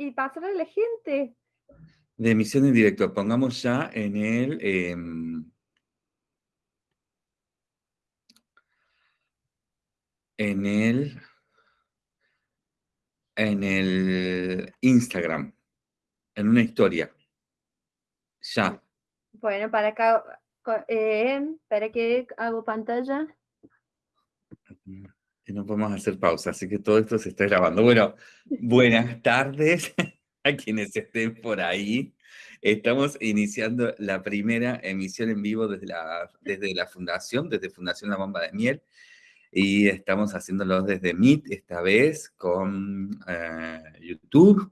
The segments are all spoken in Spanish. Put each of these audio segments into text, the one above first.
y pasarle a la gente. De emisión en directo, pongamos ya en el... em, en el... En el Instagram, en una historia. Ya. Bueno, para acá, eh, para que hago pantalla. Y no podemos hacer pausa, así que todo esto se está grabando. Bueno, buenas tardes a quienes estén por ahí. Estamos iniciando la primera emisión en vivo desde la, desde la Fundación, desde Fundación La Bomba de Miel, y estamos haciéndolo desde Meet, esta vez con eh, YouTube.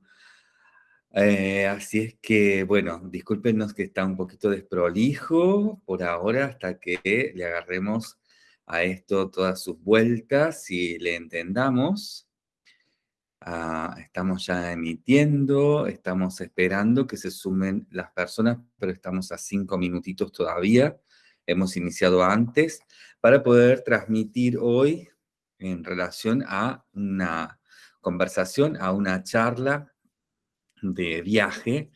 Eh, así es que, bueno, discúlpenos que está un poquito desprolijo por ahora hasta que le agarremos a esto todas sus vueltas y le entendamos. Ah, estamos ya emitiendo, estamos esperando que se sumen las personas, pero estamos a cinco minutitos todavía. Hemos iniciado antes para poder transmitir hoy en relación a una conversación, a una charla de viaje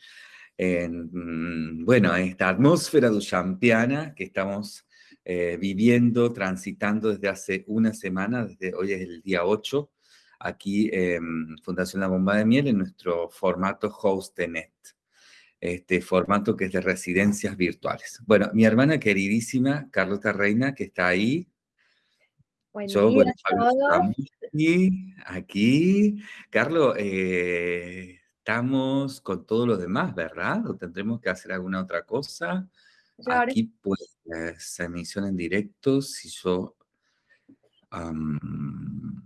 en, mm, bueno, en esta atmósfera duchampiana que estamos eh, viviendo, transitando desde hace una semana, desde hoy es el día 8, aquí en Fundación La Bomba de Miel, en nuestro formato HostNet, este formato que es de residencias virtuales. Bueno, mi hermana queridísima, Carlota Reina, que está ahí, Buen yo, día bueno, a aquí. Carlos, eh, estamos con todos los demás, ¿verdad? ¿O tendremos que hacer alguna otra cosa? Yo Aquí, pues, emisión en directo, si yo... mm,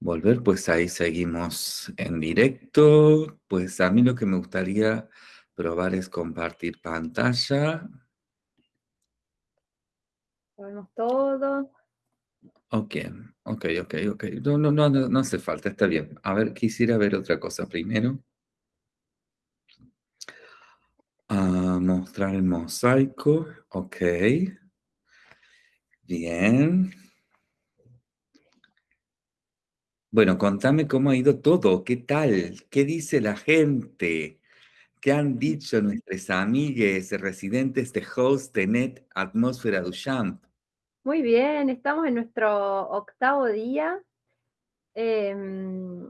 volver, pues ahí seguimos en directo. Pues a mí lo que me gustaría probar es compartir pantalla. sabemos todo. Ok, ok, ok, ok. No, no, no, no, no hace falta, está bien. A ver, quisiera ver otra cosa primero. Ah, mostrar el mosaico, ok. Bien. Bueno, contame cómo ha ido todo, qué tal, qué dice la gente, qué han dicho nuestras amigues residentes de HostNet Atmósfera Duchamp. Muy bien, estamos en nuestro octavo día. em,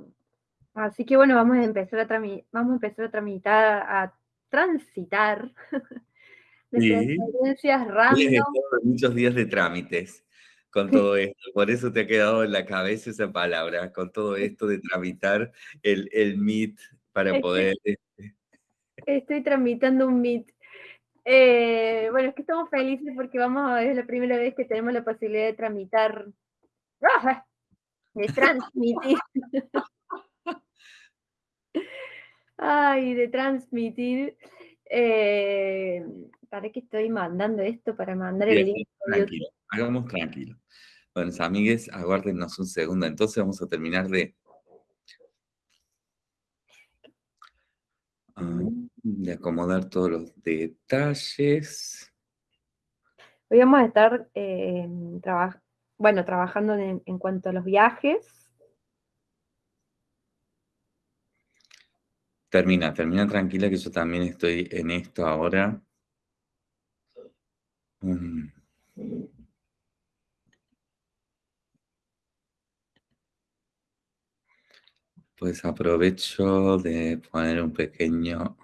así que bueno, vamos a empezar a vamos a empezar a tramitar, a transitar Sí. experiencias random. en muchos días de trámites con todo esto, por eso te ha quedado en la cabeza esa palabra, con todo esto de tramitar el, el Meet para Estoy, poder... este, estoy tramitando un Meet. Eh, bueno, es que estamos felices porque vamos a, es la primera vez que tenemos la posibilidad de tramitar, ¡ah! de transmitir, ay, de transmitir. eh, ¿para qué estoy mandando esto? Para mandar el link tranquilo, hagamos tranquilo. Bueno, amigues, aguárdenos un segundo, entonces vamos a terminar de, de acomodar todos los detalles. Hoy vamos a estar eh, traba- bueno, trabajando en, en cuanto a los viajes. Termina, termina tranquila que yo también estoy en esto ahora. Mm. Pues aprovecho de poner un pequeño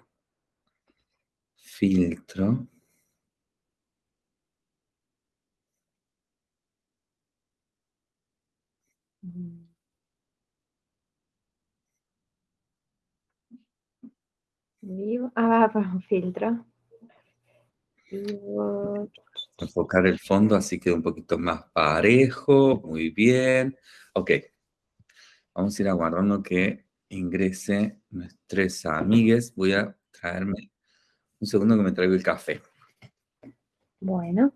filtro. Vivo, ah, pues un filtro. Vivo, enfocar el fondo así queda un poquito más parejo, muy bien. Ok, vamos a ir aguardando que ingrese nuestras amigues. Voy a traerme un segundo que me traigo el café. Bueno.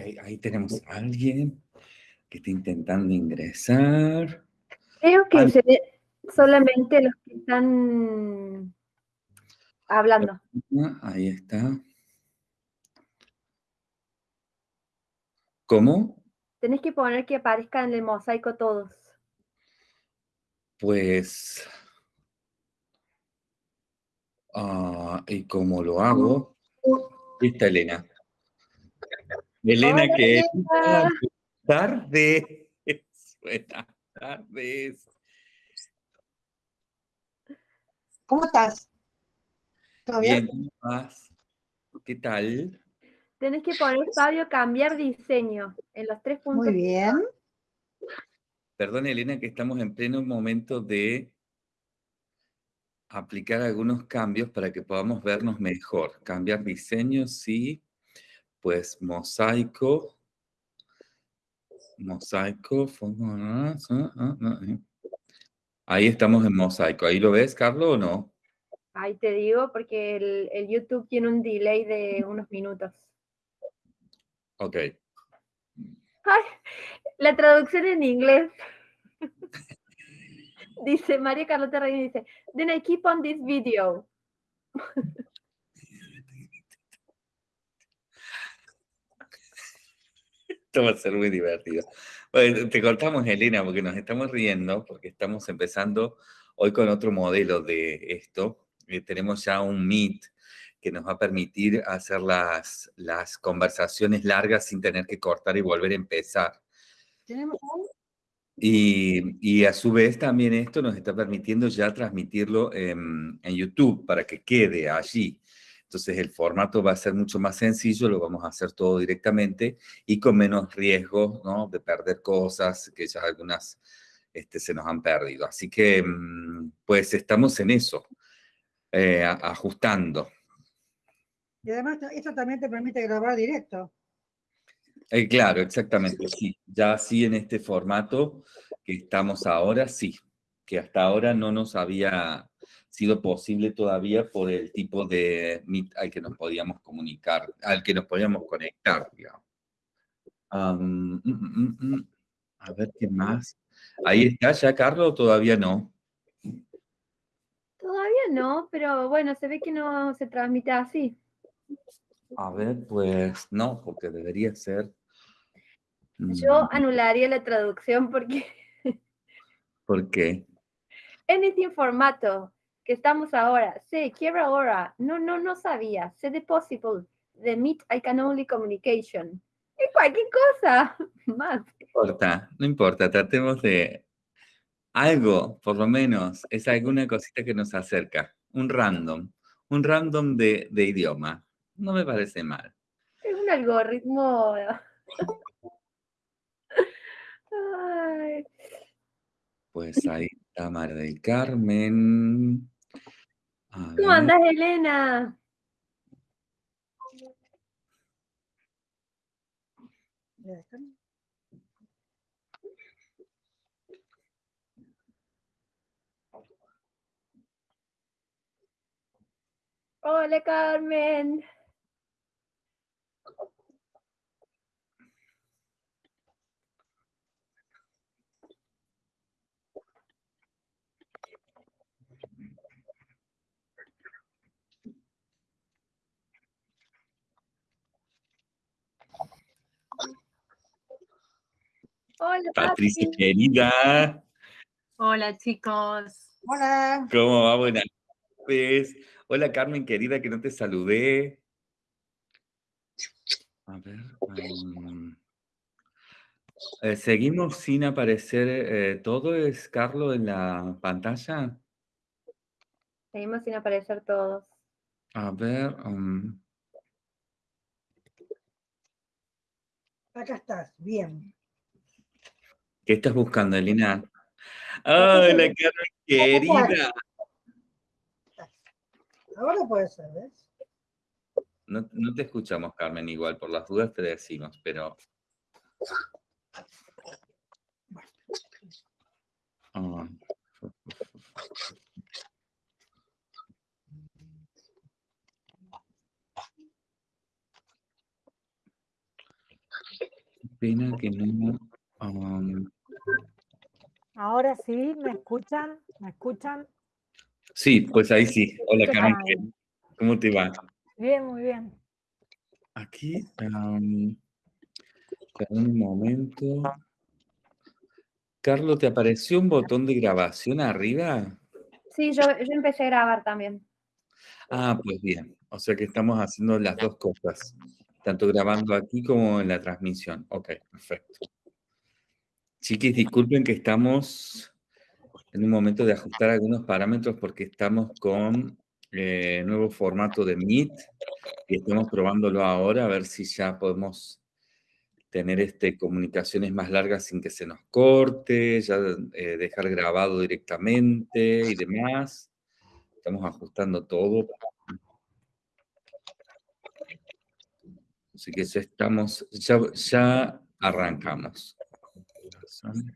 Ahí tenemos a alguien que está intentando ingresar. Creo que se ve solamente los que están hablando. Ahí está. ¿Cómo? Tenés que poner que aparezcan en el mosaico todos. Pues... Ah, ¿Y cómo lo hago? Está Elena. Elena, que tarde. Buenas tardes. ¿Cómo estás? ¿Todo bien? ¿Cómo estás? ¿Qué tal? Tenés que poner, Fabio, cambiar diseño en los tres puntos. Muy bien. Perdón, Elena, que estamos en pleno momento de aplicar algunos cambios para que podamos vernos mejor. Cambiar diseño, sí pues mosaico, mosaico, ah, ah, ah, ahí estamos en mosaico. ¿Ahí lo ves, Carlos, o no? Ahí te digo, porque el, YouTube tiene un delay de unos minutos. Ok. la traducción en inglés. dice María Carlota Rey, dice, then I keep on this video. Esto va a ser muy divertido. Bueno, te cortamos, Elena, porque nos estamos riendo, porque estamos empezando hoy con otro modelo de esto. Eh, tenemos ya un Meet que nos va a permitir hacer las, las conversaciones largas sin tener que cortar y volver a empezar. ¿Tenemos y, y, a su vez también esto nos está permitiendo ya transmitirlo en, en YouTube para que quede allí. Entonces el formato va a ser mucho más sencillo, lo vamos a hacer todo directamente y con menos riesgo ¿no? de perder cosas que ya algunas este, se nos han perdido. Así que mm, pues estamos en eso, eh, ajustando. Y además esto también te permite grabar directo. Eh, claro, exactamente, sí. Ya así en este formato que estamos ahora, sí. Que hasta ahora no nos había sido posible todavía por el tipo de Meet al que nos podíamos comunicar, al que nos podíamos conectar, digamos. Mm, mm, mm, a ver qué más. ¿Ahí está ya, Carlos, o todavía no? Todavía no, pero bueno, se ve que no se transmite así. A ver, pues no, porque debería ser. Yo anularía la traducción porque... ¿Por qué? En este formato estamos ahora. Sí, quiero ahora. No, no, no sabía. Sé de possible. The meet I can only communication. Y cualquier cosa más. No importa, no importa. Tratemos de algo, por lo menos, es alguna cosita que nos acerca. Un random. Un random de, de idioma. No me parece mal. Es un algoritmo. Pues ahí está María del Carmen. ¿Cómo andas, Elena? Hola, Carmen. Hola, Patricia querida. Hola, chicos. Hola. ¿Cómo va? Buenas tardes. Hola, Carmen querida, que no te saludé. A ver. Um, eh, ¿Seguimos sin aparecer eh, todo? ¿Es Carlos en la pantalla? Seguimos sin aparecer todos. A ver. um, Acá estás, bien. ¿Qué estás buscando, Elena? ¡Ay, la cara querida! Ahora puede ser, ¿ves? No, no te escuchamos, Carmen, igual, por las dudas te decimos, pero... Qué Pena que no... um, Ahora sí, ¿me escuchan? ¿Me escuchan? Sí, pues ahí sí. Hola, ¿Qué Carmen. ¿Cómo te va? Bien, muy bien. Aquí, un momento. Carlos, ¿te apareció un botón de grabación arriba? Sí, yo, yo empecé a grabar también. Ah, pues bien. O sea que estamos haciendo las dos cosas, tanto grabando aquí como en la transmisión. Ok, perfecto. Chiquis, disculpen que estamos en un momento de ajustar algunos parámetros porque estamos con eh, nuevo formato de Meet y estamos probándolo ahora a ver si ya podemos tener este, comunicaciones más largas sin que se nos corte, ya eh, dejar grabado directamente y demás. Estamos ajustando todo. Así que ya estamos, ya, ya arrancamos. Um,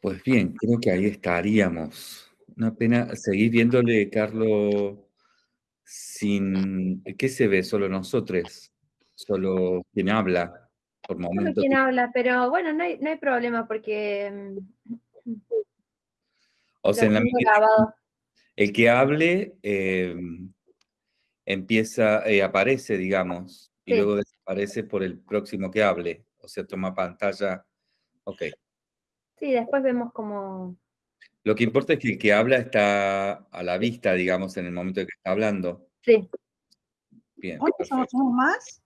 Pues bien, creo que ahí estaríamos. Una pena seguir viéndole, Carlos, sin... ¿Qué se ve? Solo nosotros. Solo quien habla, por momentos. quién habla, pero bueno, no hay, no hay problema porque mm, O sea, en la medida- el que hable eh, empieza, eh, aparece, digamos, y Sí. luego desaparece por el próximo que hable. O sea, toma pantalla. Ok. Sí, después vemos como... Lo que importa es que el que habla está a la vista, digamos, en el momento en que está hablando. Sí, Bien, ¿Cuántos somos perfecto. somos más?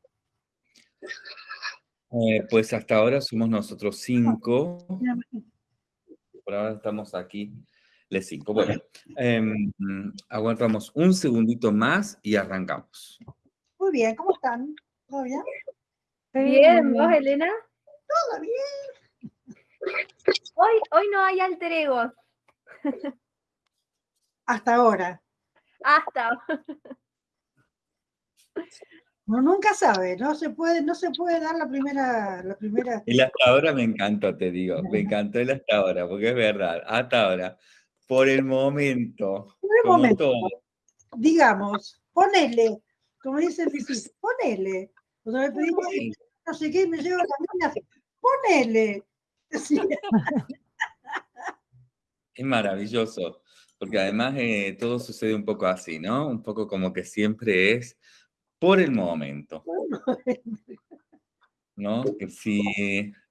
Eh, pues hasta ahora somos nosotros cinco. Por ahora estamos aquí, les cinco. Bueno, em, aguantamos un segundito más y arrancamos. Muy bien, ¿cómo están? ¿Todo bien, bien. ¿vos, Elena? Todo bien. Hoy, hoy no hay alter egos. Hasta ahora. Hasta. Uno nunca sabe, no se puede, no se puede dar la primera, la primera. El hasta ahora me encantó, te digo. Me encantó el hasta ahora, porque es verdad. Hasta ahora. Por el momento. Por el momento, todo. digamos, ponele, como mis hijos, ponele. O sea, me pedí no sé qué y me llevo la mina, ponele. Sí, Es maravilloso. Porque además eh, todo sucede un poco así, ¿no? Un poco como que siempre es por el momento. ¿no? Que si,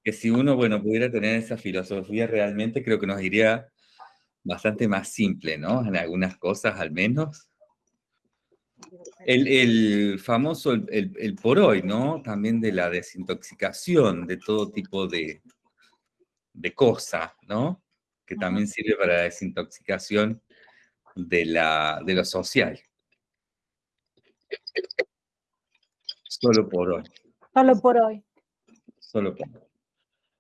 que si uno, bueno, pudiera tener esa filosofía realmente, creo que nos iría bastante más simple, ¿no? En algunas cosas al menos. El, el famoso, el, el- por hoy, ¿no? También de la desintoxicación de todo tipo de, de cosas, ¿no? Que también sirve para la desintoxicación de, la, de lo social. Solo por hoy. Solo por hoy. Solo por hoy.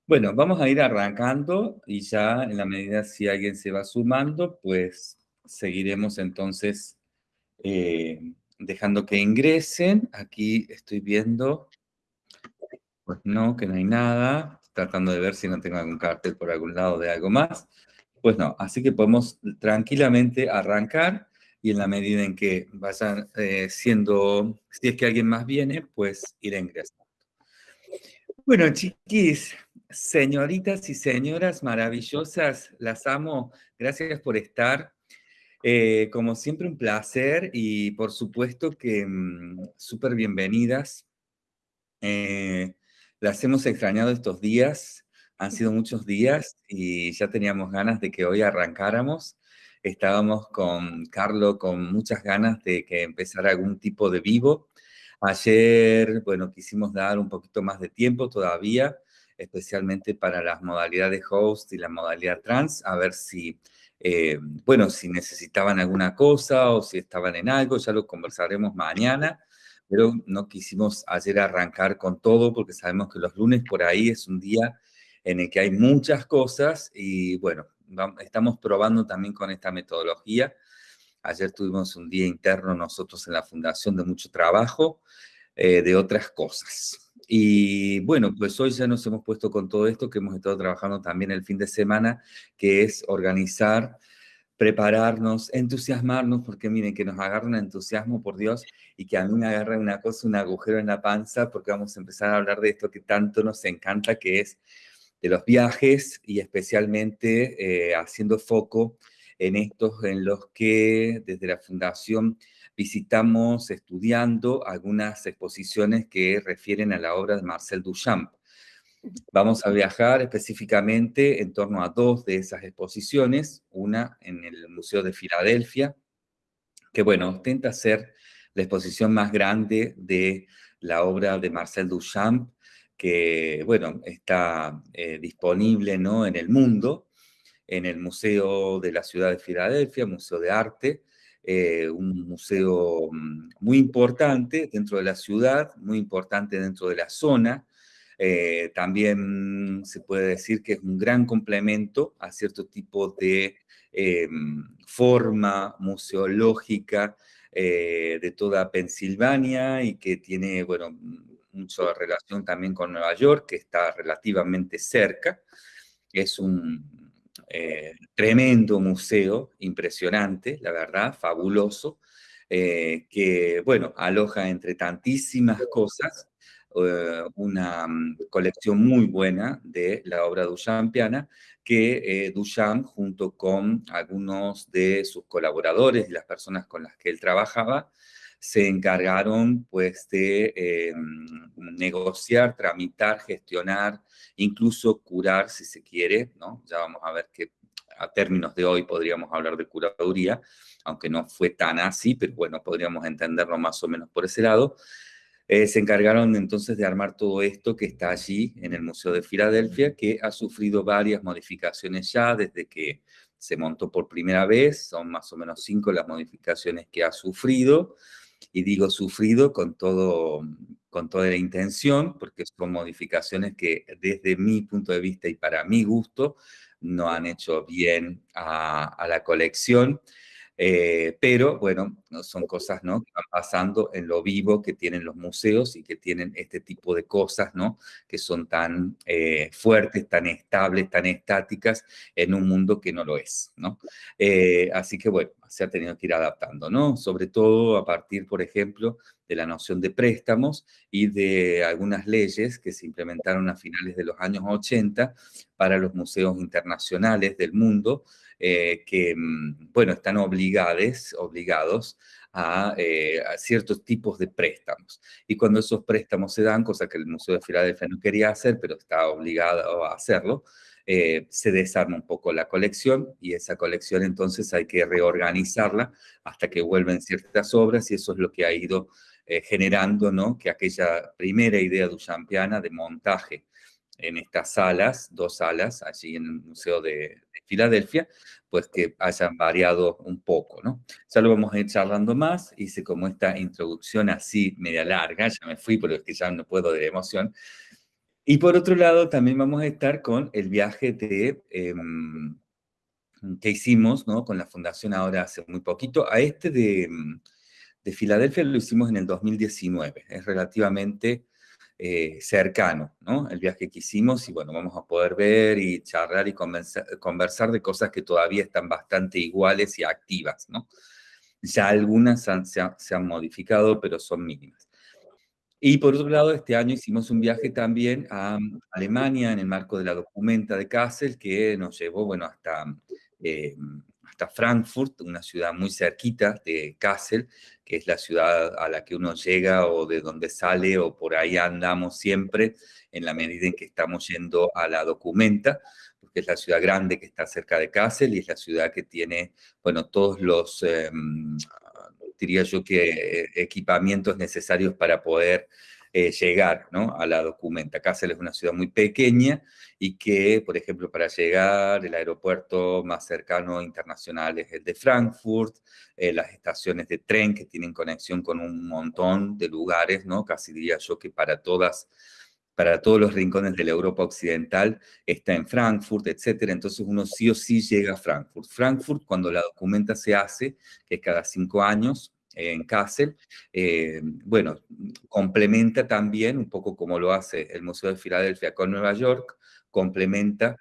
Bueno, vamos a ir arrancando y ya en la medida si alguien se va sumando, pues seguiremos entonces eh, dejando que ingresen. Aquí estoy viendo, pues no, que no hay nada, tratando de ver si no tengo algún cartel por algún lado de algo más. Pues no, así que podemos tranquilamente arrancar y en la medida en que vayan eh, siendo, si es que alguien más viene, pues ir ingresando. Bueno, chiquis, señoritas y señoras maravillosas, las amo. Gracias por estar. Eh, como siempre, un placer y por supuesto que mm, súper bienvenidas. Eh, las hemos extrañado estos días. Han sido muchos días y ya teníamos ganas de que hoy arrancáramos. Estábamos con Carlo con muchas ganas de que empezara algún tipo de vivo. Ayer, bueno, quisimos dar un poquito más de tiempo todavía, especialmente para las modalidades host y la modalidad trans, a ver si, eh, bueno, si necesitaban alguna cosa o si estaban en algo, ya lo conversaremos mañana pero no quisimos ayer arrancar con todo porque sabemos que los lunes por ahí es un día en el que hay muchas cosas y bueno, estamos probando también con esta metodología. Ayer tuvimos un día interno nosotros en la fundación de mucho trabajo, eh, de otras cosas. Y bueno, pues hoy ya nos hemos puesto con todo esto que hemos estado trabajando también el fin de semana, que es organizar prepararnos, entusiasmarnos, porque miren, que nos agarre un entusiasmo, por Dios, y que a mí me agarre una cosa, un agujero en la panza, porque vamos a empezar a hablar de esto que tanto nos encanta, que es de los viajes y especialmente eh, haciendo foco en estos en los que desde la Fundación visitamos estudiando algunas exposiciones que refieren a la obra de Marcel Duchamp. Vamos a viajar específicamente en torno a dos de esas exposiciones, una en el Museo de Filadelfia, que bueno, ostenta ser la exposición más grande de la obra de Marcel Duchamp, que bueno, está eh, disponible ¿no? en el mundo, en el Museo de la Ciudad de Filadelfia, Museo de Arte, eh, un museo mm, muy importante dentro de la ciudad, muy importante dentro de la zona, eh, también se puede decir que es un gran complemento a cierto tipo de forma museológica de toda Pensilvania y que tiene, bueno, mucha relación también con Nueva York, que está relativamente cerca. Es un tremendo museo, impresionante, la verdad, fabuloso, que, bueno, aloja entre tantísimas cosas eh, una mm, colección muy buena de la obra duchampiana que eh, Duchamp, junto con algunos de sus colaboradores y las personas con las que él trabajaba, se encargaron pues de eh, mm, negociar, tramitar, gestionar, incluso curar si se quiere, ¿no? Ya vamos a ver que a términos de hoy podríamos hablar de curaduría, aunque no fue tan así, pero bueno, podríamos entenderlo más o menos por ese lado, eh, se encargaron entonces de armar todo esto que está allí en el Museo de Filadelfia, que ha sufrido varias modificaciones ya desde que se montó por primera vez, son más o menos cinco las modificaciones que ha sufrido, y digo sufrido con, todo, con toda la intención, porque son modificaciones que desde mi punto de vista y para mi gusto no han hecho bien a, a la colección, eh, pero bueno, son cosas ¿no? que van pasando en lo vivo que tienen los museos y que tienen este tipo de cosas ¿no? que son tan eh, fuertes, tan estables, tan estáticas en un mundo que no lo es. ¿no? Eh, así que bueno, se ha tenido que ir adaptando, ¿no? sobre todo a partir, por ejemplo, de la noción de préstamos y de algunas leyes que se implementaron a finales de los años 80 para los museos internacionales del mundo, eh, que, mm, bueno, están obligados, obligados eh, a, ciertos tipos de préstamos. Y cuando esos préstamos se dan, cosa que el Museo de Filadelfia no quería hacer, pero está obligado a hacerlo, eh, se desarma un poco la colección y esa colección entonces hay que reorganizarla hasta que vuelven ciertas obras y eso es lo que ha ido generando, ¿no? Que aquella primera idea duchampiana de montaje en estas salas, dos salas, allí en el Museo de, Filadelfia, pues que hayan variado un poco, ¿no? Ya lo vamos a ir charlando más, hice como esta introducción así media larga, ya me fui, pero es que ya no puedo de emoción. Y por otro lado, también vamos a estar con el viaje de, em, que hicimos, ¿no? Con la fundación ahora hace muy poquito, a este de, de Filadelfia lo hicimos en el 2019, es relativamente eh, cercano, ¿no? El viaje que hicimos y bueno, vamos a poder ver y charlar y conversar, de cosas que todavía están bastante iguales y activas, ¿no? Ya algunas se, han modificado, pero son mínimas. Y por otro lado, este año hicimos un viaje también a Alemania en el marco de la documenta de Kassel, que nos llevó, bueno, hasta, eh, hasta Frankfurt, una ciudad muy cerquita de Kassel, que es la ciudad a la que uno llega o de donde sale o por ahí andamos siempre en la medida en que estamos yendo a la documenta, porque es la ciudad grande que está cerca de Kassel y es la ciudad que tiene, bueno, todos los, em, diría yo que equipamientos necesarios para poder eh, llegar ¿no? a la documenta. Kassel es una ciudad muy pequeña y que, por ejemplo, para llegar, el aeropuerto más cercano internacional es el de Frankfurt, eh, las estaciones de tren que tienen conexión con un montón de lugares, ¿no? casi diría yo que para todas para todos los rincones de la Europa occidental, está en Frankfurt, etc. Entonces uno sí o sí llega a Frankfurt. Frankfurt, cuando la documenta se hace, que es cada cinco años, en Kassel, eh, bueno, complementa también, un poco como lo hace el Museo de Filadelfia con Nueva York, complementa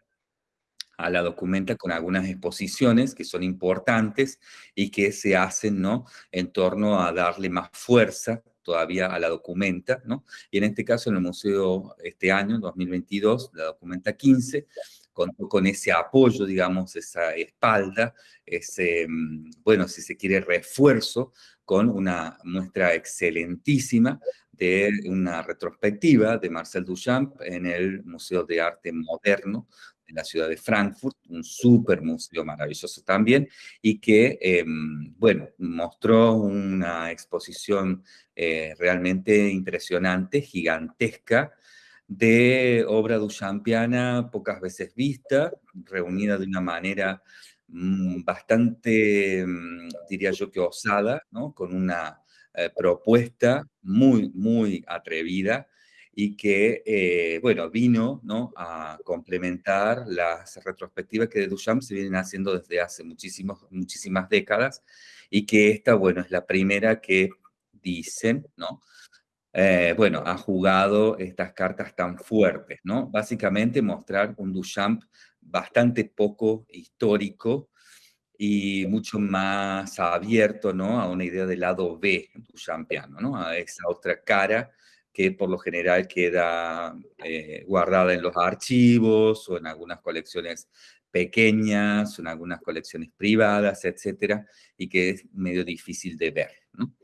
a la documenta con algunas exposiciones que son importantes y que se hacen, ¿no?, en torno a darle más fuerza todavía a la documenta, ¿no? Y en este caso en el museo este año, 2022, la documenta 15, con, con ese apoyo, digamos, esa espalda, ese, mm, bueno, si se quiere, refuerzo con una muestra excelentísima de una retrospectiva de Marcel Duchamp en el Museo de Arte Moderno de la ciudad de Frankfurt, un súper museo maravilloso también, y que, em, bueno, mostró una exposición eh, realmente impresionante, gigantesca, de obra duchampiana pocas veces vista, reunida de una manera bastante, mm, diría yo que osada, ¿no? con una eh, propuesta muy, muy atrevida y que, eh, bueno, vino ¿no? a complementar las retrospectivas que de Duchamp se vienen haciendo desde hace muchísimos, muchísimas décadas y que esta, bueno, es la primera que dicen, ¿no? Eh, bueno, ha jugado estas cartas tan fuertes, ¿no? Básicamente mostrar un Duchamp bastante poco histórico y mucho más abierto ¿no? a una idea del lado B duchampiano, ¿no? a esa otra cara que por lo general queda eh, guardada en los archivos o en algunas colecciones pequeñas, en algunas colecciones privadas, etcétera, y que es medio difícil de ver. ¿no?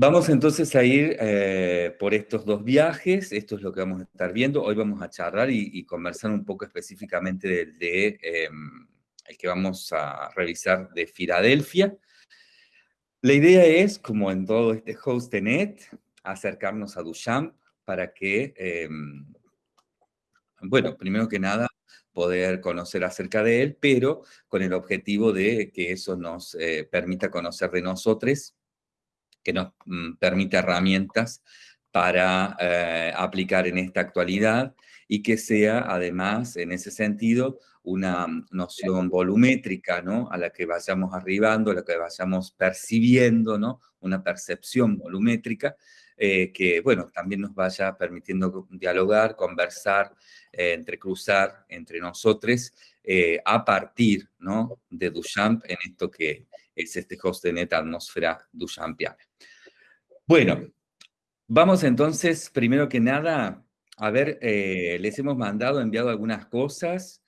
Vamos entonces a ir eh, por estos dos viajes, esto es lo que vamos a estar viendo. Hoy vamos a charlar y, conversar un poco específicamente del de, em, que vamos a revisar de Filadelfia. La idea es, como en todo este host de net, acercarnos a Duchamp para que, em, bueno, primero que nada, poder conocer acerca de él, pero con el objetivo de que eso nos eh, permita conocer de nosotros que nos mm, permite herramientas para eh, aplicar en esta actualidad y que sea además en ese sentido una noción volumétrica, ¿no? A la que vayamos arribando, a la que vayamos percibiendo, ¿no? Una percepción volumétrica eh, que, bueno, también nos vaya permitiendo dialogar, conversar, eh, entrecruzar entre nosotros a partir, ¿no? De Duchamp en esto que es este host de neta atmósfera duchampiana. Bueno, vamos entonces, primero que nada, a ver, eh, les hemos mandado, enviado algunas cosas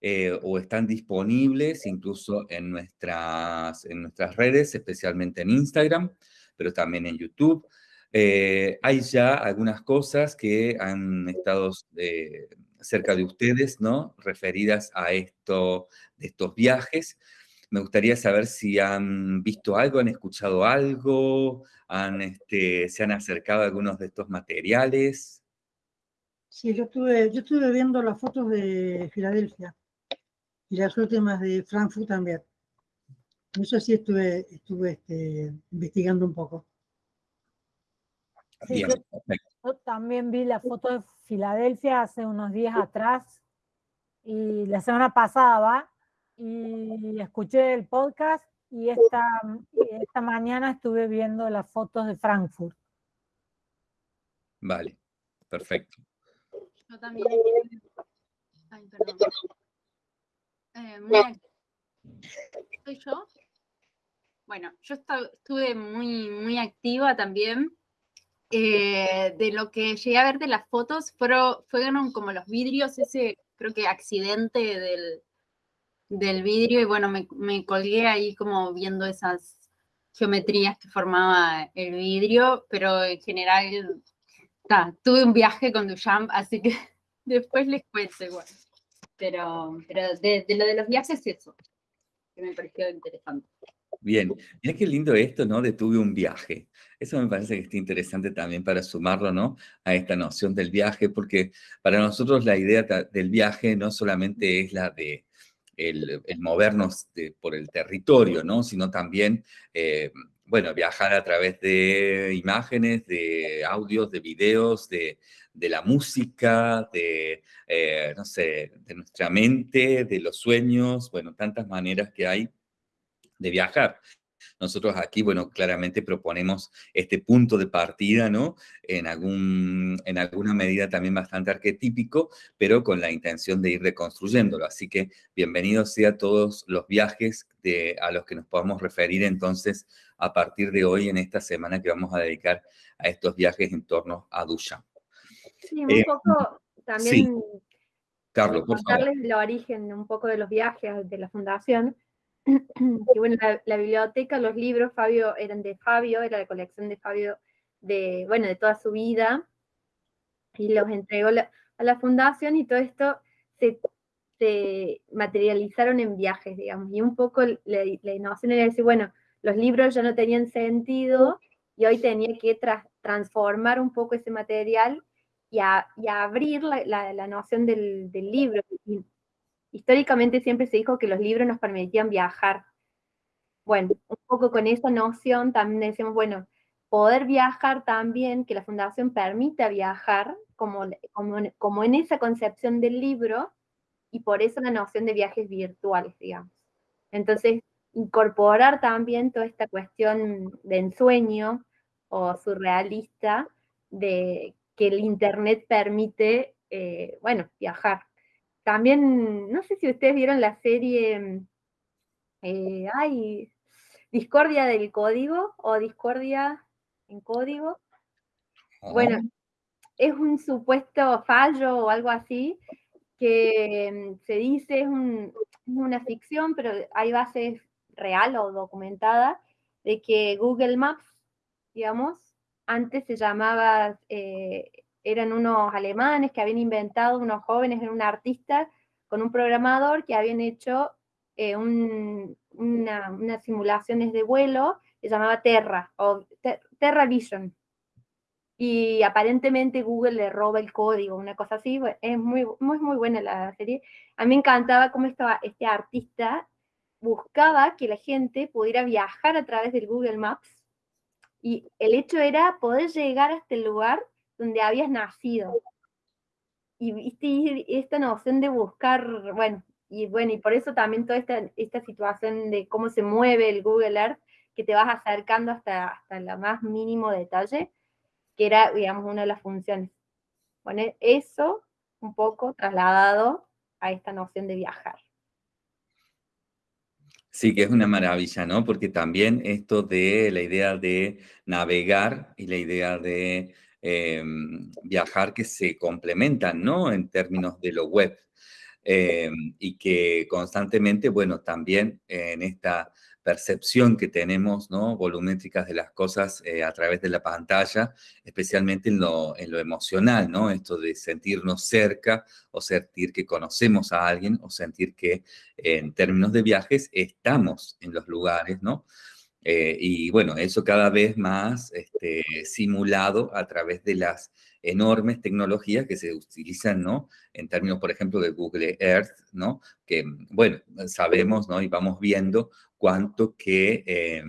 eh, o están disponibles incluso en nuestras, en nuestras redes, especialmente en Instagram, pero también en YouTube. Eh, hay ya algunas cosas que han estado cerca de ustedes, ¿no? Referidas a estos viajes. Me gustaría saber si han visto algo, han escuchado algo, han, este, se han acercado a algunos de estos materiales. Sí, yo estuve, yo estuve viendo las fotos de Filadelfia y las últimas de Frankfurt también. Eso sí estuve, estuve este, investigando un poco. yo, yo, también vi la foto de Filadelfia hace unos días atrás y la semana pasada y escuché el podcast y esta, esta mañana estuve viendo las fotos de Frankfurt. Vale, perfecto. Yo también. Ay, perdón. Eh, ¿Soy yo? Bueno, yo estuve muy, muy activa también. Eh, de lo que llegué a ver de las fotos, fueron, fueron como los vidrios, ese creo que accidente del, del vidrio y bueno, me, me colgué ahí como viendo esas geometrías que formaba el vidrio, pero en general tuve un viaje con Duchamp, así que después les cuento igual. Pero, pero de, lo de los viajes, eso, que me pareció interesante. Bien, mira qué lindo esto, ¿no? De tuve un viaje. Eso me parece que está interesante también para sumarlo, ¿no? A esta noción del viaje, porque para nosotros la idea del viaje no solamente es la de el, movernos por el territorio, ¿no? Sino también, eh, bueno, viajar a través de imágenes, de audios, de videos, de, la música, de, eh, no sé, de nuestra mente, de los sueños, bueno, tantas maneras que hay de viajar. Nosotros aquí, bueno, claramente proponemos este punto de partida, ¿no? En, algún, en alguna medida también bastante arquetípico, pero con la intención de ir reconstruyéndolo. Así que bienvenidos sea todos los viajes de, a los que nos podamos referir entonces a partir de hoy en esta semana que vamos a dedicar a estos viajes en torno a Dusha. Sí, un eh, poco también... Carlos, por favor. el origen un poco de los viajes de la fundación y bueno, la, biblioteca, los libros, Fabio, eran de Fabio, era la colección de Fabio, de, bueno, de toda su vida, y los entregó a la fundación y todo esto se, materializaron en viajes, digamos, y un poco la, innovación era decir, bueno, los libros ya no tenían sentido y hoy tenía que transformar un poco ese material y, abrir la, noción del, del libro. Y, históricamente siempre se dijo que los libros nos permitían viajar. Bueno, un poco con esa noción también decimos, bueno, poder viajar también, que la fundación permita viajar, como, como, en esa concepción del libro, y por eso la noción de viajes virtuales, digamos. Entonces, incorporar también toda esta cuestión de ensueño o surrealista de que el Internet permite, eh, bueno, viajar. También, no sé si ustedes vieron la serie, eh, ay, Discordia del Código o Discordia en Código. Bueno, es un supuesto fallo o algo así que se dice es, una ficción, pero hay bases real o documentada de que Google Maps, digamos, antes se llamaba eh, eran unos alemanes que habían inventado, unos jóvenes, un artista con un programador que habían hecho eh, unas simulaciones de vuelo que llamaba Terra, o Terra Vision. Y aparentemente Google le roba el código, una cosa así. Es muy, muy, muy buena la serie. A mí me encantaba cómo estaba este artista buscaba que la gente pudiera viajar a través del Google Maps y el hecho era poder llegar hasta el lugar donde habías nacido. Y viste esta noción de buscar, bueno, y bueno, y por eso también toda esta, esta situación de cómo se mueve el Google Earth, que te vas acercando hasta, hasta el más mínimo detalle, que era, digamos, una de las funciones. Bueno, eso un poco trasladado a esta noción de viajar. Sí, que es una maravilla, ¿no? Porque también esto de la idea de navegar y la idea de Em, viajar que se complementan, ¿no? En términos de lo web. Em, y que constantemente, bueno, también en esta percepción que tenemos, ¿no? Volumétricas de las cosas eh, a través de la pantalla, especialmente en lo, en lo emocional, ¿no? Esto de sentirnos cerca o sentir que conocemos a alguien o sentir que en términos de viajes estamos en los lugares, ¿no? Eh, y bueno, eso cada vez más este, simulado a través de las enormes tecnologías que se utilizan, ¿no? En términos, por ejemplo, de Google Earth, ¿no? Que, bueno, sabemos, ¿no? Y vamos viendo cuánto que eh,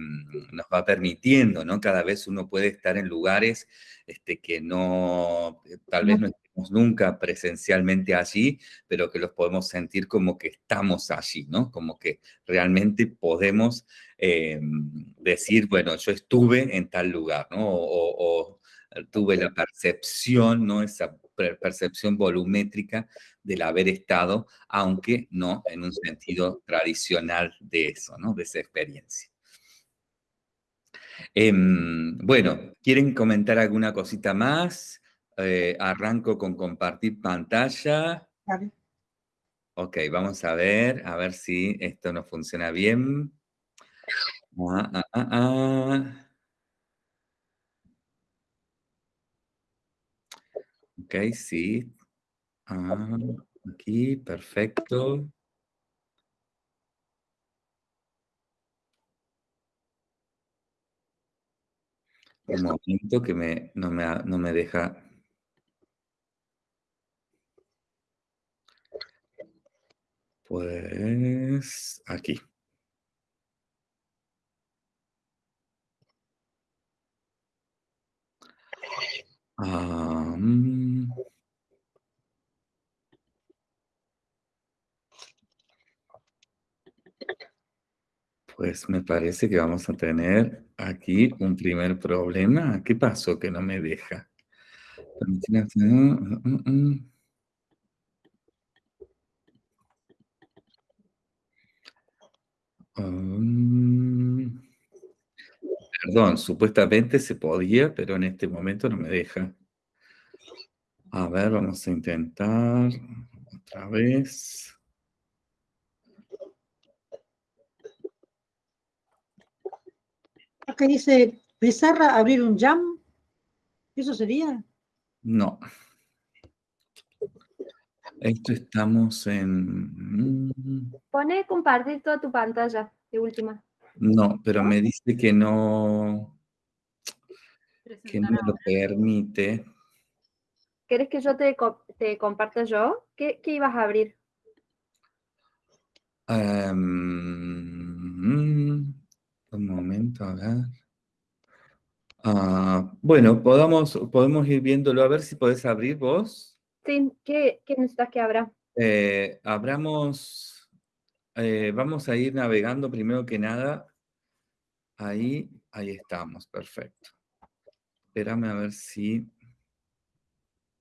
nos va permitiendo, ¿no? Cada vez uno puede estar en lugares este, que no, eh, tal vez no nunca presencialmente allí, pero que los podemos sentir como que estamos allí, ¿no? Como que realmente podemos eh, decir, bueno, yo estuve en tal lugar, ¿no? O, tuve la percepción, ¿no? Esa percepción volumétrica del haber estado, aunque no en un sentido tradicional de eso, ¿no? De esa experiencia. Em, bueno, ¿quieren comentar alguna cosita más? Eh, arranco con compartir pantalla. Ok, vamos a ver, a ver si esto nos funciona bien. Ah, ah, ah, ah. Ok, sí. Ah, aquí, perfecto. Un momento que me, no, me, no me deja. Pues aquí. Mm. Pues me parece que vamos a tener aquí un primer problema. ¿Qué pasó que no me deja? Mm, mm, mm. Um, perdón, supuestamente se podía, pero en este momento no me deja. A ver, vamos a intentar otra vez. Acá dice, Pizarra abrir un jam. ¿Eso sería? No. Esto estamos en... Pone compartir toda tu pantalla de última. No, pero me dice que no, que no lo permite. ¿Quieres que yo te, te comparta yo? ¿Qué, qué ibas a abrir? Mm, un momento, a ver. Ah, bueno, podamos, podemos ir viéndolo, a ver si podés abrir vos. Sí, ¿qué, qué necesitas que abra? Eh, abramos, eh, vamos a ir navegando primero que nada. Ahí, ahí estamos, perfecto. Espérame a ver si...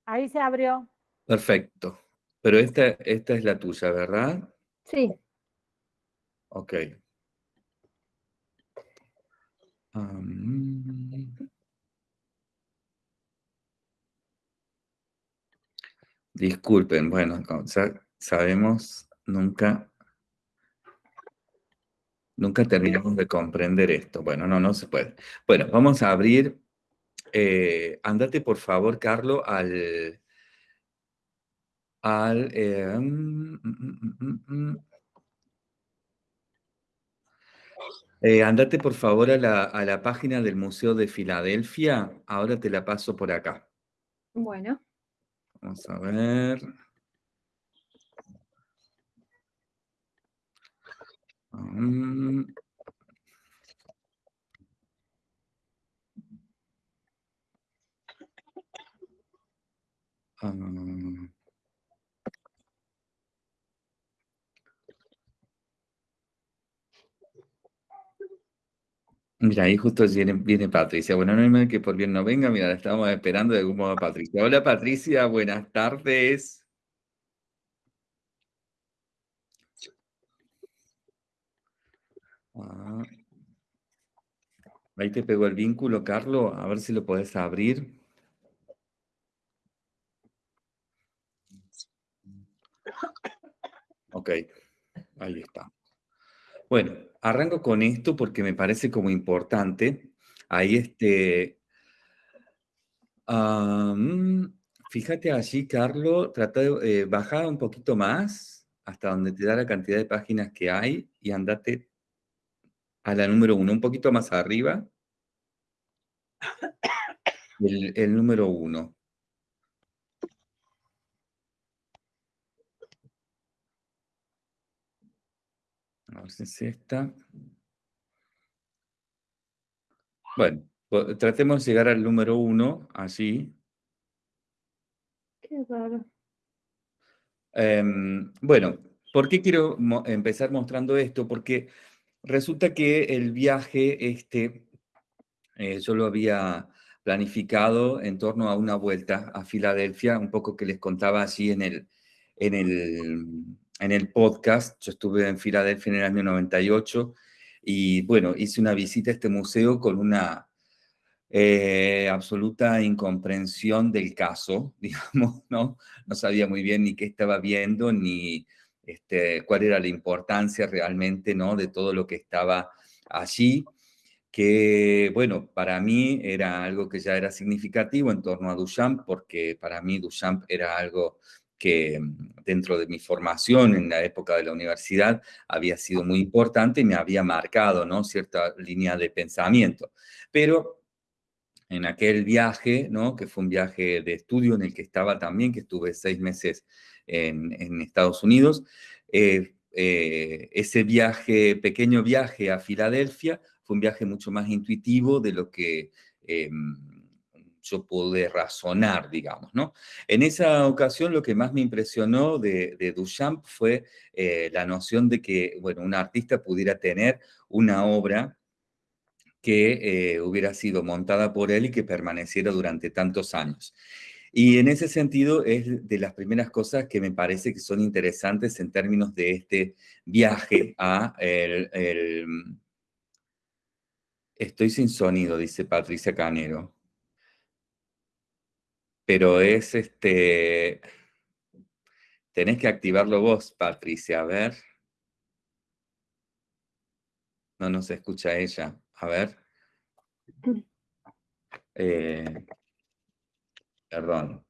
Ahí se abrió. Perfecto. Pero esta, esta es la tuya, ¿verdad? Sí, Ok. Am, disculpen, bueno, sabemos, nunca, nunca terminamos de comprender esto. Bueno, no, no se puede. Bueno, vamos a abrir. eh, andate, por favor, Carlos, al, al, eh, mm, mm. Eh, andate por favor a la, a la página del Museo de Filadelfia. Ahora te la paso por acá. bueno. Vamos a ver. Mm. Ah. Mira, ahí justo viene, viene Patricia. Bueno, no hay mal que por bien no venga. Mira, la estábamos esperando de algún modo a Patricia. Hola Patricia, buenas tardes. Ah. Ahí te pegó el vínculo, Carlos. A ver si lo podés abrir. Ok, ahí está. Bueno, arranco con esto porque me parece como importante. Ahí este... ah, mm, fíjate allí, Carlos, trata de eh, bajar un poquito más hasta donde te da la cantidad de páginas que hay y andate a la número uno, un poquito más arriba. El, el número uno. A ver si es esta. Bueno, tratemos de llegar al número uno, allí. Qué raro. Em, bueno, ¿por qué quiero mo- empezar mostrando esto? Porque resulta que el viaje este, eh, yo lo había planificado en torno a una vuelta a Filadelfia, un poco que les contaba así en el, en el, en el podcast. Yo estuve en Filadelfia en el año 98 y bueno, hice una visita a este museo con una eh, absoluta incomprensión del caso, digamos, ¿no? No sabía muy bien ni qué estaba viendo, ni, este, cuál era la importancia realmente ¿no? de todo lo que estaba allí, que bueno, para mí era algo que ya era significativo en torno a Duchamp, porque para mí Duchamp era algo que mm, dentro de mi formación en la época de la universidad había sido muy importante y me había marcado ¿no? cierta línea de pensamiento. Pero en aquel viaje, ¿no? que fue un viaje de estudio en el que estaba también, que estuve seis meses en, Estados Unidos, eh, eh, ese viaje, pequeño viaje a Filadelfia, fue un viaje mucho más intuitivo de lo que em, yo pude razonar, digamos, ¿no? En esa ocasión lo que más me impresionó de, Duchamp fue eh, la noción de que, bueno, un artista pudiera tener una obra que eh, hubiera sido montada por él y que permaneciera durante tantos años. Y en ese sentido es de las primeras cosas que me parece que son interesantes en términos de este viaje a el, Estoy sin sonido, dice Patricia Canero. Pero es este... Tenés que activarlo vos, Patricia, a ver. No nos escucha ella. A ver. Eh, perdón.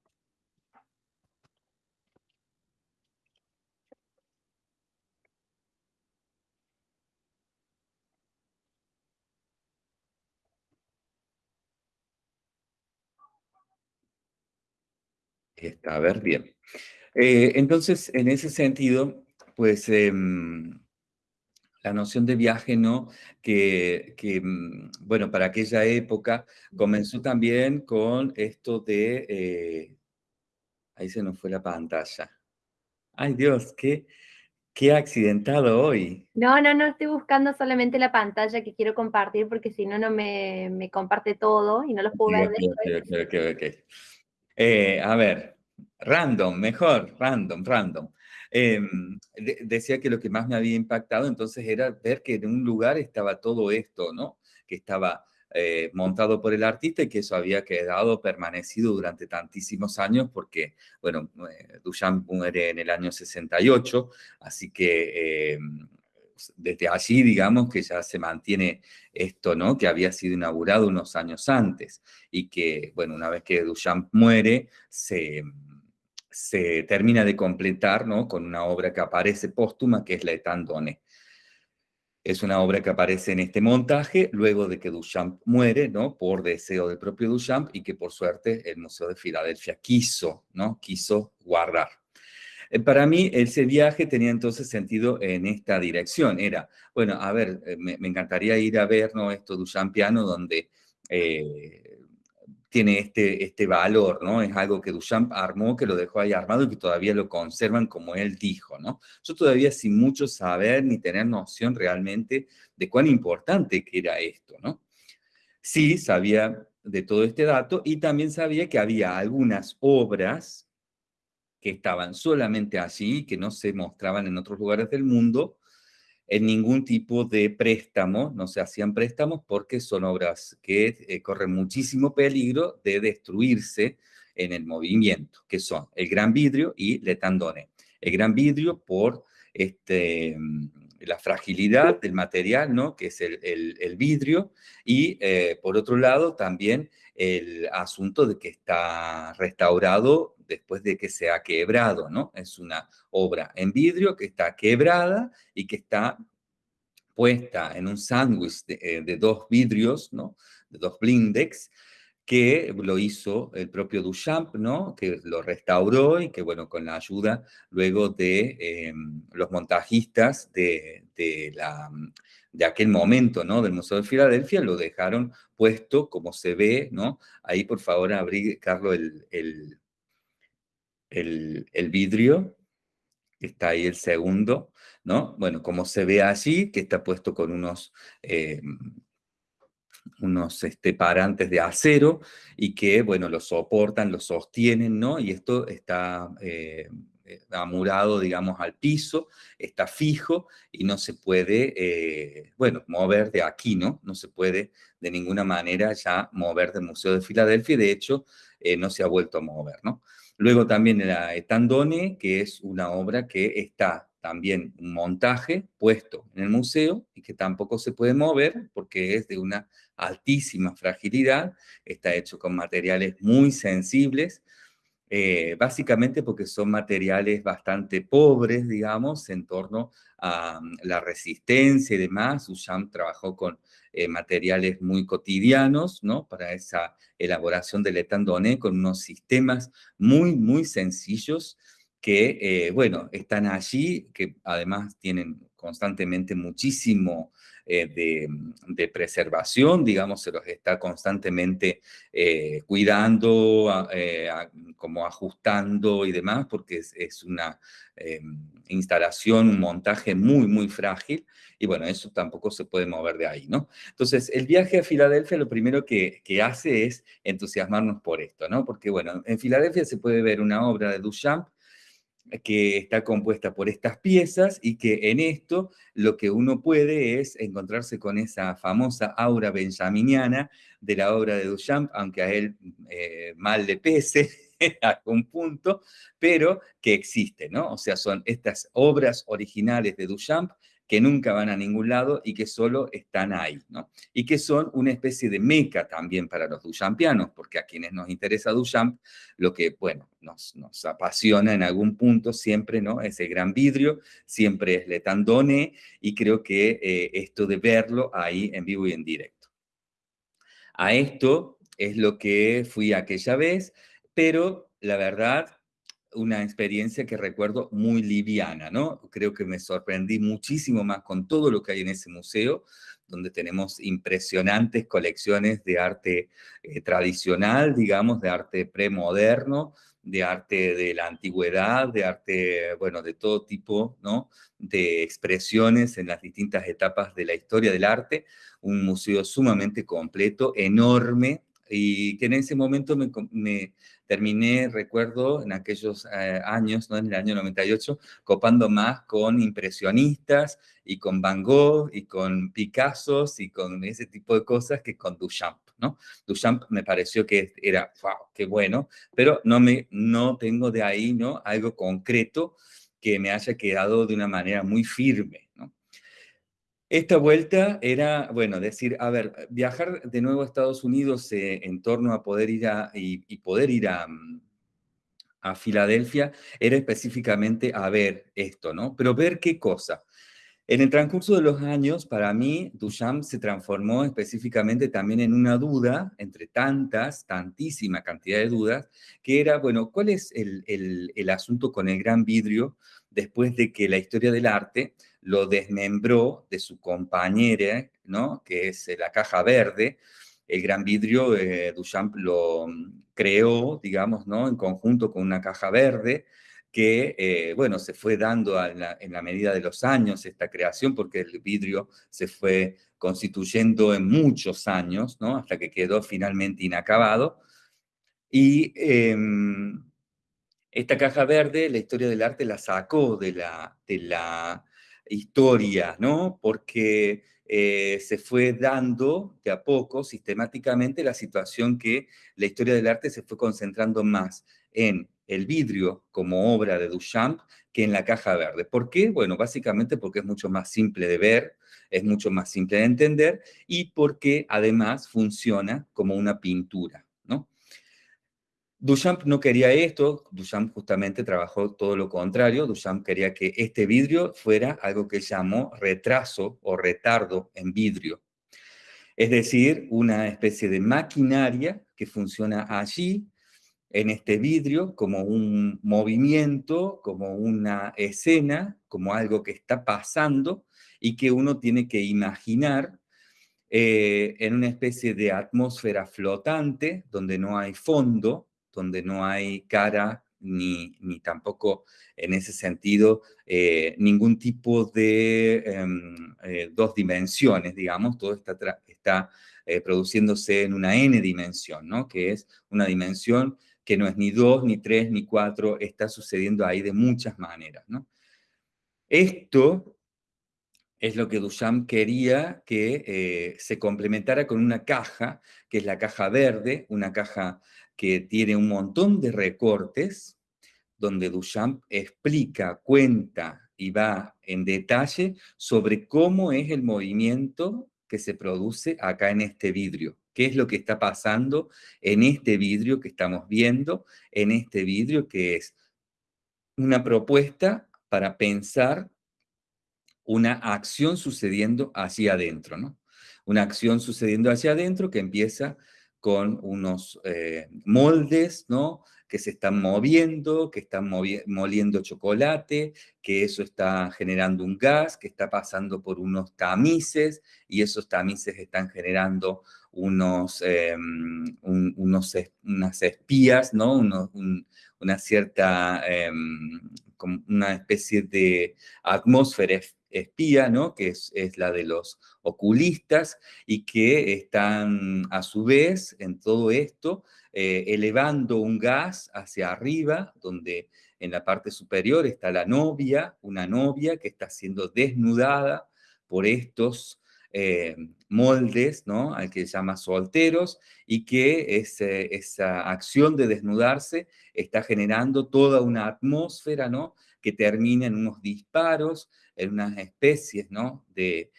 Está, a ver, bien. Eh, entonces, en ese sentido, pues em, la noción de viaje, ¿no? Que, mm, bueno, para aquella época comenzó también con esto de... Eh, ahí se nos fue la pantalla. Ay Dios, qué, qué accidentado hoy. No, no, no, estoy buscando solamente la pantalla que quiero compartir porque si no, no me, comparte todo y no los puedo ver. Eh, a ver, random, mejor, random, random. Em, decía que lo que más me había impactado entonces era ver que en un lugar estaba todo esto, ¿no? Que estaba eh, montado por el artista y que eso había quedado permanecido durante tantísimos años porque, bueno, eh, Duchamp muere en el año 68, así que em, desde allí, digamos, que ya se mantiene esto, ¿no? Que había sido inaugurado unos años antes y que, bueno, una vez que Duchamp muere, se se termina de completar ¿no? con una obra que aparece póstuma, que es la Etandone. Es una obra que aparece en este montaje luego de que Duchamp muere, ¿no? Por deseo del propio Duchamp y que por suerte el Museo de Filadelfia quiso, ¿no? Quiso guardar. Eh, para mí ese viaje tenía entonces sentido en esta dirección. Era, bueno, a ver, eh, me, encantaría ir a ver, ¿no? Esto Duchampiano donde eh, tiene este, este valor, ¿no? Es algo que Duchamp armó, que lo dejó ahí armado y que todavía lo conservan como él dijo, ¿no? Yo todavía sin mucho saber ni tener noción realmente de cuán importante que era esto, ¿no? Sí, sabía de todo este dato y también sabía que había algunas obras que estaban solamente allí, que no se mostraban en otros lugares del mundo, en ningún tipo de préstamo, no se hacían préstamos porque son obras que eh, corren muchísimo peligro de destruirse en el movimiento, que son el gran vidrio y letandone. El gran vidrio por este, mm, la fragilidad del material, ¿no? que es el, vidrio, y eh, por otro lado también el asunto de que está restaurado después de que se ha quebrado, ¿no? Es una obra en vidrio que está quebrada y que está puesta en un sándwich de, eh, dos vidrios, ¿no? De dos blindex, que lo hizo el propio Duchamp, ¿no? Que lo restauró y que, bueno, con la ayuda luego de em, los montajistas de, la, de aquel momento, ¿no? Del Museo de Filadelfia, lo dejaron puesto como se ve, ¿no? Ahí, por favor, abrí, Carlos, el, vidrio, está ahí el segundo, ¿no? Bueno, como se ve allí, que está puesto con unos, eh, unos este, parantes de acero y que, bueno, lo soportan, lo sostienen, ¿no? Y esto está eh, eh, amurado, digamos, al piso, está fijo y no se puede, bueno, mover de aquí, ¿no? No se puede de ninguna manera ya mover del Museo de Filadelfia y de hecho no se ha vuelto a mover, ¿no? Luego también la Etandone, que es una obra que está también un montaje puesto en el museo y que tampoco se puede mover porque es de una altísima fragilidad, está hecho con materiales muy sensibles, eh, básicamente porque son materiales bastante pobres, digamos, en torno a mm, la resistencia y demás. Duchamp trabajó con eh, materiales muy cotidianos, ¿no? Para esa elaboración del etandoné, con unos sistemas muy, muy sencillos que, eh, bueno, están allí, que además tienen constantemente muchísimo eh, de, preservación, digamos, se los está constantemente eh, cuidando, eh, como ajustando y demás, porque es, una instalación, un montaje muy, muy frágil, y bueno, eso tampoco se puede mover de ahí, ¿no? Entonces, el viaje a Filadelfia lo primero que, que hace es entusiasmarnos por esto, ¿no? Porque, bueno, en Filadelfia se puede ver una obra de Duchamp, que está compuesta por estas piezas y que en esto lo que uno puede es encontrarse con esa famosa aura benjaminiana de la obra de Duchamp, aunque a él eh, mal le pese a un punto, pero que existe, ¿no? O sea, son estas obras originales de Duchamp que nunca van a ningún lado y que solo están ahí, ¿no? Y que son una especie de meca también para los duchampianos, porque a quienes nos interesa Duchamp, lo que, bueno, nos, apasiona en algún punto siempre, ¿no? Ese gran vidrio, siempre es Letandone, y creo que eh, esto de verlo ahí en vivo y en directo. A esto es lo que fui aquella vez, pero la verdad una experiencia que recuerdo muy liviana, ¿no? Creo que me sorprendí muchísimo más con todo lo que hay en ese museo, donde tenemos impresionantes colecciones de arte eh, tradicional, digamos, de arte premoderno, de arte de la antigüedad, de arte, bueno, de todo tipo, ¿no? De expresiones en las distintas etapas de la historia del arte. Un museo sumamente completo, enorme, y que en ese momento me, terminé, recuerdo, en aquellos eh, años, ¿no? en el año 98, copando más con impresionistas y con Van Gogh y con Picasso y con ese tipo de cosas que con Duchamp. ¿no? Duchamp me pareció que era, wow, qué bueno, pero no, me, no tengo de ahí ¿no? algo concreto que me haya quedado de una manera muy firme. ¿no? Esta vuelta era, bueno, decir, a ver, viajar de nuevo a Estados Unidos eh, en torno a poder ir a, y, poder ir a, mm, a, Filadelfia era específicamente a ver esto, ¿no? Pero ver qué cosa. En el transcurso de los años, para mí, Duchamp se transformó específicamente también en una duda, entre tantas, tantísima cantidad de dudas, que era, bueno, ¿cuál es el asunto con el gran vidrio después de que la historia del arte lo desmembró de su compañera, ¿no? que es eh, la caja verde. El gran vidrio, eh, Duchamp lo mm, creó, digamos, ¿no? en conjunto con una caja verde, que, eh, bueno, se fue dando en la medida de los años esta creación, porque el vidrio se fue constituyendo en muchos años, ¿no? Hasta que quedó finalmente inacabado. Y em, esta caja verde, la historia del arte la sacó de la, de la historia, ¿no? Porque eh, se fue dando de a poco, sistemáticamente, la situación que la historia del arte se fue concentrando más en el vidrio como obra de Duchamp que en la caja verde. ¿Por qué? Bueno, básicamente porque es mucho más simple de ver, es mucho más simple de entender y porque además funciona como una pintura. Duchamp no quería esto, Duchamp justamente trabajó todo lo contrario, Duchamp quería que este vidrio fuera algo que llamó retraso o retardo en vidrio. Es decir, una especie de maquinaria que funciona allí, en este vidrio, como un movimiento, como una escena, como algo que está pasando y que uno tiene que imaginar eh, en una especie de atmósfera flotante, donde no hay fondo, donde no hay cara ni, ni tampoco en ese sentido eh, ningún tipo de em, eh, dos dimensiones, digamos, todo está, está eh, produciéndose en una n dimensión, ¿no? que es una dimensión que no es ni dos, ni tres, ni cuatro, está sucediendo ahí de muchas maneras. ¿no? Esto es lo que Duchamp quería que se complementara con una caja, que es la caja verde, una caja que tiene un montón de recortes donde Duchamp explica, cuenta y va en detalle sobre cómo es el movimiento que se produce acá en este vidrio. ¿Qué es lo que está pasando en este vidrio que estamos viendo? En este vidrio que es una propuesta para pensar una acción sucediendo hacia adentro, ¿no? Una acción sucediendo hacia adentro que empieza con unos eh, moldes, ¿no? Que se están moviendo, que están moliendo chocolate, que eso está generando un gas, que está pasando por unos tamices, y esos tamices están generando unos, unos unas espías, ¿no? una cierta, em, una especie de atmósfera espía, ¿no? que es, la de los oculistas, y que están a su vez en todo esto eh, elevando un gas hacia arriba, donde en la parte superior está la novia, una novia que está siendo desnudada por estos eh, moldes, ¿no? Al que se llama solteros, y que esa acción de desnudarse está generando toda una atmósfera, ¿no? Que termina en unos disparos, en unas especies ¿no? de,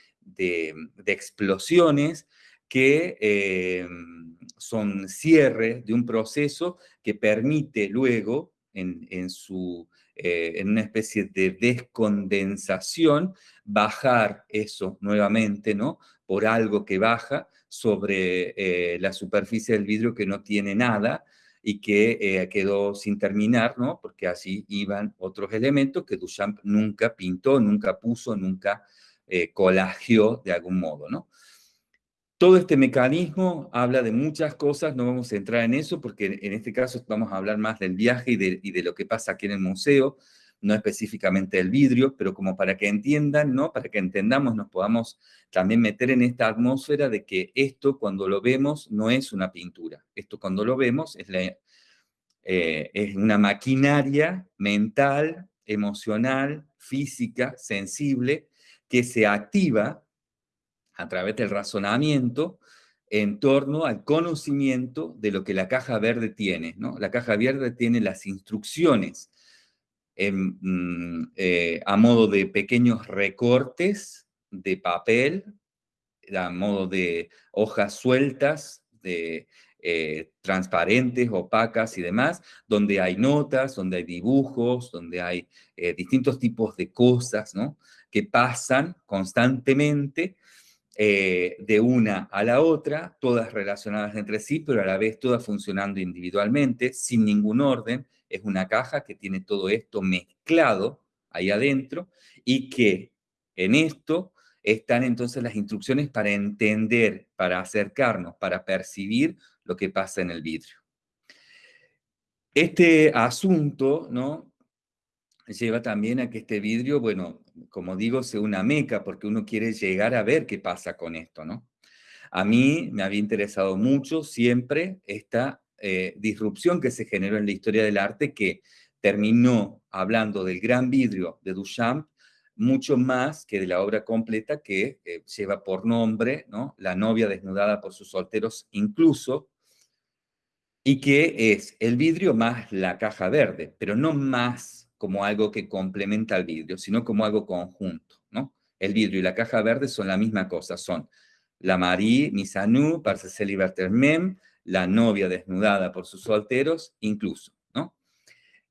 explosiones que eh, son cierre de un proceso que permite luego, en, su, eh, en una especie de descondensación, bajar eso nuevamente, ¿no? Por algo que baja sobre eh, la superficie del vidrio que no tiene nada, y que eh, quedó sin terminar, ¿no? Porque así iban otros elementos que Duchamp nunca pintó, nunca puso, nunca eh, colagió de algún modo, ¿no? Todo este mecanismo habla de muchas cosas, no vamos a entrar en eso porque en este caso vamos a hablar más del viaje y de, y de lo que pasa aquí en el museo, no específicamente del vidrio, pero como para que entiendan, ¿no? Para que entendamos, nos podamos también meter en esta atmósfera de que esto cuando lo vemos no es una pintura. Esto cuando lo vemos es, eh, es una maquinaria mental, emocional, física, sensible, que se activa a través del razonamiento en torno al conocimiento de lo que la caja verde tiene. ¿no? La caja verde tiene las instrucciones Mm, eh, a modo de pequeños recortes de papel, a modo de hojas sueltas, de eh, transparentes, opacas y demás, donde hay notas, donde hay dibujos, donde hay eh, distintos tipos de cosas, ¿no? Que pasan constantemente de una a la otra, todas relacionadas entre sí, pero a la vez todas funcionando individualmente, sin ningún orden, es una caja que tiene todo esto mezclado ahí adentro y que en esto están entonces las instrucciones para entender, para acercarnos, para percibir lo que pasa en el vidrio. Este asunto, ¿no? Lleva también a que este vidrio, bueno, como digo, sea una meca, porque uno quiere llegar a ver qué pasa con esto, ¿no? A mí me había interesado mucho siempre esta eh, disrupción que se generó en la historia del arte que terminó hablando del gran vidrio de Duchamp mucho más que de la obra completa que eh, lleva por nombre ¿no? La novia desnudada por sus solteros incluso, y que es el vidrio más la caja verde, pero no más como algo que complementa al vidrio, sino como algo conjunto. ¿no? El vidrio y la caja verde son la misma cosa, son la Marie Misanou, Parcel Mem, la novia desnudada por sus solteros, incluso, ¿no?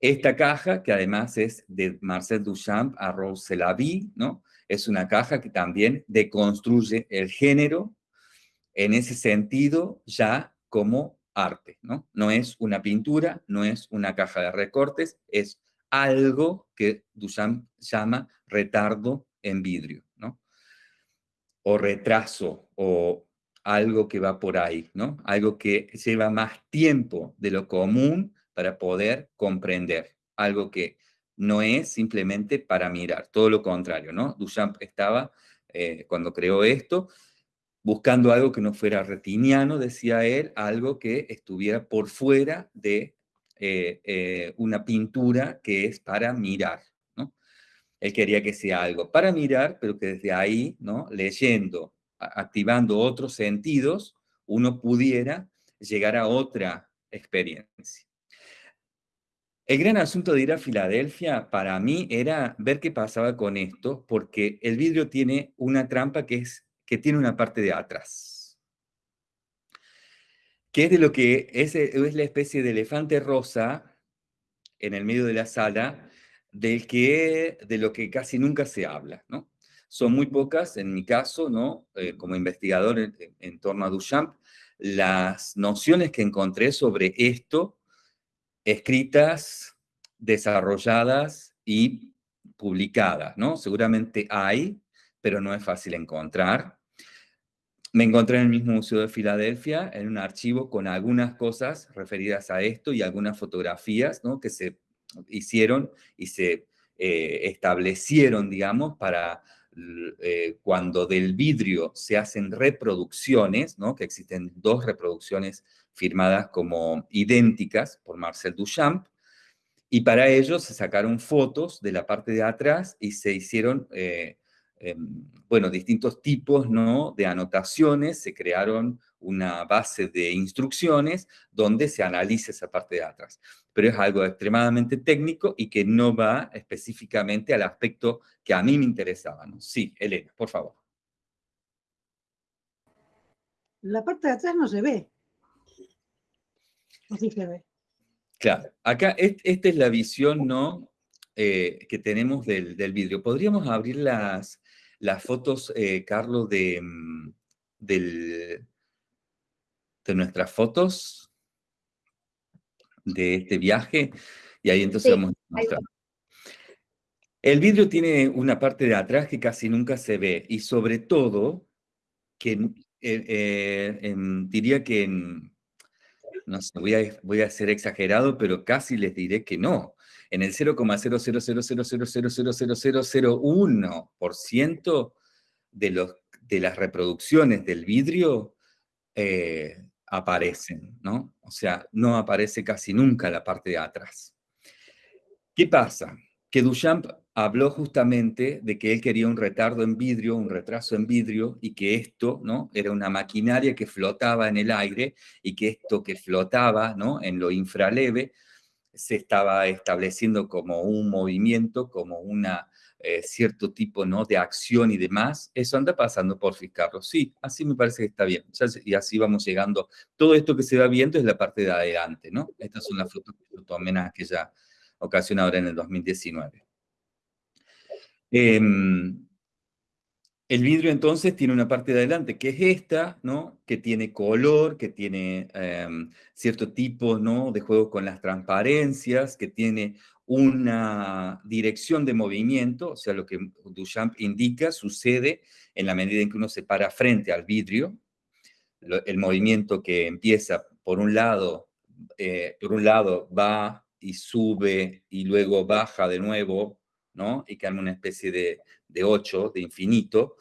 Esta caja, que además es de Marcel Duchamp a Rose Lavie, ¿no? Es una caja que también deconstruye el género en ese sentido ya como arte, ¿no? No es una pintura, no es una caja de recortes, es algo que Duchamp llama retardo en vidrio, ¿no? O retraso, o algo que va por ahí, ¿no? Algo que lleva más tiempo de lo común para poder comprender, algo que no es simplemente para mirar, todo lo contrario, ¿no? Duchamp estaba, eh, cuando creó esto, buscando algo que no fuera retiniano, decía él, algo que estuviera por fuera de eh, eh, una pintura que es para mirar, ¿no? Él quería que sea algo para mirar, pero que desde ahí, ¿no? Leyendo, activando otros sentidos, uno pudiera llegar a otra experiencia. El gran asunto de ir a Filadelfia para mí era ver qué pasaba con esto, porque el vidrio tiene una trampa que es que tiene una parte de atrás. Que es de lo que es, es la especie de elefante rosa en el medio de la sala, del que, de lo que casi nunca se habla, ¿no? Son muy pocas, en mi caso, ¿no? Eh, como investigador en, torno a Duchamp, las nociones que encontré sobre esto, escritas, desarrolladas y publicadas, ¿no? Seguramente hay, pero no es fácil encontrar. Me encontré en el mismo Museo de Filadelfia, en un archivo con algunas cosas referidas a esto y algunas fotografías ¿no? que se hicieron y se eh, establecieron, digamos, para eh, cuando del vidrio se hacen reproducciones, ¿no? que existen dos reproducciones firmadas como idénticas por Marcel Duchamp, y para ello se sacaron fotos de la parte de atrás y se hicieron, eh, em, bueno, distintos tipos ¿no? de anotaciones, se crearon una base de instrucciones donde se analiza esa parte de atrás. Pero es algo extremadamente técnico y que no va específicamente al aspecto que a mí me interesaba. ¿no? Sí, Elena, por favor. La parte de atrás no se ve. Así se ve. Claro, acá esta es la visión ¿no? Eh, que tenemos del, vidrio. ¿Podríamos abrir las, las fotos, eh, Carlos, de, mm, del, de nuestras fotos de este viaje y ahí entonces vamos a mostrar. El vidrio tiene una parte de atrás que casi nunca se ve y sobre todo, que eh, eh, diría que, en, no sé, voy a, voy a ser exagerado, pero casi les diré que no. En el 0,000000001% de, los, de las reproducciones del vidrio eh, aparecen, ¿no? O sea, no aparece casi nunca la parte de atrás. ¿Qué pasa? Que Duchamp habló justamente de que él quería un retardo en vidrio, un retraso en vidrio, y que esto, ¿no? Era una maquinaria que flotaba en el aire, y que esto que flotaba, ¿no? En lo infraleve, se estaba estableciendo como un movimiento, como una eh, cierto tipo ¿no? de acción y demás, eso anda pasando por fiscarlo. Sí, así me parece que está bien. y así vamos llegando. Todo esto que se va viendo es la parte de adelante, ¿no? Estas son las fotos que yo tomé en aquella ocasión ahora en el 2019. Em, el vidrio entonces tiene una parte de adelante, que es esta, ¿no? Que tiene color, que tiene em, cierto tipo, ¿no? De juego con las transparencias, que tiene una dirección de movimiento, o sea, lo que Duchamp indica sucede en la medida en que uno se para frente al vidrio, el movimiento que empieza por un lado, eh, por un lado va y sube y luego baja de nuevo, ¿no? Y cambia una especie de, de ocho, de infinito,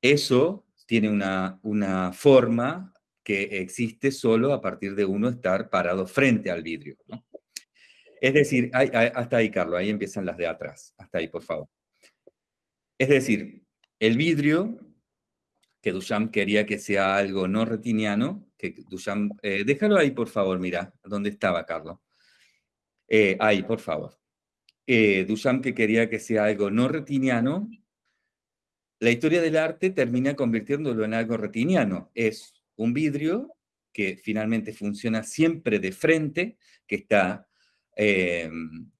eso tiene una, una forma que existe solo a partir de uno estar parado frente al vidrio, ¿no? Es decir, hasta ahí, Carlos, ahí empiezan las de atrás. Hasta ahí, por favor. Es decir, el vidrio, que Duchamp quería que sea algo no retiniano, que Duchamp, eh, déjalo ahí, por favor, mira, ¿dónde estaba, Carlos? Eh, ahí, por favor. Eh, Duchamp que quería que sea algo no retiniano, la historia del arte termina convirtiéndolo en algo retiniano. Es un vidrio que finalmente funciona siempre de frente, que está eh,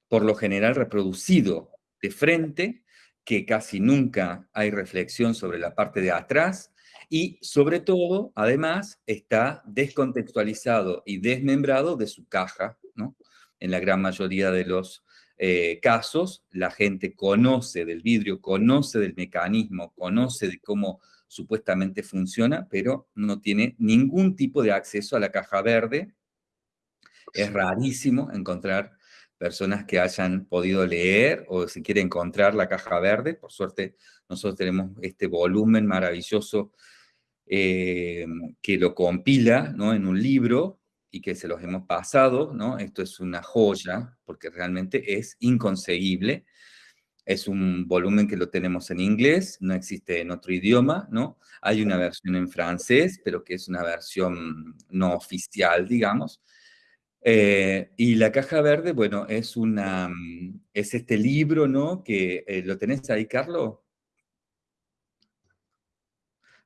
por lo general reproducido de frente, que casi nunca hay reflexión sobre la parte de atrás, y sobre todo, además, está descontextualizado y desmembrado de su caja. En la gran mayoría de los eh, casos, la gente conoce del vidrio, conoce del mecanismo, conoce de cómo supuestamente funciona, pero no tiene ningún tipo de acceso a la caja verde es rarísimo encontrar personas que hayan podido leer o si quiere encontrar la caja verde. Por suerte, nosotros tenemos este volumen maravilloso eh, que lo compila ¿no? en un libro y que se los hemos pasado, ¿no? Esto es una joya, porque realmente es inconseguible. Es un volumen que lo tenemos en inglés, no existe en otro idioma, ¿no? Hay una versión en francés, pero que es una versión no oficial, digamos. Eh, y la caja verde, bueno, es, una, mm, es este libro, ¿no? Que eh, lo tenés ahí, Carlos.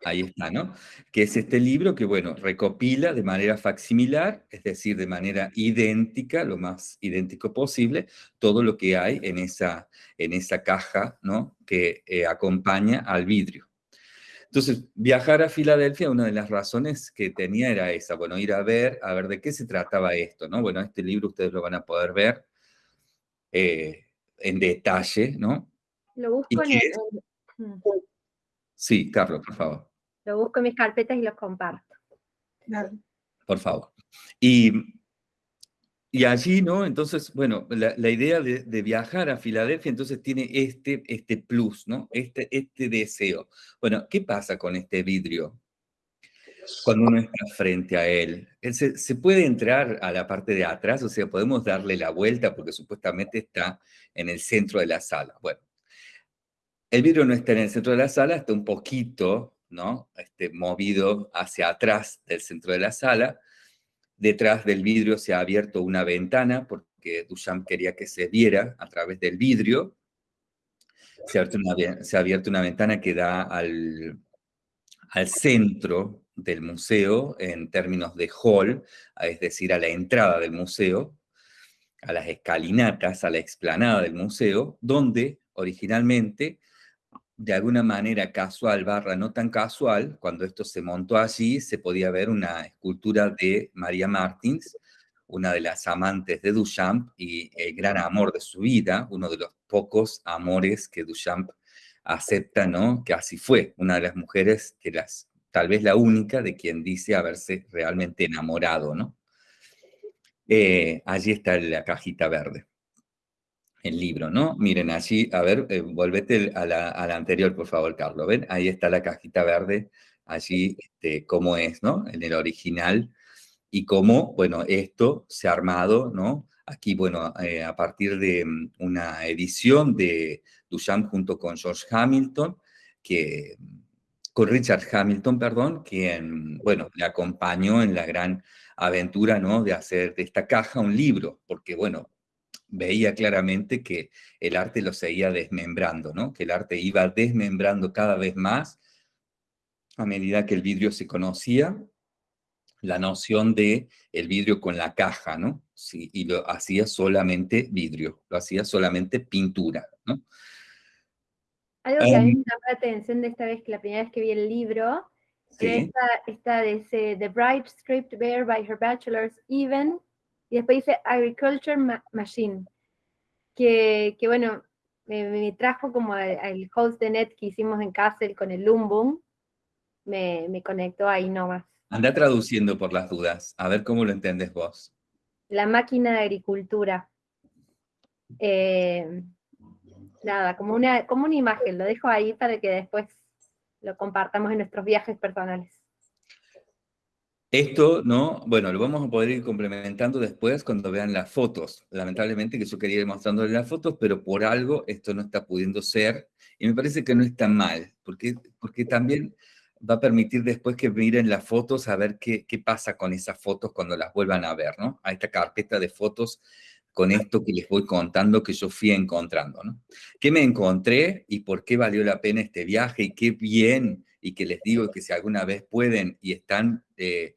Ahí está, ¿no? Que es este libro que, bueno, recopila de manera facsimilar, es decir, de manera idéntica, lo más idéntico posible, todo lo que hay en esa, en esa caja, ¿no? Que eh, acompaña al vidrio. Entonces, viajar a Filadelfia, una de las razones que tenía era esa, bueno, ir a ver, a ver de qué se trataba esto, ¿no? Bueno, este libro ustedes lo van a poder ver eh, en detalle, ¿no? Lo busco en el... Mm. Sí, Carlos, por favor. Lo busco en mis carpetas y los comparto. Por favor. Y y allí, ¿no? Entonces, bueno, la, idea de, viajar a Filadelfia, entonces tiene este, este plus, ¿no? Este, este deseo. Bueno, ¿qué pasa con este vidrio? Cuando uno está frente a él, se, se, puede entrar a la parte de atrás, o sea, podemos darle la vuelta porque supuestamente está en el centro de la sala. Bueno, el vidrio no está en el centro de la sala, está un poquito, ¿no? Este, movido hacia atrás del centro de la sala, Detrás del vidrio se ha abierto una ventana porque Duchamp quería que se viera a través del vidrio. Se ha abierto una, ventana que da al, al centro del museo en términos de hall, es decir, a la entrada del museo, a las escalinatas, a la explanada del museo, donde originalmente de alguna manera casual barra no tan casual, cuando esto se montó allí, se podía ver una escultura de María Martins, una de las amantes de Duchamp y el gran amor de su vida, uno de los pocos amores que Duchamp acepta, ¿no? Que así fue, una de las mujeres que las, tal vez la única de quien dice haberse realmente enamorado, ¿no? Eh, allí está la cajita verde el libro, ¿no? Miren, allí, a ver, eh, volvete a la, anterior, por favor, Carlos. ¿Ven? Ahí está la cajita verde, allí, este, cómo es, ¿no? En el original, y cómo, bueno, esto se ha armado, ¿no? Aquí, bueno, eh, a partir de mm, una edición de Duchamp junto con George Hamilton, que, con Richard Hamilton, perdón, quien, bueno, le acompañó en la gran aventura, ¿no? De hacer de esta caja un libro, porque, bueno, veía claramente que el arte lo seguía desmembrando, ¿no? Que el arte iba desmembrando cada vez más a medida que el vidrio se conocía, la noción de el vidrio con la caja, ¿no? Sí, y lo hacía solamente vidrio, lo hacía solamente pintura, ¿no? Algo que a mí em me llamó la atención de esta vez, que la primera vez que vi el libro, esta, esta de ese, The Bride Script Bear by Her Bachelor's Even, y después dice Agriculture Machine, que, que bueno, me, trajo como al host de net que hicimos en Castle con el Lumbum, me, me conectó ahí nomás. Anda traduciendo por las dudas, a ver cómo lo entiendes vos. La máquina de agricultura. Eh, nada, como una, como una imagen, lo dejo ahí para que después lo compartamos en nuestros viajes personales. Esto, ¿no? Bueno, lo vamos a poder ir complementando después cuando vean las fotos. Lamentablemente que yo quería ir mostrándoles las fotos, pero por algo esto no está pudiendo ser. Y me parece que no está mal, porque, porque también va a permitir después que miren las fotos a ver qué, qué pasa con esas fotos cuando las vuelvan a ver, ¿no? A esta carpeta de fotos con esto que les voy contando que yo fui encontrando, ¿no? ¿Qué me encontré y por qué valió la pena este viaje y qué bien y que les digo que si alguna vez pueden y están eh,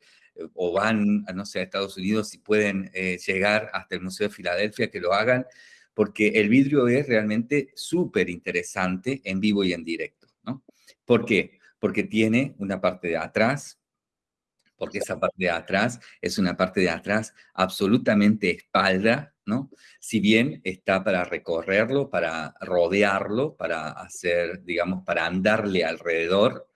o van, no sé, a Estados Unidos y pueden eh, llegar hasta el Museo de Filadelfia, que lo hagan, porque el vidrio es realmente súper interesante en vivo y en directo, ¿no? ¿Por qué? Porque tiene una parte de atrás, porque esa parte de atrás es una parte de atrás absolutamente espalda, ¿no? Si bien está para recorrerlo, para rodearlo, para hacer, digamos, para andarle alrededor,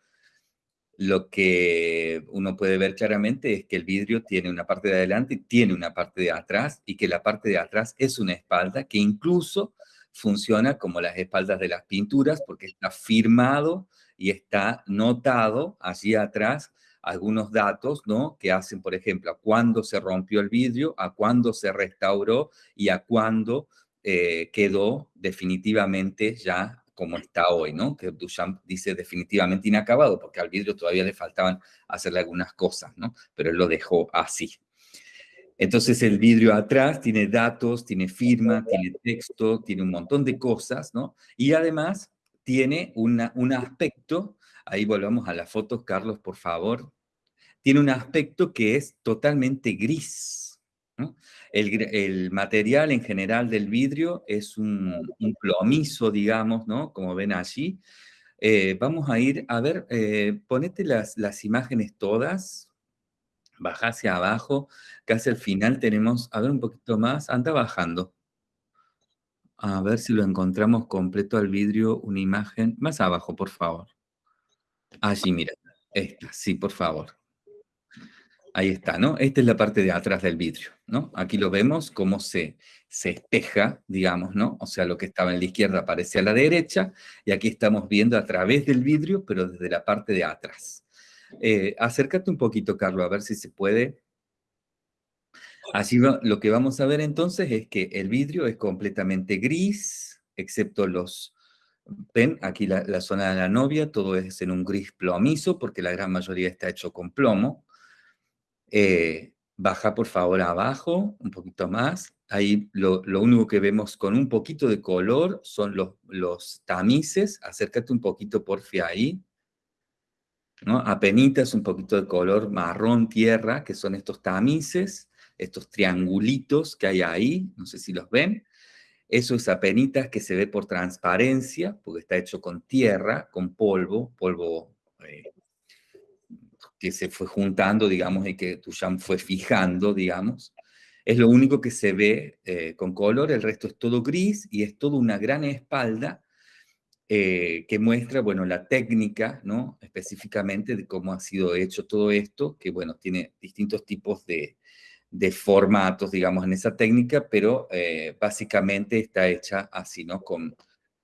lo que uno puede ver claramente es que el vidrio tiene una parte de adelante y tiene una parte de atrás y que la parte de atrás es una espalda que incluso funciona como las espaldas de las pinturas porque está firmado y está notado allí atrás algunos datos, ¿no? Que hacen, por ejemplo, a cuándo se rompió el vidrio, a cuándo se restauró y a cuándo eh, quedó definitivamente ya como está hoy, ¿no? Que Duchamp dice definitivamente inacabado, porque al vidrio todavía le faltaban hacerle algunas cosas, ¿no? Pero él lo dejó así. Entonces el vidrio atrás tiene datos, tiene firma, tiene texto, tiene un montón de cosas, ¿no? Y además tiene una, un aspecto, ahí volvamos a las fotos, Carlos, por favor, tiene un aspecto que es totalmente gris. El, material en general del vidrio es un, un, plomizo, digamos, ¿no? Como ven allí. Eh, vamos a ir, a ver, eh, ponete las, las imágenes todas, baja hacia abajo, casi al final tenemos, a ver un poquito más, anda bajando. A ver si lo encontramos completo al vidrio, una imagen, más abajo, por favor. Allí, mira, esta, sí, por favor. Ahí está, ¿no? Esta es la parte de atrás del vidrio, ¿no? Aquí lo vemos cómo se, se espeja, digamos, ¿no? O sea, lo que estaba en la izquierda aparece a la derecha, y aquí estamos viendo a través del vidrio, pero desde la parte de atrás. Eh, acércate un poquito, Carlos, a ver si se puede. Así va, lo que vamos a ver entonces es que el vidrio es completamente gris, excepto los... Ven, aquí la, la zona de la novia, todo es en un gris plomizo, porque la gran mayoría está hecho con plomo. Eh, baja por favor abajo, un poquito más. Ahí lo, único que vemos con un poquito de color son los, los tamices. Acércate un poquito, porfia, ahí. ¿no? Apenitas un poquito de color marrón tierra, que son estos tamices, estos triangulitos que hay ahí, no sé si los ven. Eso es apenitas que se ve por transparencia, porque está hecho con tierra, con polvo, polvo eh, que se fue juntando, digamos, y que Duchamp fue fijando, digamos. Es lo único que se ve eh, con color, el resto es todo gris y es toda una gran espalda eh, que muestra, bueno, la técnica, ¿no? Específicamente de cómo ha sido hecho todo esto, que, bueno, tiene distintos tipos de, de formatos, digamos, en esa técnica, pero eh, básicamente está hecha así, ¿no? Con,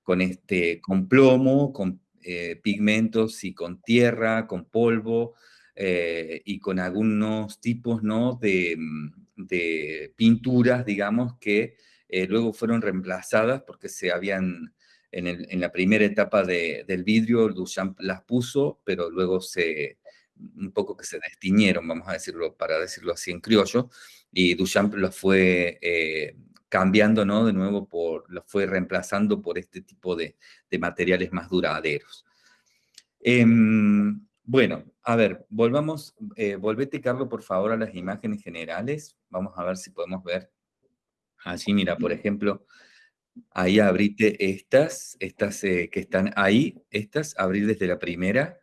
con, este, con plomo, con eh, pigmentos y con tierra, con polvo, eh, y con algunos tipos ¿no? de, mm, de pinturas, digamos, que eh, luego fueron reemplazadas porque se habían, en, el, en la primera etapa de, del vidrio, Duchamp las puso, pero luego se, un poco que se destiñeron, vamos a decirlo, para decirlo así en criollo, y Duchamp las fue eh, cambiando, ¿no? De nuevo, por, los fue reemplazando por este tipo de, de materiales más duraderos. Eh, bueno, a ver, volvamos, eh, volvete, Carlos, por favor, a las imágenes generales. Vamos a ver si podemos ver. Allí, mira, por ejemplo, ahí abrite estas, estas eh, que están ahí, estas, abrir desde la primera.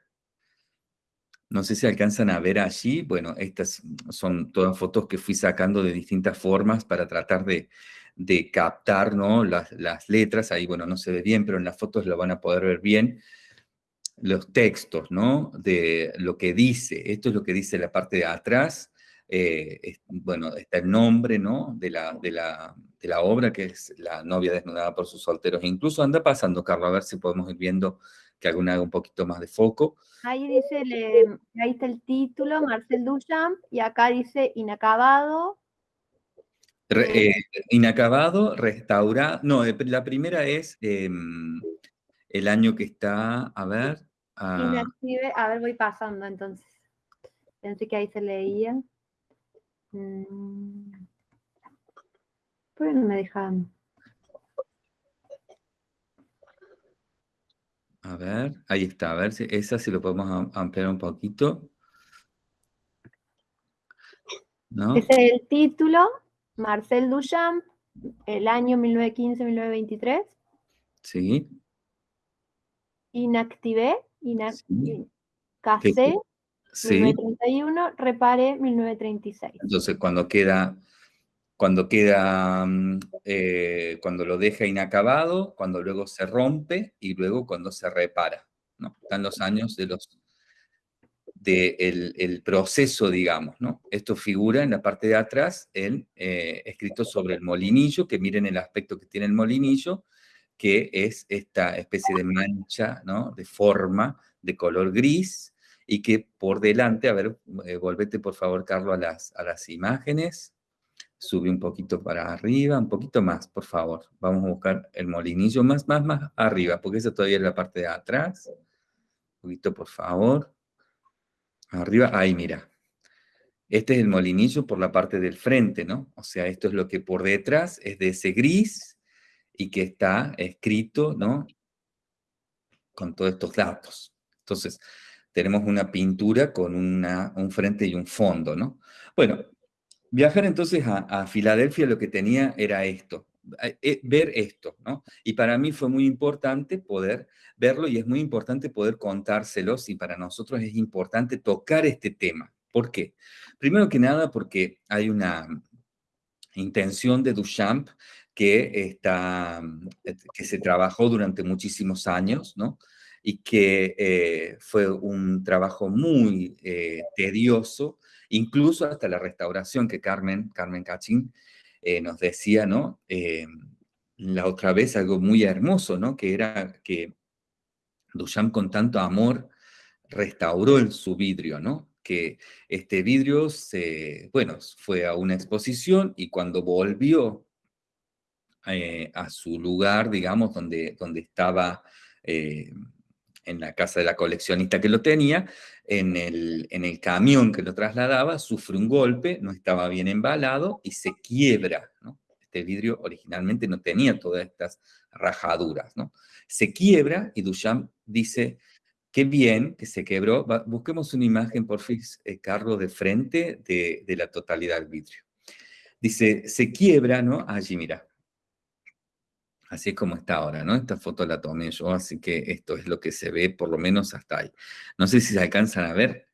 No sé si alcanzan a ver allí. Bueno, estas son todas fotos que fui sacando de distintas formas para tratar de, de captar ¿no? las, las letras. Ahí, bueno, no se ve bien, pero en las fotos lo van a poder ver bien los textos, ¿no? De lo que dice, esto es lo que dice la parte de atrás, eh, es, bueno, está el nombre, ¿no? De la, de, la, de la obra, que es La novia desnudada por sus solteros. Incluso anda pasando, Carlos, a ver si podemos ir viendo que alguna haga un poquito más de foco. Ahí dice, le, ahí está el título, Marcel Duchamp, y acá dice inacabado. Re, eh, inacabado, restaurado, no, la primera es eh, el año que está, a ver, Escribe, a ver, voy pasando entonces. Pensé que ahí se leía. Mm. ¿Por qué no me dejan? A ver, ahí está, a ver si esa si lo podemos ampliar un poquito. ¿No? Ese es el título, Marcel Duchamp, el año 1915-1923. Sí. Inactivé Sí. 1931, repare 1936. Entonces, cuando queda, cuando queda, mm, eh, cuando lo deja inacabado, cuando luego se rompe y luego cuando se repara. ¿no? Están los años de los del de el proceso, digamos, ¿no? Esto figura en la parte de atrás, el, eh, escrito sobre el molinillo, que miren el aspecto que tiene el molinillo, que es esta especie de mancha, ¿no? De forma de color gris y que por delante, a ver, eh, volvete por favor, Carlos, a las, a las imágenes. Sube un poquito para arriba, un poquito más, por favor. Vamos a buscar el molinillo más, más, más arriba, porque esa todavía es la parte de atrás. Un poquito, por favor. Arriba, ahí, mira. Este es el molinillo por la parte del frente, ¿no? O sea, esto es lo que por detrás es de ese gris y que está escrito, ¿no? Con todos estos datos. Entonces, tenemos una pintura con una, un frente y un fondo, ¿no? Bueno, viajar entonces a, Filadelfia lo que tenía era esto, eh, ver esto, ¿no? Y para mí fue muy importante poder verlo y es muy importante poder contárselos y para nosotros es importante tocar este tema. ¿Por qué? Primero que nada porque hay una intención de Duchamp que, está, que se trabajó durante muchísimos años, ¿no? Y que eh, fue un trabajo muy eh, tedioso, incluso hasta la restauración que Carmen, Carmen Cachín eh, nos decía, ¿no? la otra vez algo muy hermoso, ¿no? Que era que Duchamp con tanto amor restauró el, su vidrio, ¿no? que este vidrio se, bueno, fue a una exposición y cuando volvió eh, a su lugar, digamos, donde, donde estaba eh, en la casa de la coleccionista que lo tenía, en el, en el camión que lo trasladaba, sufre un golpe, no estaba bien embalado y se quiebra, Este vidrio originalmente no tenía todas estas rajaduras, ¿no? Se quiebra y Duchamp dice, Qué bien que se quebró. busquemos una imagen, por fin, eh, Carlos, de frente de, de, la totalidad del vidrio. Dice, se quiebra, ¿no? Allí, mira. Así es como está ahora, ¿no? Esta foto la tomé yo, así que esto es lo que se ve, por lo menos hasta ahí. No sé si se alcanzan a ver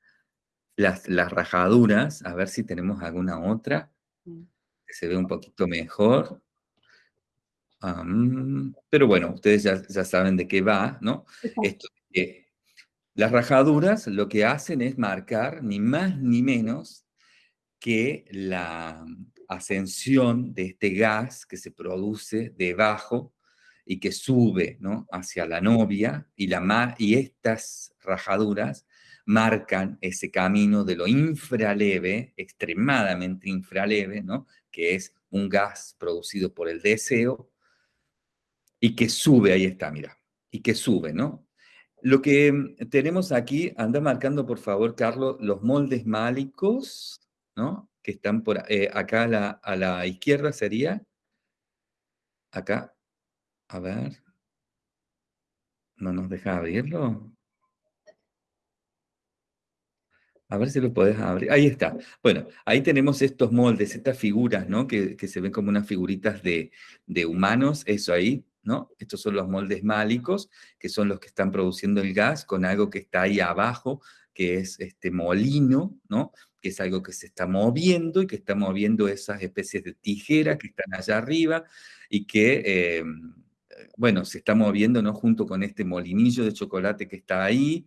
las, las rajaduras, a ver si tenemos alguna otra que se ve un poquito mejor. pero bueno, ustedes ya, ya, saben de qué va, ¿no? Esto las rajaduras lo que hacen es marcar ni más ni menos que la ascensión de este gas que se produce debajo y que sube hacia la novia y, la y estas rajaduras marcan ese camino de lo infraleve, extremadamente infraleve, ¿no? que es un gas producido por el deseo y que sube, ahí está, mira, y que sube, ¿no? Lo que mm, tenemos aquí, anda marcando por favor, Carlos, los moldes málicos, ¿no? Que están por eh, acá a la, a la izquierda sería. Acá. A ver. ¿No nos deja abrirlo? A ver si lo podés abrir. Ahí está. Bueno, ahí tenemos estos moldes, estas figuras, ¿no? Que, que se ven como unas figuritas de, de humanos, eso ahí. ¿no? Estos son los moldes málicos, que son los que están produciendo el gas con algo que está ahí abajo, que es este molino, ¿no? Que es algo que se está moviendo y que está moviendo esas especies de tijeras que están allá arriba y que, em, bueno, se está moviendo, ¿no? Junto con este molinillo de chocolate que está ahí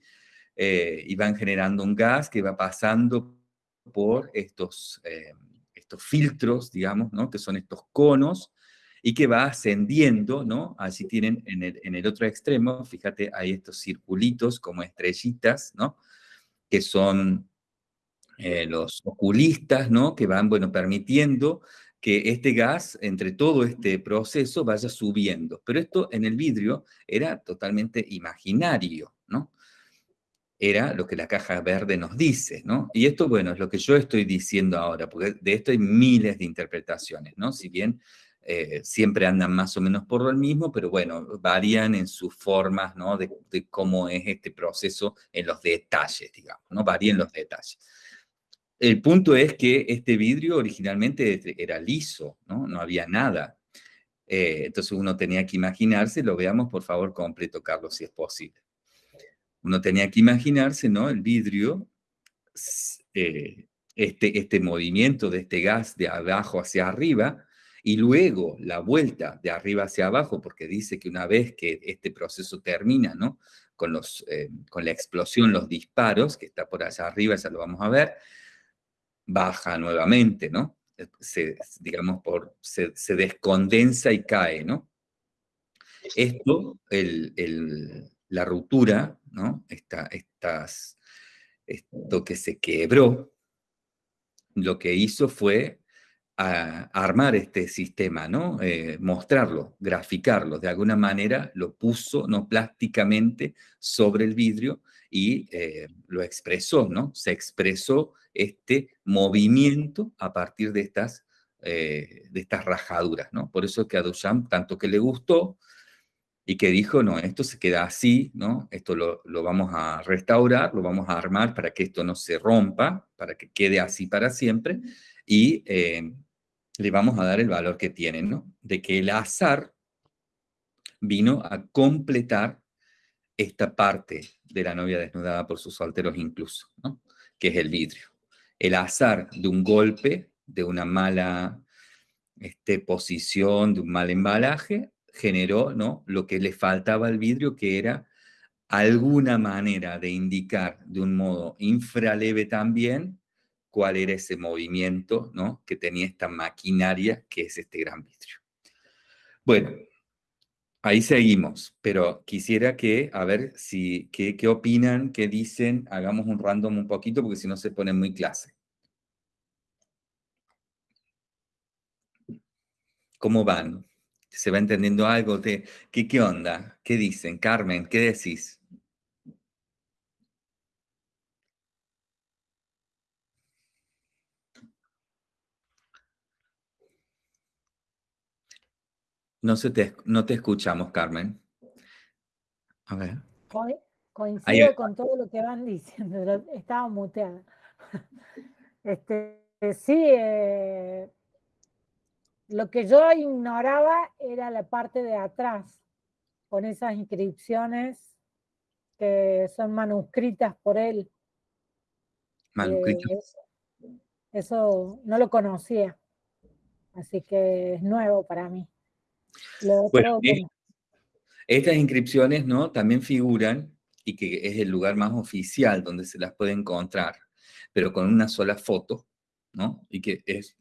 eh, y van generando un gas que va pasando por estos, em, estos filtros, digamos, ¿no? Que son estos conos y que va ascendiendo, ¿no? Así tienen en el, en el otro extremo, fíjate, hay estos circulitos como estrellitas, ¿no? Que son eh, los oculistas, ¿no? Que van, bueno, permitiendo que este gas, entre todo este proceso, vaya subiendo. Pero esto en el vidrio era totalmente imaginario, ¿no? Era lo que la caja verde nos dice, ¿no? Y esto, bueno, es lo que yo estoy diciendo ahora, porque de esto hay miles de interpretaciones, ¿no? Si bien eh, siempre andan más o menos por lo mismo, pero bueno, varían en sus formas, ¿no? De, cómo es este proceso en los detalles, digamos, ¿no? Varían los detalles. El punto es que este vidrio originalmente era liso, ¿no? No había nada. Eh, entonces uno tenía que imaginarse, lo veamos por favor completo, Carlos, si es posible. Uno tenía que imaginarse, ¿no? El vidrio, eh, este, este movimiento de este gas de abajo hacia arriba, y luego la vuelta de arriba hacia abajo, porque dice que una vez que este proceso termina, ¿no? Con, los, eh, con la explosión, los disparos, que está por allá arriba, ya lo vamos a ver, baja nuevamente, ¿no? Se, digamos, por, se, descondensa y cae, ¿no? Esto, el, la ruptura, ¿no? Esta, estas, esto que se quebró, lo que hizo fue a, armar este sistema, ¿no? Eh, mostrarlo, graficarlo, de alguna manera lo puso, ¿no? Plásticamente sobre el vidrio y eh, lo expresó, ¿no? Se expresó este movimiento a partir de estas, eh, de estas rajaduras, ¿no? Por eso que a Duchamp tanto que le gustó y que dijo, no, esto se queda así, ¿no? Esto lo, lo vamos a restaurar, lo vamos a armar para que esto no se rompa, para que quede así para siempre, y le vamos a dar el valor que tiene, ¿no? De que el azar vino a completar esta parte de la novia desnudada por sus solteros incluso, ¿no? Que es el vidrio. El azar de un golpe, de una mala este, posición, de un mal embalaje, generó, ¿no? Lo que le faltaba al vidrio, que era alguna manera de indicar de un modo infraleve también cuál era ese movimiento ¿no? que tenía esta maquinaria que es este gran vidrio. Bueno, ahí seguimos, pero quisiera que, a ver si, qué, qué opinan, qué dicen, hagamos un random un poquito porque si no se pone muy clase. ¿Cómo van? ¿Se va entendiendo algo? ¿Qué, ¿Qué onda? ¿Qué dicen? Carmen, ¿qué decís? No, se te, no te escuchamos, Carmen. A ver. coincido con todo lo que van diciendo, estaba muteada. Este, sí, eh, lo que yo ignoraba era la parte de atrás, con esas inscripciones que son manuscritas por él. Manuscritas. Eh, eso no lo conocía, así que es nuevo para mí. Bueno, estas inscripciones ¿no? también figuran, y que es el lugar más oficial donde se las puede encontrar, pero con una sola foto, ¿no? Y que es,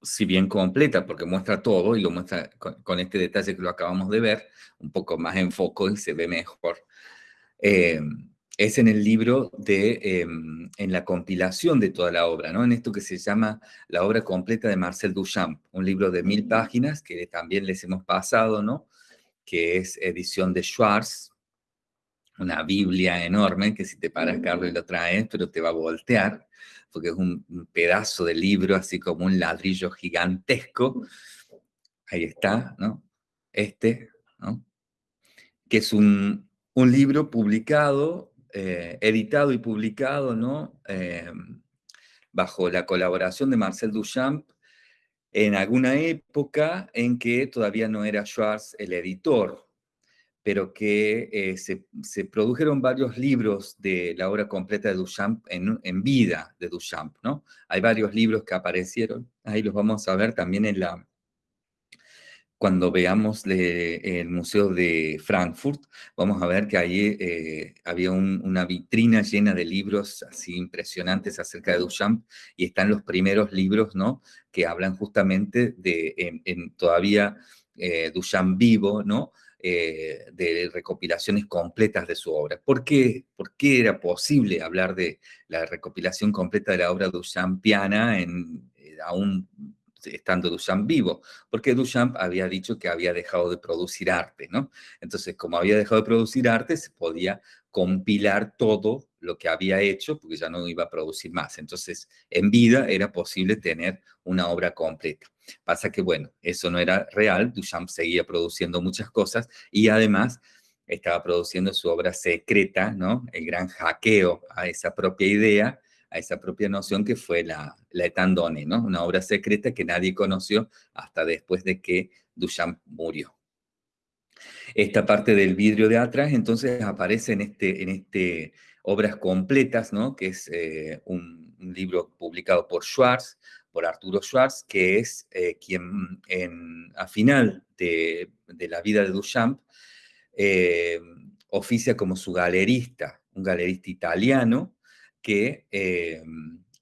si bien completa, porque muestra todo, y lo muestra con, este detalle que lo acabamos de ver, un poco más en foco y se ve mejor. Eh, es en el libro de, em, en la compilación de toda la obra, ¿no? En esto que se llama la obra completa de Marcel Duchamp, un libro de mil páginas que también les hemos pasado, ¿no? Que es edición de Schwartz, una Biblia enorme que si te paras, Carlos, y lo traes, pero te va a voltear, porque es un, un pedazo de libro, así como un ladrillo gigantesco. Ahí está, ¿no? Este, ¿no? Que es un, un libro publicado eh, editado y publicado, ¿no? Em, bajo la colaboración de Marcel Duchamp, en alguna época en que todavía no era Schwartz el editor, pero que eh, se, produjeron varios libros de la obra completa de Duchamp en, en, vida de Duchamp, ¿no? Hay varios libros que aparecieron, ahí los vamos a ver también en la, cuando veamos el Museo de Frankfurt, vamos a ver que ahí eh, había una vitrina llena de libros así impresionantes acerca de Duchamp y están los primeros libros, ¿no? Que hablan justamente de, en, todavía eh, Duchamp vivo, ¿no? Eh, de recopilaciones completas de su obra. ¿Por qué? ¿Por qué era posible hablar de la recopilación completa de la obra duchampiana en, aún estando Duchamp vivo, porque Duchamp había dicho que había dejado de producir arte, ¿no? Entonces, como había dejado de producir arte, se podía compilar todo lo que había hecho, porque ya no iba a producir más. Entonces, en vida era posible tener una obra completa. Pasa que, bueno, eso no era real, Duchamp seguía produciendo muchas cosas y además estaba produciendo su obra secreta, ¿no? El gran hackeo a esa propia idea, a esa propia noción que fue la, la Etandone, ¿no? Una obra secreta que nadie conoció hasta después de que Duchamp murió. Esta parte del vidrio de atrás entonces aparece en este, en este obras completas, ¿no? Que es eh, un, libro publicado por Schwartz, por Arturo Schwartz, que es eh, quien en, a final de, de, la vida de Duchamp eh, oficia como su galerista, un galerista italiano, que eh,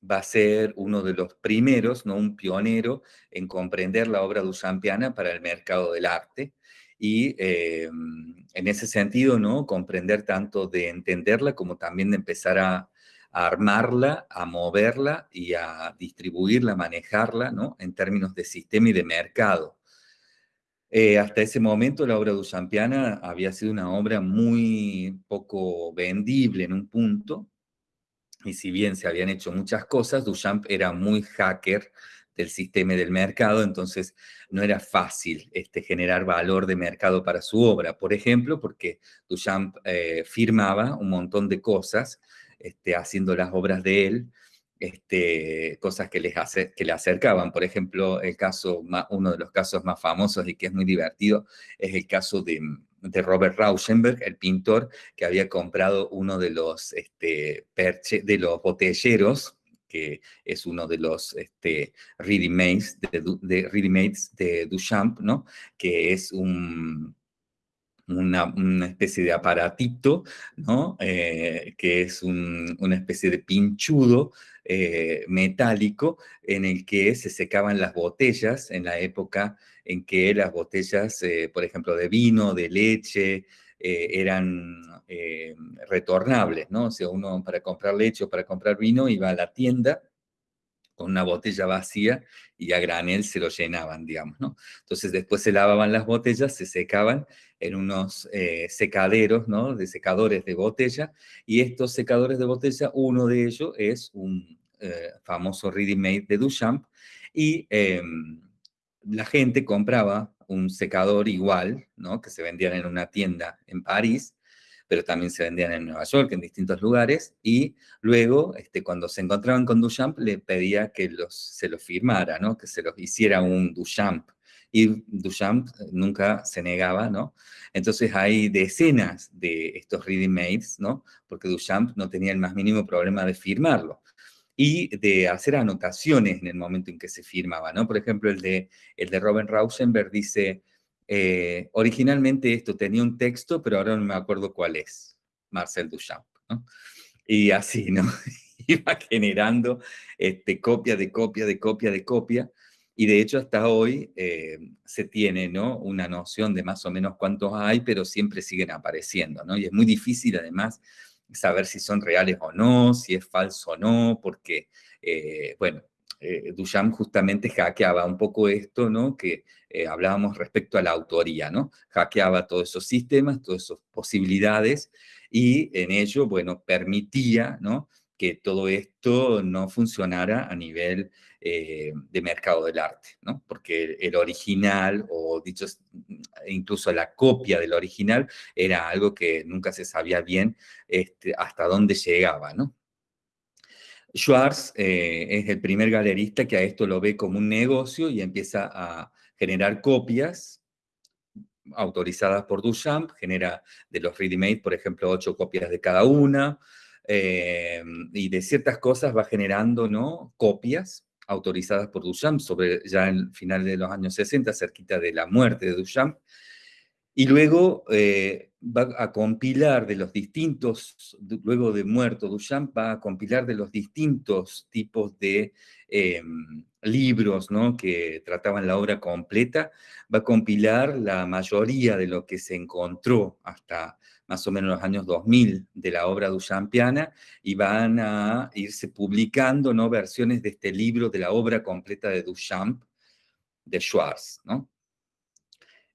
va a ser uno de los primeros, ¿no? un pionero en comprender la obra duchampiana para el mercado del arte y eh, en ese sentido, ¿no? comprender tanto de entenderla como también de empezar a, armarla, a moverla y a distribuirla, a manejarla, ¿no? En términos de sistema y de mercado. Eh, hasta ese momento la obra duchampiana había sido una obra muy poco vendible en un punto, y si bien se habían hecho muchas cosas, Duchamp era muy hacker del sistema y del mercado, entonces no era fácil este, generar valor de mercado para su obra. Por ejemplo, porque Duchamp eh, firmaba un montón de cosas este, haciendo las obras de él, este, cosas que, les hace, que le acercaban. Por ejemplo, el caso, uno de los casos más famosos y que es muy divertido es el caso de, de Robert Rauschenberg, el pintor que había comprado uno de los, este, de los botelleros, que es uno de los este, ready-mades de, de, de Duchamp, ¿no? que es un, una, especie de aparatito, ¿no? Eh, que es una especie de pinchudo eh, metálico en el que se secaban las botellas en la época en que las botellas, eh, por ejemplo, de vino, de leche, eran retornables, ¿no? O sea, uno para comprar leche o para comprar vino iba a la tienda con una botella vacía y a granel se lo llenaban, digamos, ¿no? Entonces después se lavaban las botellas, se secaban en unos eh, secaderos, ¿no? De secadores de botella, y estos secadores de botella, uno de ellos es un eh, famoso ready made de Duchamp, y em, la gente compraba un secador igual, ¿no? Que se vendían en una tienda en París, pero también se vendían en Nueva York, en distintos lugares, y luego, este, cuando se encontraban con Duchamp, le pedía que los, se lo firmara, ¿no? que se los hiciera un Duchamp, y Duchamp nunca se negaba, ¿no? Entonces hay decenas de estos reading mades, ¿no? Porque Duchamp no tenía el más mínimo problema de firmarlo y de hacer anotaciones en el momento en que se firmaba, ¿no? Por ejemplo, el de, el de Robin Rauschenberg dice, eh, originalmente esto tenía un texto, pero ahora no me acuerdo cuál es, Marcel Duchamp, ¿no? Y así, ¿no? Iba generando este, copia de copia de copia de copia, y de hecho hasta hoy eh, se tiene, ¿no? Una noción de más o menos cuántos hay, pero siempre siguen apareciendo, ¿no? Y es muy difícil además saber si son reales o no, si es falso o no, porque, eh, bueno, eh, Duchamp justamente hackeaba un poco esto, ¿no? Que eh, hablábamos respecto a la autoría, ¿no? Hackeaba todos esos sistemas, todas esas posibilidades, y en ello, bueno, permitía, ¿no? Que todo esto no funcionara a nivel eh, de mercado del arte, ¿no? Porque el original, o dicho, incluso la copia del original, era algo que nunca se sabía bien este, hasta dónde llegaba. Schwartz eh, es el primer galerista que a esto lo ve como un negocio y empieza a generar copias autorizadas por Duchamp, genera de los ready-made, por ejemplo, ocho copias de cada una, eh, y de ciertas cosas va generando ¿no? copias autorizadas por Duchamp, sobre ya en final de los años 60, cerquita de la muerte de Duchamp, y luego eh, va a compilar de los distintos, luego de muerto Duchamp, va a compilar de los distintos tipos de em, libros ¿no? que trataban la obra completa, va a compilar la mayoría de lo que se encontró hasta más o menos los años 2000 de la obra duchampiana y van a irse publicando ¿no? versiones de este libro de la obra completa de Duchamp, de Schwartz. ¿no?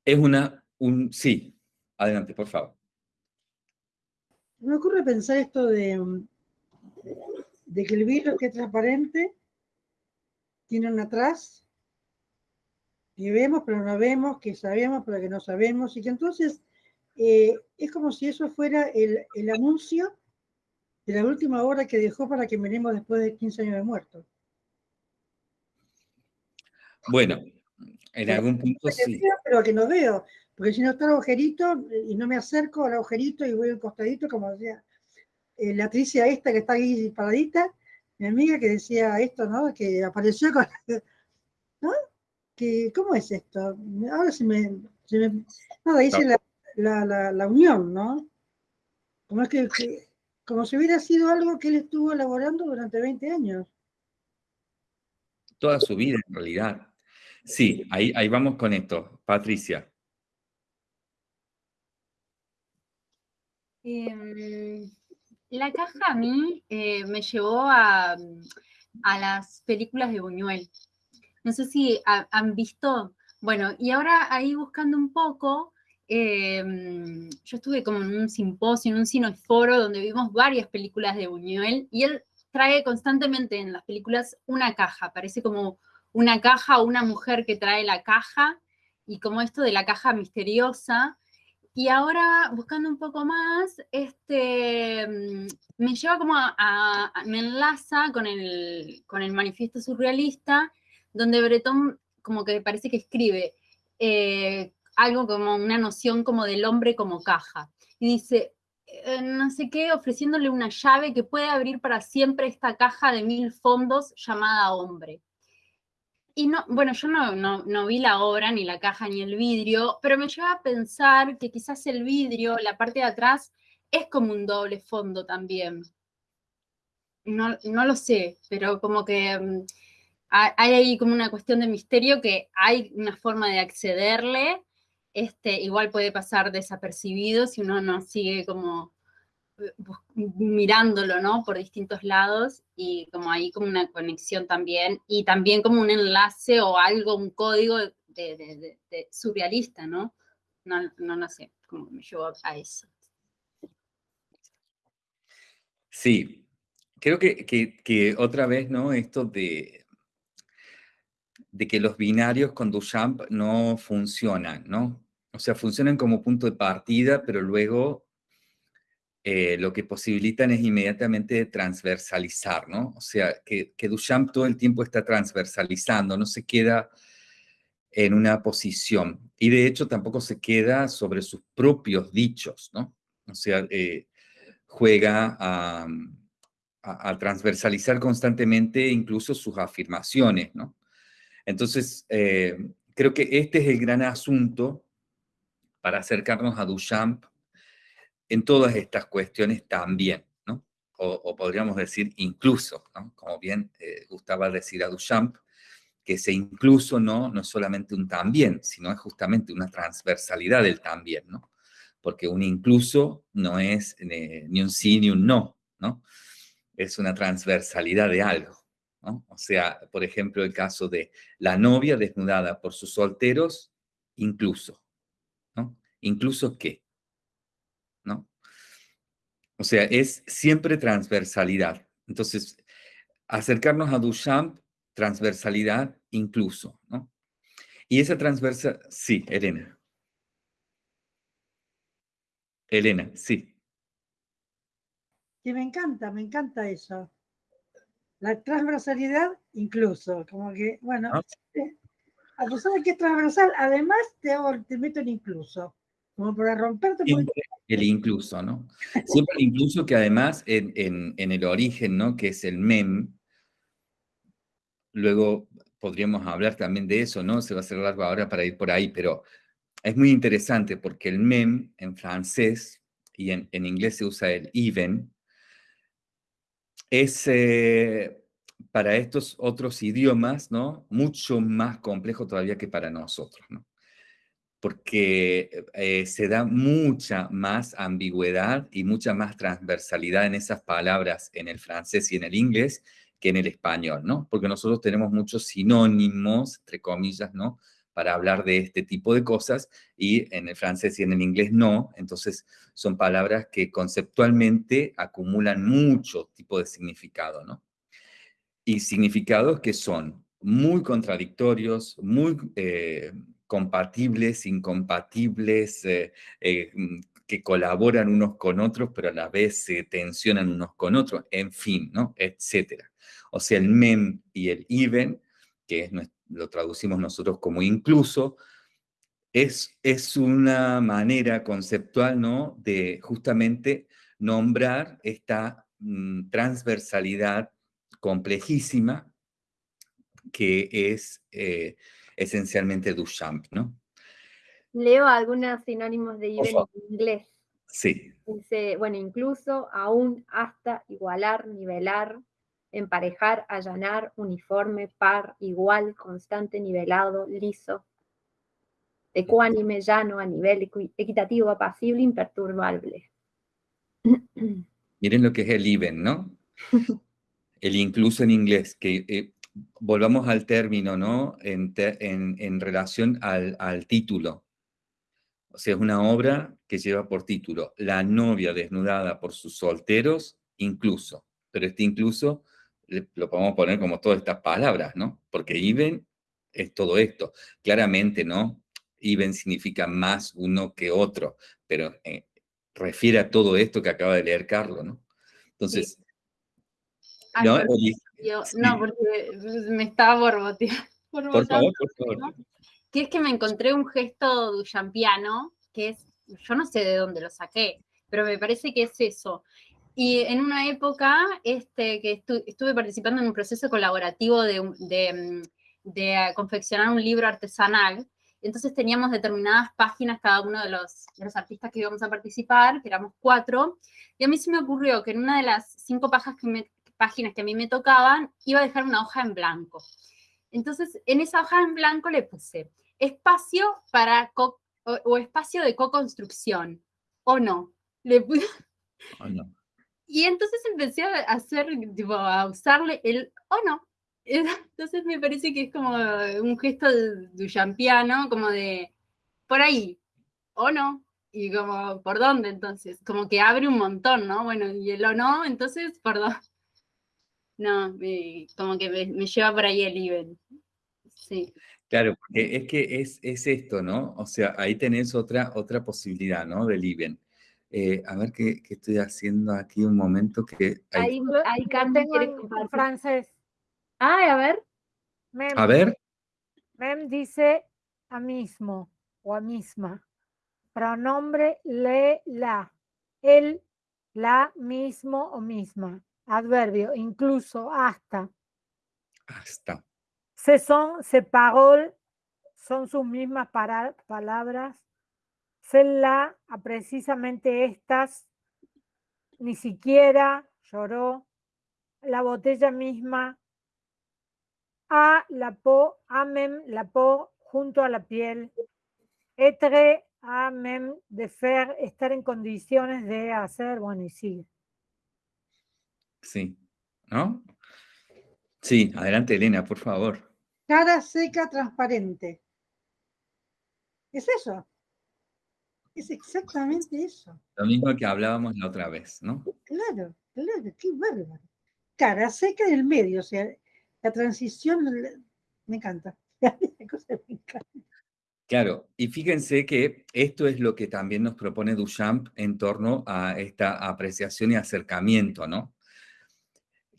Es una un sí. Adelante, por favor. Me ocurre pensar esto de, de que el vidrio que es transparente tiene un atrás que vemos pero no vemos, que sabemos pero que no sabemos, y que entonces eh, es como si eso fuera el, el, anuncio de la última hora que dejó para que miremos después de 15 años de muerto. Bueno, en algún punto sí. Pero que no veo. Porque si no está el agujerito y no me acerco al agujerito y voy al costadito, como decía eh, la Tricia esta que está ahí paradita, mi amiga que decía esto, ¿no? Que apareció con... ¿No? Que, ¿Cómo es esto? Ahora se me... Se me nada, dice la, la, la, la, unión, ¿no? Como es que, que, como si hubiera sido algo que él estuvo elaborando durante 20 años. Toda su vida, en realidad. Sí, ahí, ahí vamos con esto. Patricia. Em, la caja a mí eh, me llevó a, a, las películas de Buñuel. No sé si han visto, bueno, y ahora ahí buscando un poco, em, yo estuve como en un simposio, en un cineforo, donde vimos varias películas de Buñuel, y él trae constantemente en las películas una caja, parece como una caja o una mujer que trae la caja, y como esto de la caja misteriosa, y ahora, buscando un poco más, este, mm, me lleva como a, me enlaza con el, con el manifiesto surrealista, donde Breton como que parece que escribe eh, algo como una noción como del hombre como caja. Y dice, eh, no sé qué, ofreciéndole una llave que puede abrir para siempre esta caja de mil fondos llamada hombre y no, bueno, yo no, vi la obra, ni la caja, ni el vidrio, pero me lleva a pensar que quizás el vidrio, la parte de atrás, es como un doble fondo también. No, lo sé, pero como que mm, hay ahí como una cuestión de misterio que hay una forma de accederle, este, igual puede pasar desapercibido si uno no sigue como mirándolo, ¿no? Por distintos lados y como ahí como una conexión también y también como un enlace o algo, un código de, surrealista, ¿no? ¿no? No, sé, cómo me llevó a eso. Sí, creo que, que, otra vez, ¿no? Esto de, de que los binarios con Duchamp no funcionan, ¿no? O sea, funcionan como punto de partida, pero luego eh, lo que posibilitan es inmediatamente transversalizar, ¿no? O sea, que, Duchamp todo el tiempo está transversalizando, no se queda en una posición. Y de hecho tampoco se queda sobre sus propios dichos, ¿no? O sea, eh, juega a, transversalizar constantemente incluso sus afirmaciones, ¿no? Entonces, eh, creo que este es el gran asunto para acercarnos a Duchamp en todas estas cuestiones también, ¿no? O, podríamos decir incluso, ¿no? Como bien eh, gustaba decir a Duchamp, que ese incluso no, no es solamente un también, sino es justamente una transversalidad del también, ¿no? Porque un incluso no es eh, ni un sí ni un no, ¿no? Es una transversalidad de algo, ¿no? O sea, por ejemplo, el caso de la novia desnudada por sus solteros, incluso, ¿no? ¿Incluso qué? O sea, es siempre transversalidad. Entonces, acercarnos a Duchamp, transversalidad incluso, ¿no? Y esa transversa, sí, Elena. Elena, sí. Que me encanta, me encanta eso. La transversalidad incluso, como que, bueno, ah. eh, a pesar de que es transversal, además te, te meto en incluso, como para romperte. El incluso, ¿no? Siempre incluso que además en, el origen, ¿no? Que es el mem, luego podríamos hablar también de eso, ¿no? Se va a hacer largo ahora para ir por ahí, pero es muy interesante porque el mem en francés y en, inglés se usa el even, es eh, para estos otros idiomas, ¿no? Mucho más complejo todavía que para nosotros, ¿no? Porque eh, se da mucha más ambigüedad y mucha más transversalidad en esas palabras en el francés y en el inglés que en el español, ¿no? Porque nosotros tenemos muchos sinónimos, entre comillas, ¿no? Para hablar de este tipo de cosas y en el francés y en el inglés no, entonces son palabras que conceptualmente acumulan mucho tipo de significado, ¿no? Y significados que son muy contradictorios, muy... Eh, compatibles, incompatibles, eh, eh, mm, que colaboran unos con otros, pero a la vez se tensionan unos con otros, en fin, ¿no? Etcétera. O sea, el mem y el even, que lo traducimos nosotros como incluso, es, es una manera conceptual, ¿no? De justamente nombrar esta mm, transversalidad complejísima que es eh, esencialmente Duchamp, ¿no? Leo algunos sinónimos de even en inglés. Sí. Dice, bueno, incluso, aún, hasta, igualar, nivelar, emparejar, allanar, uniforme, par, igual, constante, nivelado, liso, ecuánime, llano, a nivel equitativo, apacible, imperturbable. Miren lo que es el even, ¿no? El incluso en inglés, que eh, volvamos al término, ¿no? En, en, relación al, al, título. O sea, es una obra que lleva por título La novia desnudada por sus solteros, incluso. Pero este incluso lo podemos poner como todas estas palabras, ¿no? Porque even es todo esto. Claramente, ¿no? Even significa más uno que otro, pero eh, refiere a todo esto que acaba de leer Carlos, ¿no? Entonces, ¿no? No, porque me estaba borboteando. Por favor, por favor. Que es que me encontré un gesto duchampiano, que es, yo no sé de dónde lo saqué, pero me parece que es eso. Y en una época este, que estuve participando en un proceso colaborativo de, de, de, confeccionar un libro artesanal, entonces teníamos determinadas páginas cada uno de los, de los artistas que íbamos a participar, que éramos cuatro, y a mí se me ocurrió que en una de las cinco páginas que me, páginas que a mí me tocaban, iba a dejar una hoja en blanco. Entonces, en esa hoja en blanco le puse espacio para o, espacio de co-construcción, o no. Le puse... no. Y entonces empecé a hacer, tipo, a usarle el o no. Entonces me parece que es como un gesto duchampiano, como de por ahí, o no. Y como, ¿por dónde entonces? Como que abre un montón, ¿no? Bueno, y el o no, entonces, perdón. No, como que me, lleva por ahí el nivel. Sí. Claro, porque es que es, es, esto, ¿no? O sea, ahí tenés otra, otra posibilidad, ¿no? Del IBEN. Eh, a ver qué, qué, estoy haciendo aquí un momento que... Ahí, ahí Carmen quiere francés. Ah, a ver. a ver. Mem dice a mismo o a misma. Pronombre le, la. El, la, mismo o misma adverbio, incluso, hasta. Hasta. Se son, se pagó, son sus mismas palabras. Se la, a precisamente estas, ni siquiera lloró. La botella misma, a la po, amem, la po, junto a la piel. Etre, amem, de fer, estar en condiciones de hacer, bueno, y sigue. Sí, ¿no? Sí, adelante Elena, por favor. Cara seca, transparente. Es eso. Es exactamente eso. Lo mismo que hablábamos la otra vez, ¿no? Claro, claro, qué bárbaro. Cara seca en el medio, o sea, la transición me encanta. Claro, y fíjense que esto es lo que también nos propone Duchamp en torno a esta apreciación y acercamiento, ¿no?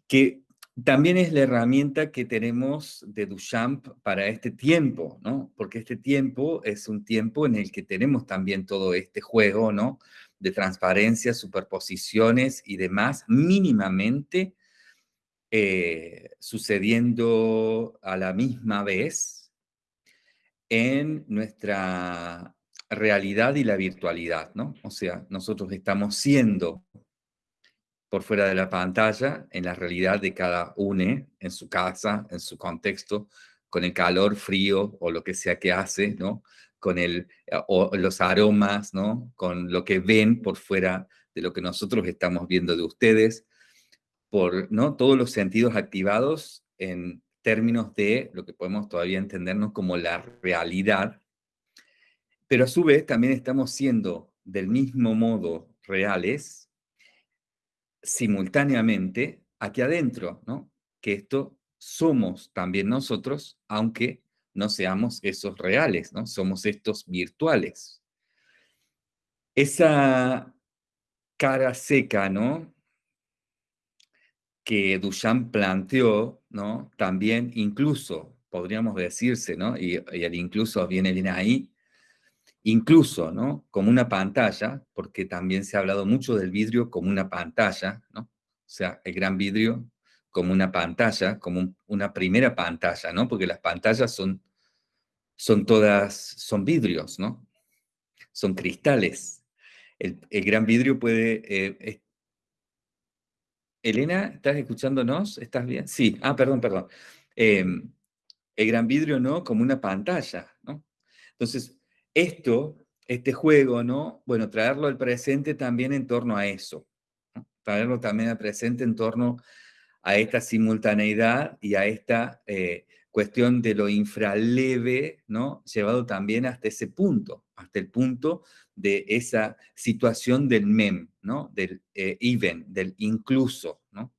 Que también es la herramienta que tenemos de Duchamp para este tiempo, ¿no? Porque este tiempo es un tiempo en el que tenemos también todo este juego, ¿no? De transparencia, superposiciones y demás, mínimamente eh, sucediendo a la misma vez en nuestra realidad y la virtualidad, ¿no? O sea, nosotros estamos siendo por fuera de la pantalla, en la realidad de cada uno, en su casa, en su contexto, con el calor, frío o lo que sea que hace, ¿no? Con el, eh, o los aromas, ¿no? Con lo que ven por fuera de lo que nosotros estamos viendo de ustedes, por, ¿no? Todos los sentidos activados en términos de lo que podemos todavía entendernos como la realidad, pero a su vez también estamos siendo del mismo modo reales simultáneamente aquí adentro, ¿no? Que esto somos también nosotros, aunque no seamos esos reales, ¿no? Somos estos virtuales. Esa cara seca, ¿no? Que Duchamp planteó, ¿no? También incluso, podríamos decirse, ¿no? Y, y el incluso viene bien ahí, incluso, ¿no? Como una pantalla, porque también se ha hablado mucho del vidrio como una pantalla, ¿no? O sea, el gran vidrio como una pantalla, como una primera pantalla, ¿no? Porque las pantallas son, son todas, son vidrios, ¿no? Son cristales. El, gran vidrio puede... Eh, Elena, ¿estás escuchándonos? ¿Estás bien? Sí, ah, perdón, perdón. Em, el gran vidrio, ¿no? Como una pantalla, ¿no? Entonces, esto, este juego, ¿no? Bueno, traerlo al presente también en torno a eso. traerlo también presente en torno a esta simultaneidad y a esta eh, cuestión de lo infraleve, ¿no? Llevado también hasta ese punto, hasta el punto de esa situación del mem, ¿no? Del eh, even, del incluso, ¿no?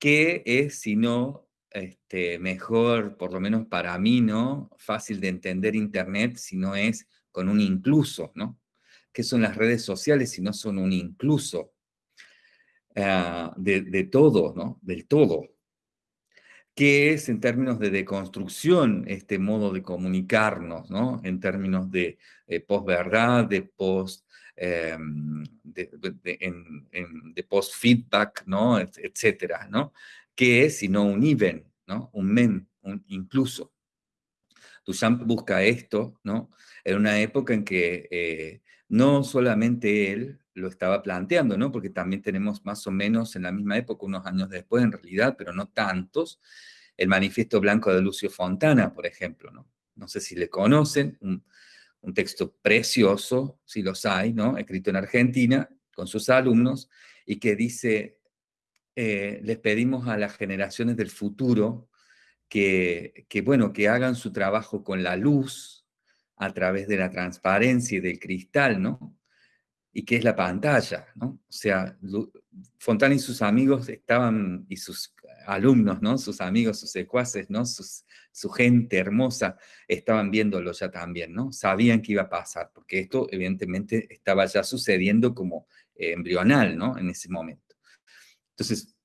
¿Qué es, si no, este, mejor, por lo menos para mí, ¿no? Fácil de entender Internet, si no es con un incluso, ¿no? ¿Qué son las redes sociales si no son un incluso? Ah, de, todo, ¿no? Del todo qué es en términos de deconstrucción este modo de comunicarnos, ¿no? En términos de eh, posverdad, de post... Em, de, post-feedback, ¿no? etcétera, ¿no? ¿Qué es sino un even, ¿no? Un mem, un incluso. Duchamp busca esto, ¿no? En una época en que eh, no solamente él lo estaba planteando, ¿no? Porque también tenemos más o menos en la misma época, unos años después en realidad, pero no tantos, el Manifiesto Blanco de Lucio Fontana, por ejemplo, ¿no? No sé si le conocen, un, texto precioso, si los hay, ¿no? Escrito en Argentina, con sus alumnos, y que dice, eh, les pedimos a las generaciones del futuro que, que, bueno, que hagan su trabajo con la luz, a través de la transparencia y del cristal, ¿no? y qué es la pantalla, ¿no? O sea, Fontana y sus amigos estaban, y sus alumnos, ¿no? Sus amigos, sus secuaces, ¿no? su gente hermosa estaban viéndolo ya también, ¿no? Sabían que iba a pasar, porque esto evidentemente estaba ya sucediendo como embrional, ¿no? En ese momento. Entonces,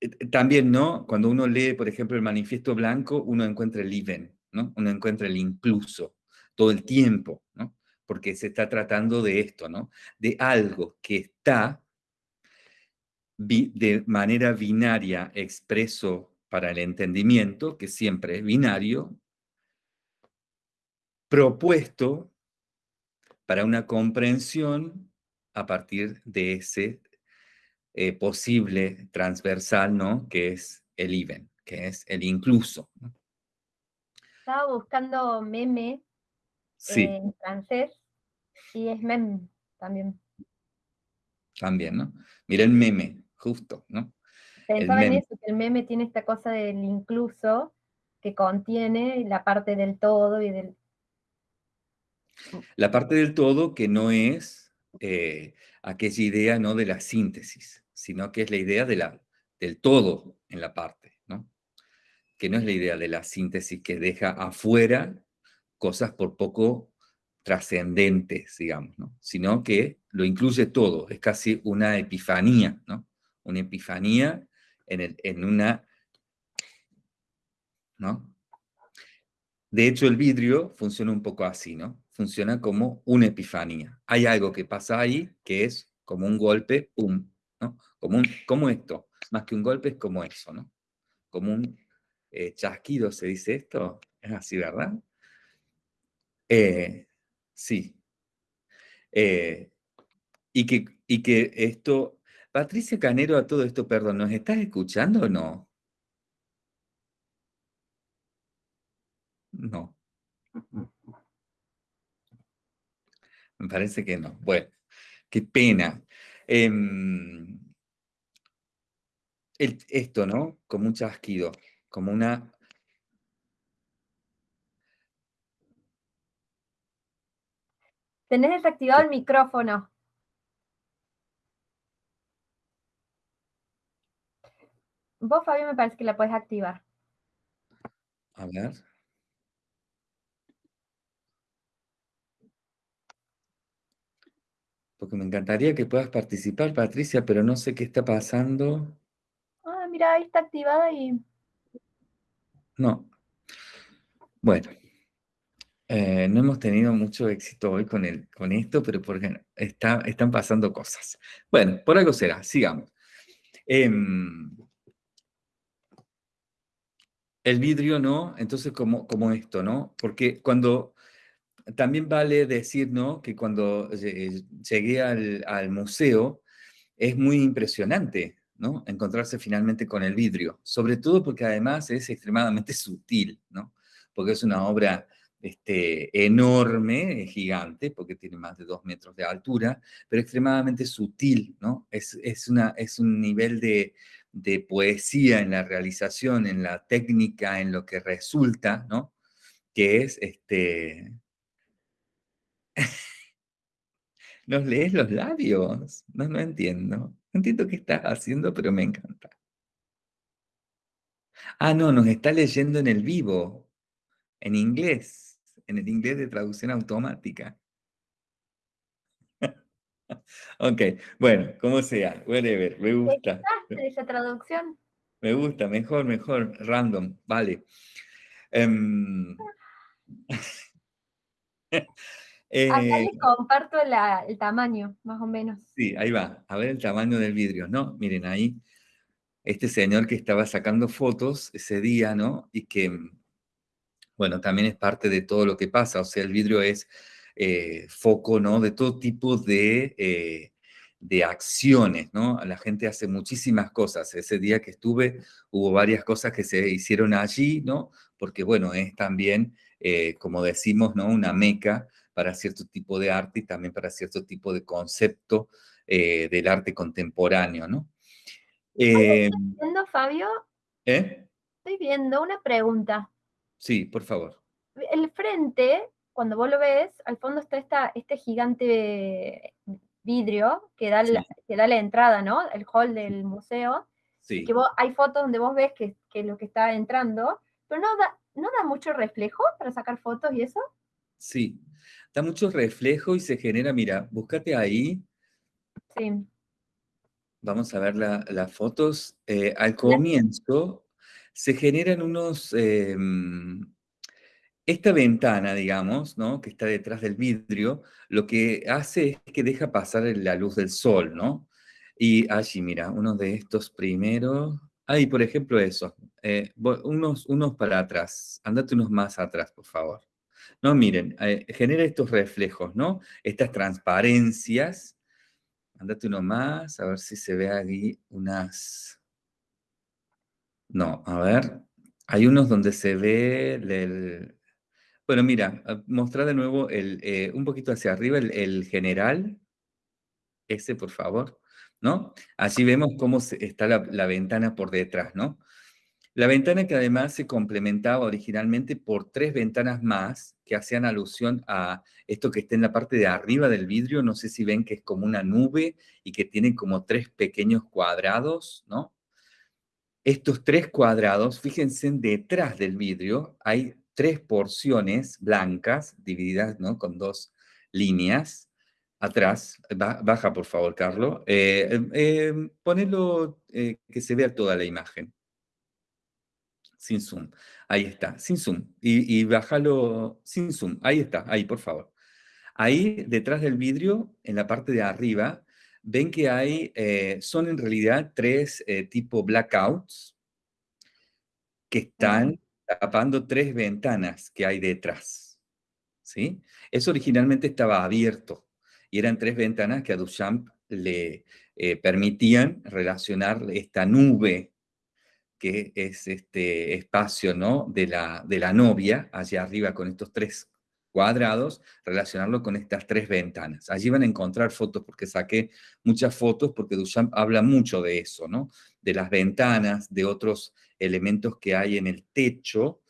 eh, también, ¿no? Cuando uno lee, por ejemplo, el Manifiesto Blanco, uno encuentra el even, ¿no? Uno encuentra el incluso, todo el tiempo, ¿no? porque se está tratando de esto, ¿no? De algo que está de manera binaria expreso para el entendimiento, que siempre es binario, propuesto para una comprensión a partir de ese eh, posible transversal, ¿no? Que es el even, que es el incluso. Estaba buscando meme en francés y es meme también. También, ¿no? Mira el meme, justo, ¿no? Pensaba en eso, que el meme tiene esta cosa del incluso que contiene la parte del todo y del... La parte del todo que no es eh, aquella idea no de la síntesis, sino que es la idea de la, del todo en la parte, ¿no? Que no es la idea de la síntesis que deja afuera cosas por poco trascendentes, digamos, ¿no? sino que lo incluye todo, es casi una epifanía, ¿no? Una epifanía en, el, en una... ¿no? De hecho, el vidrio funciona un poco así, ¿no? Funciona como una epifanía. Hay algo que pasa ahí que es como un golpe, ¡pum! ¿No? Como, un, como esto, más que un golpe es como eso, ¿no? Como un eh, chasquido, se dice esto, es así, ¿verdad? Eh, Sí. Eh, y, que, y que esto, Patricia Canero, a todo esto, perdón, ¿nos estás escuchando o no? No. Me parece que no. Bueno, qué pena. Em, esto, ¿no? Como un chasquido, como una Tenés desactivado el micrófono. Vos, Fabio, me parece que la puedes activar. A ver. Porque me encantaría que puedas participar, Patricia, pero no sé qué está pasando. Ah, mira, ahí está activada y... No. Bueno. Eh, no hemos tenido mucho éxito hoy con, el, con esto, pero porque está, están pasando cosas. Bueno, por algo será, sigamos. Em, el vidrio, ¿no? Entonces, como, como esto, ¿no? Porque cuando, también vale decir, ¿no? Que cuando llegué al, al museo, es muy impresionante, ¿no? Encontrarse finalmente con el vidrio, sobre todo porque además es extremadamente sutil, ¿no? Porque es una obra este, enorme, gigante, porque tiene más de dos metros de altura, pero extremadamente sutil, ¿no? Es, una, es un nivel de, de, poesía en la realización, en la técnica, en lo que resulta, ¿no? Que es, este... ¿Nos lees los labios? No, no entiendo. No entiendo qué estás haciendo, pero me encanta. Ah, no, nos está leyendo en el vivo, en inglés, en el inglés de traducción automática. ok, bueno, como sea, whatever, me gusta. esa traducción? Me gusta, mejor, mejor, random, vale. Um, Acá les comparto el tamaño, más o menos. Sí, ahí va. A ver el tamaño del vidrio, ¿no? Miren ahí este señor que estaba sacando fotos ese día, ¿no? Y que, bueno, también es parte de todo lo que pasa, o sea, el vidrio es eh, foco, ¿no? De todo tipo de, eh, de acciones, ¿no? La gente hace muchísimas cosas. Ese día que estuve hubo varias cosas que se hicieron allí, ¿no? Porque, bueno, es también, eh, como decimos, ¿no? Una meca para cierto tipo de arte y también para cierto tipo de concepto del arte contemporáneo, ¿no? Eh, ¿Estoy viendo, Fabio? ¿Eh? Estoy viendo una pregunta. Sí, por favor. El frente, cuando vos lo ves, al fondo está esta, este gigante vidrio que da, la, que da la entrada, ¿no? El hall del museo. Sí. Que hay fotos donde vos ves que, que lo que está entrando, pero no da, no da mucho reflejo para sacar fotos y eso. Sí, da mucho reflejo y se genera, mira, búscate ahí. Sí. Vamos a ver las fotos. Eh, al comienzo se generan unos... Em, esta ventana, digamos, ¿no? que está detrás del vidrio, lo que hace es que deja pasar la luz del sol, ¿no? Y allí, mira, uno de estos primeros... Ahí, por ejemplo, eso. Eh, unos, unos para atrás. Andate unos más atrás, por favor. No, miren, eh, genera estos reflejos, ¿no? Estas transparencias Andate uno más, a ver si se ve aquí unas... No, a ver. Hay unos donde se ve el... Bueno, mira, ah, mostrar de nuevo el, eh, un poquito hacia arriba el, general. Ese, por favor. ¿No? Allí vemos cómo está la ventana por detrás, ¿no? La ventana que además se complementaba originalmente por tres ventanas más que hacían alusión a esto que está en la parte de arriba del vidrio, no sé si ven que es como una nube y que tiene como tres pequeños cuadrados, ¿no? Estos tres cuadrados, fíjense, detrás del vidrio hay tres porciones blancas divididas, ¿no? Con dos líneas atrás. baja, por favor, Carlos. Eh, eh, ponelo eh, que se vea toda la imagen sin zoom. Ahí está, sin zoom. Y, bájalo sin zoom. Ahí está, ahí, por favor. Ahí, detrás del vidrio, en la parte de arriba, ven que hay, eh, son en realidad tres eh, tipo blackouts que están tapando tres ventanas que hay detrás. ¿Sí? Eso originalmente estaba abierto y eran tres ventanas que a Duchamp le eh, permitían relacionar esta nube que es este espacio ¿no? de, la, de la novia, allá arriba con estos tres cuadrados, relacionarlo con estas tres ventanas. Allí van a encontrar fotos, porque saqué muchas fotos, porque Duchamp habla mucho de eso, ¿no? De las ventanas, de otros elementos que hay en el techo,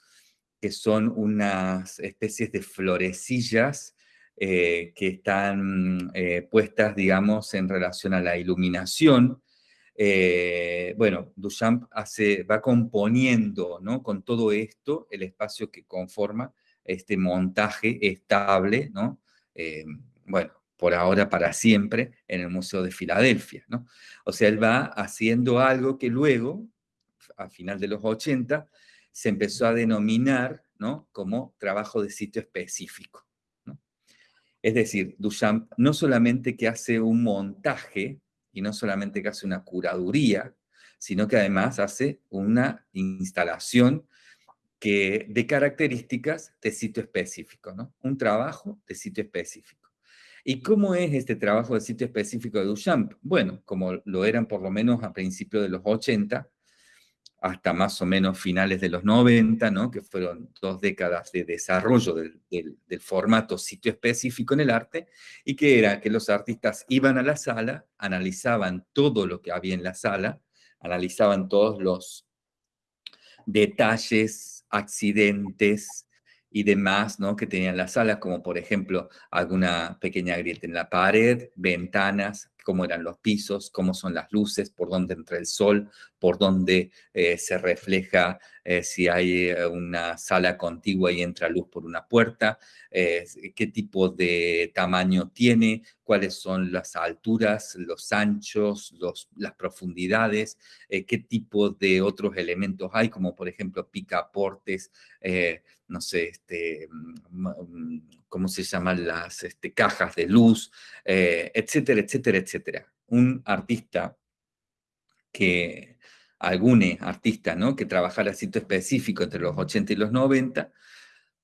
que son unas especies de florecillas eh, que están eh, puestas, digamos, en relación a la iluminación, eh, bueno, Duchamp hace, va componiendo ¿no? con todo esto el espacio que conforma este montaje estable, ¿no? Eh, bueno, por ahora para siempre, en el Museo de Filadelfia. ¿no? O sea, él va haciendo algo que luego, a final de los 80, se empezó a denominar ¿no? como trabajo de sitio específico. ¿no? Es decir, Duchamp no solamente que hace un montaje, y no solamente que hace una curaduría, sino que además hace una instalación que, de características de sitio específico, ¿no? Un trabajo de sitio específico. ¿Y cómo es este trabajo de sitio específico de Duchamp? Bueno, como lo eran por lo menos a principios de los 80, hasta más o menos finales de los 90, ¿no? que fueron dos décadas de desarrollo del, formato sitio específico en el arte, y que era que los artistas iban a la sala, analizaban todo lo que había en la sala, analizaban todos los detalles, accidentes, y demás, ¿no? Que tenían la sala, como por ejemplo alguna pequeña grieta en la pared, ventanas, cómo eran los pisos, cómo son las luces, por dónde entra el sol, por dónde eh, se refleja eh, si hay eh, una sala contigua y entra luz por una puerta, qué tipo de tamaño tiene, cuáles son las alturas, los anchos, los, las profundidades, qué tipo de otros elementos hay, como por ejemplo picaportes, no sé, este, mm, mm, ¿cómo se llaman las este, cajas de luz, etcétera, etcétera, etcétera. Un artista que algún artista, ¿no? Que trabajara sitio específico entre los 80 y los 90,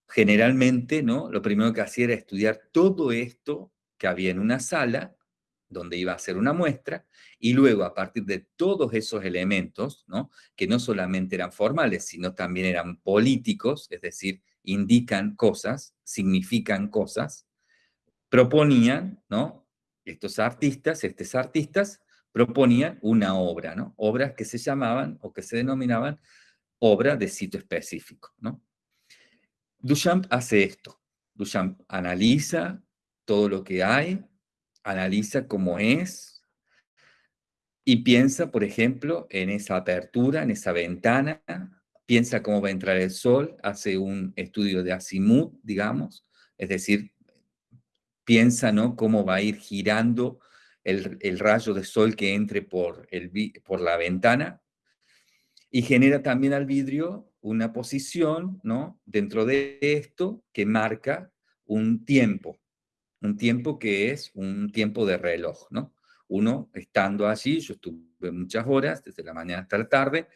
generalmente, ¿no? Lo primero que hacía era estudiar todo esto que había en una sala donde iba a hacer una muestra, y luego a partir de todos esos elementos, ¿no? que no solamente eran formales, sino también eran políticos, es decir, indican cosas, significan cosas, proponían, ¿no? estos artistas, estos artistas, proponían una obra, ¿no? Obras que se llamaban o que se denominaban obra de sitio específico, ¿no? Duchamp hace esto. Duchamp analiza todo lo que hay, analiza cómo es y piensa, por ejemplo, en esa apertura, en esa ventana, piensa cómo va a entrar el sol, hace un estudio de azimut, digamos, es decir, piensa, ¿no? Cómo va a ir girando el, rayo de sol que entre por, el, por la ventana y genera también al vidrio una posición, ¿no? Dentro de esto que marca un tiempo, un tiempo que es un tiempo de reloj, ¿no? Uno estando allí, yo estuve muchas horas, desde la mañana hasta la tarde,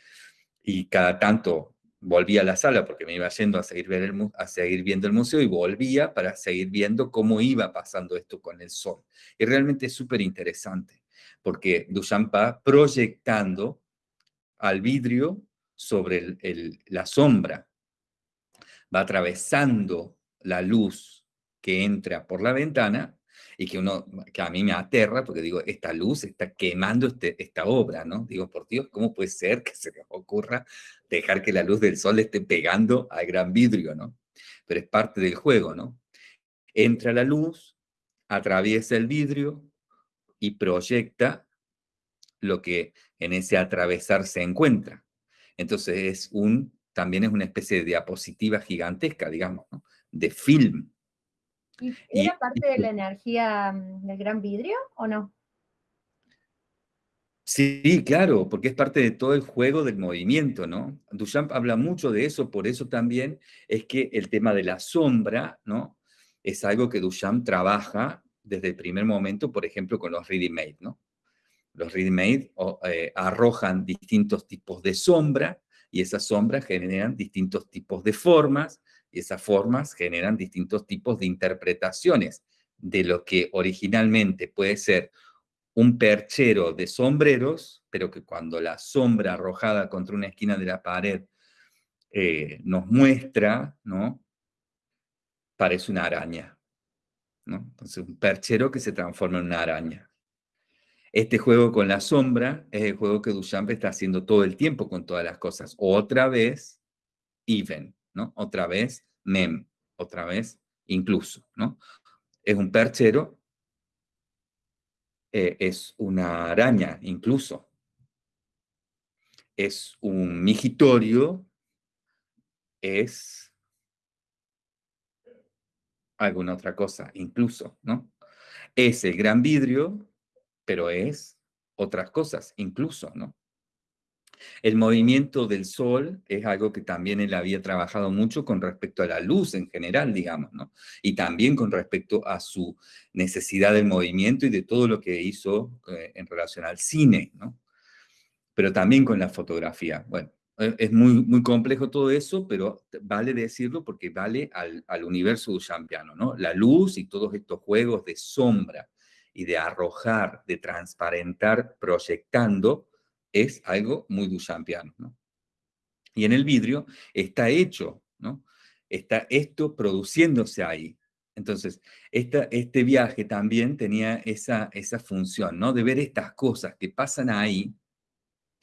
y cada tanto volvía a la sala porque me iba yendo a seguir, viendo el museo y volvía para seguir viendo cómo iba pasando esto con el sol. Y realmente es súper interesante porque Duchamp va proyectando al vidrio sobre la sombra, va atravesando la luz que entra por la ventana y que, uno, que a mí me aterra porque digo, esta luz está quemando este, esta obra, ¿no? Digo, por Dios, ¿cómo puede ser que se les ocurra dejar que la luz del sol esté pegando al gran vidrio, ¿no? Pero es parte del juego, ¿no? Entra la luz, atraviesa el vidrio y proyecta lo que en ese atravesar se encuentra. Entonces es un, también es una especie de diapositiva gigantesca, digamos, de film. ¿Y era parte de la energía mm, del gran vidrio o no? Sí, claro, porque es parte de todo el juego del movimiento, ¿no? Duchamp habla mucho de eso, por eso también es que el tema de la sombra, ¿no? Es algo que Duchamp trabaja desde el primer momento, por ejemplo, con los ready-made, ¿no? Los ready-made eh, arrojan distintos tipos de sombra y esas sombras generan distintos tipos de formas y esas formas generan distintos tipos de interpretaciones de lo que originalmente puede ser un perchero de sombreros, pero que cuando la sombra arrojada contra una esquina de la pared eh, nos muestra, ¿no? Parece una araña, ¿no? Entonces, un perchero que se transforma en una araña. Este juego con la sombra es el juego que Duchamp está haciendo todo el tiempo con todas las cosas. Otra vez, even, ¿no? Otra vez, mem, otra vez, incluso, ¿no? Es un perchero eh, es una araña incluso. Es un migitorio, es alguna otra cosa, incluso, ¿no? Es el gran vidrio, pero es otras cosas, incluso, ¿no? El movimiento del sol es algo que también él había trabajado mucho con respecto a la luz en general, digamos, ¿no? Y también con respecto a su necesidad del movimiento y de todo lo que hizo eh, en relación al cine, ¿no? Pero también con la fotografía. Bueno, e, es muy, muy complejo todo eso, pero vale decirlo porque vale al, al universo duchampiano, ¿no? La luz y todos estos juegos de sombra y de arrojar, de transparentar, proyectando, es algo muy duchampiano. ¿no? Y en el vidrio está hecho, ¿no? Está esto produciéndose ahí. Entonces, este viaje también tenía esa, esa función, ¿no? De ver estas cosas que pasan ahí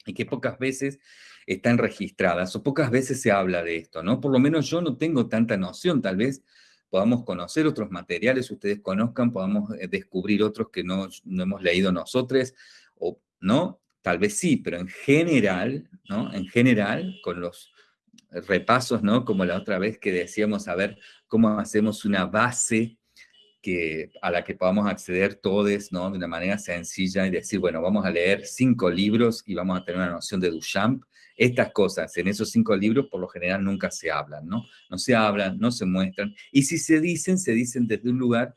y que pocas veces están registradas o pocas veces se habla de esto, ¿no? Por lo menos yo no tengo tanta noción, tal vez podamos conocer otros materiales, ustedes conozcan, podamos eh, descubrir otros que no, no hemos leído nosotros, o no, tal vez sí, pero en general, ¿no? En general, con los repasos, ¿no? Como la otra vez que decíamos, a ver cómo hacemos una base que, a la que podamos acceder todos, ¿no? De una manera sencilla y decir, bueno, vamos a leer cinco libros y vamos a tener una noción de Duchamp. Estas cosas en esos cinco libros por lo general nunca se hablan, ¿no? No se hablan, no se muestran. Y si se dicen, se dicen desde un lugar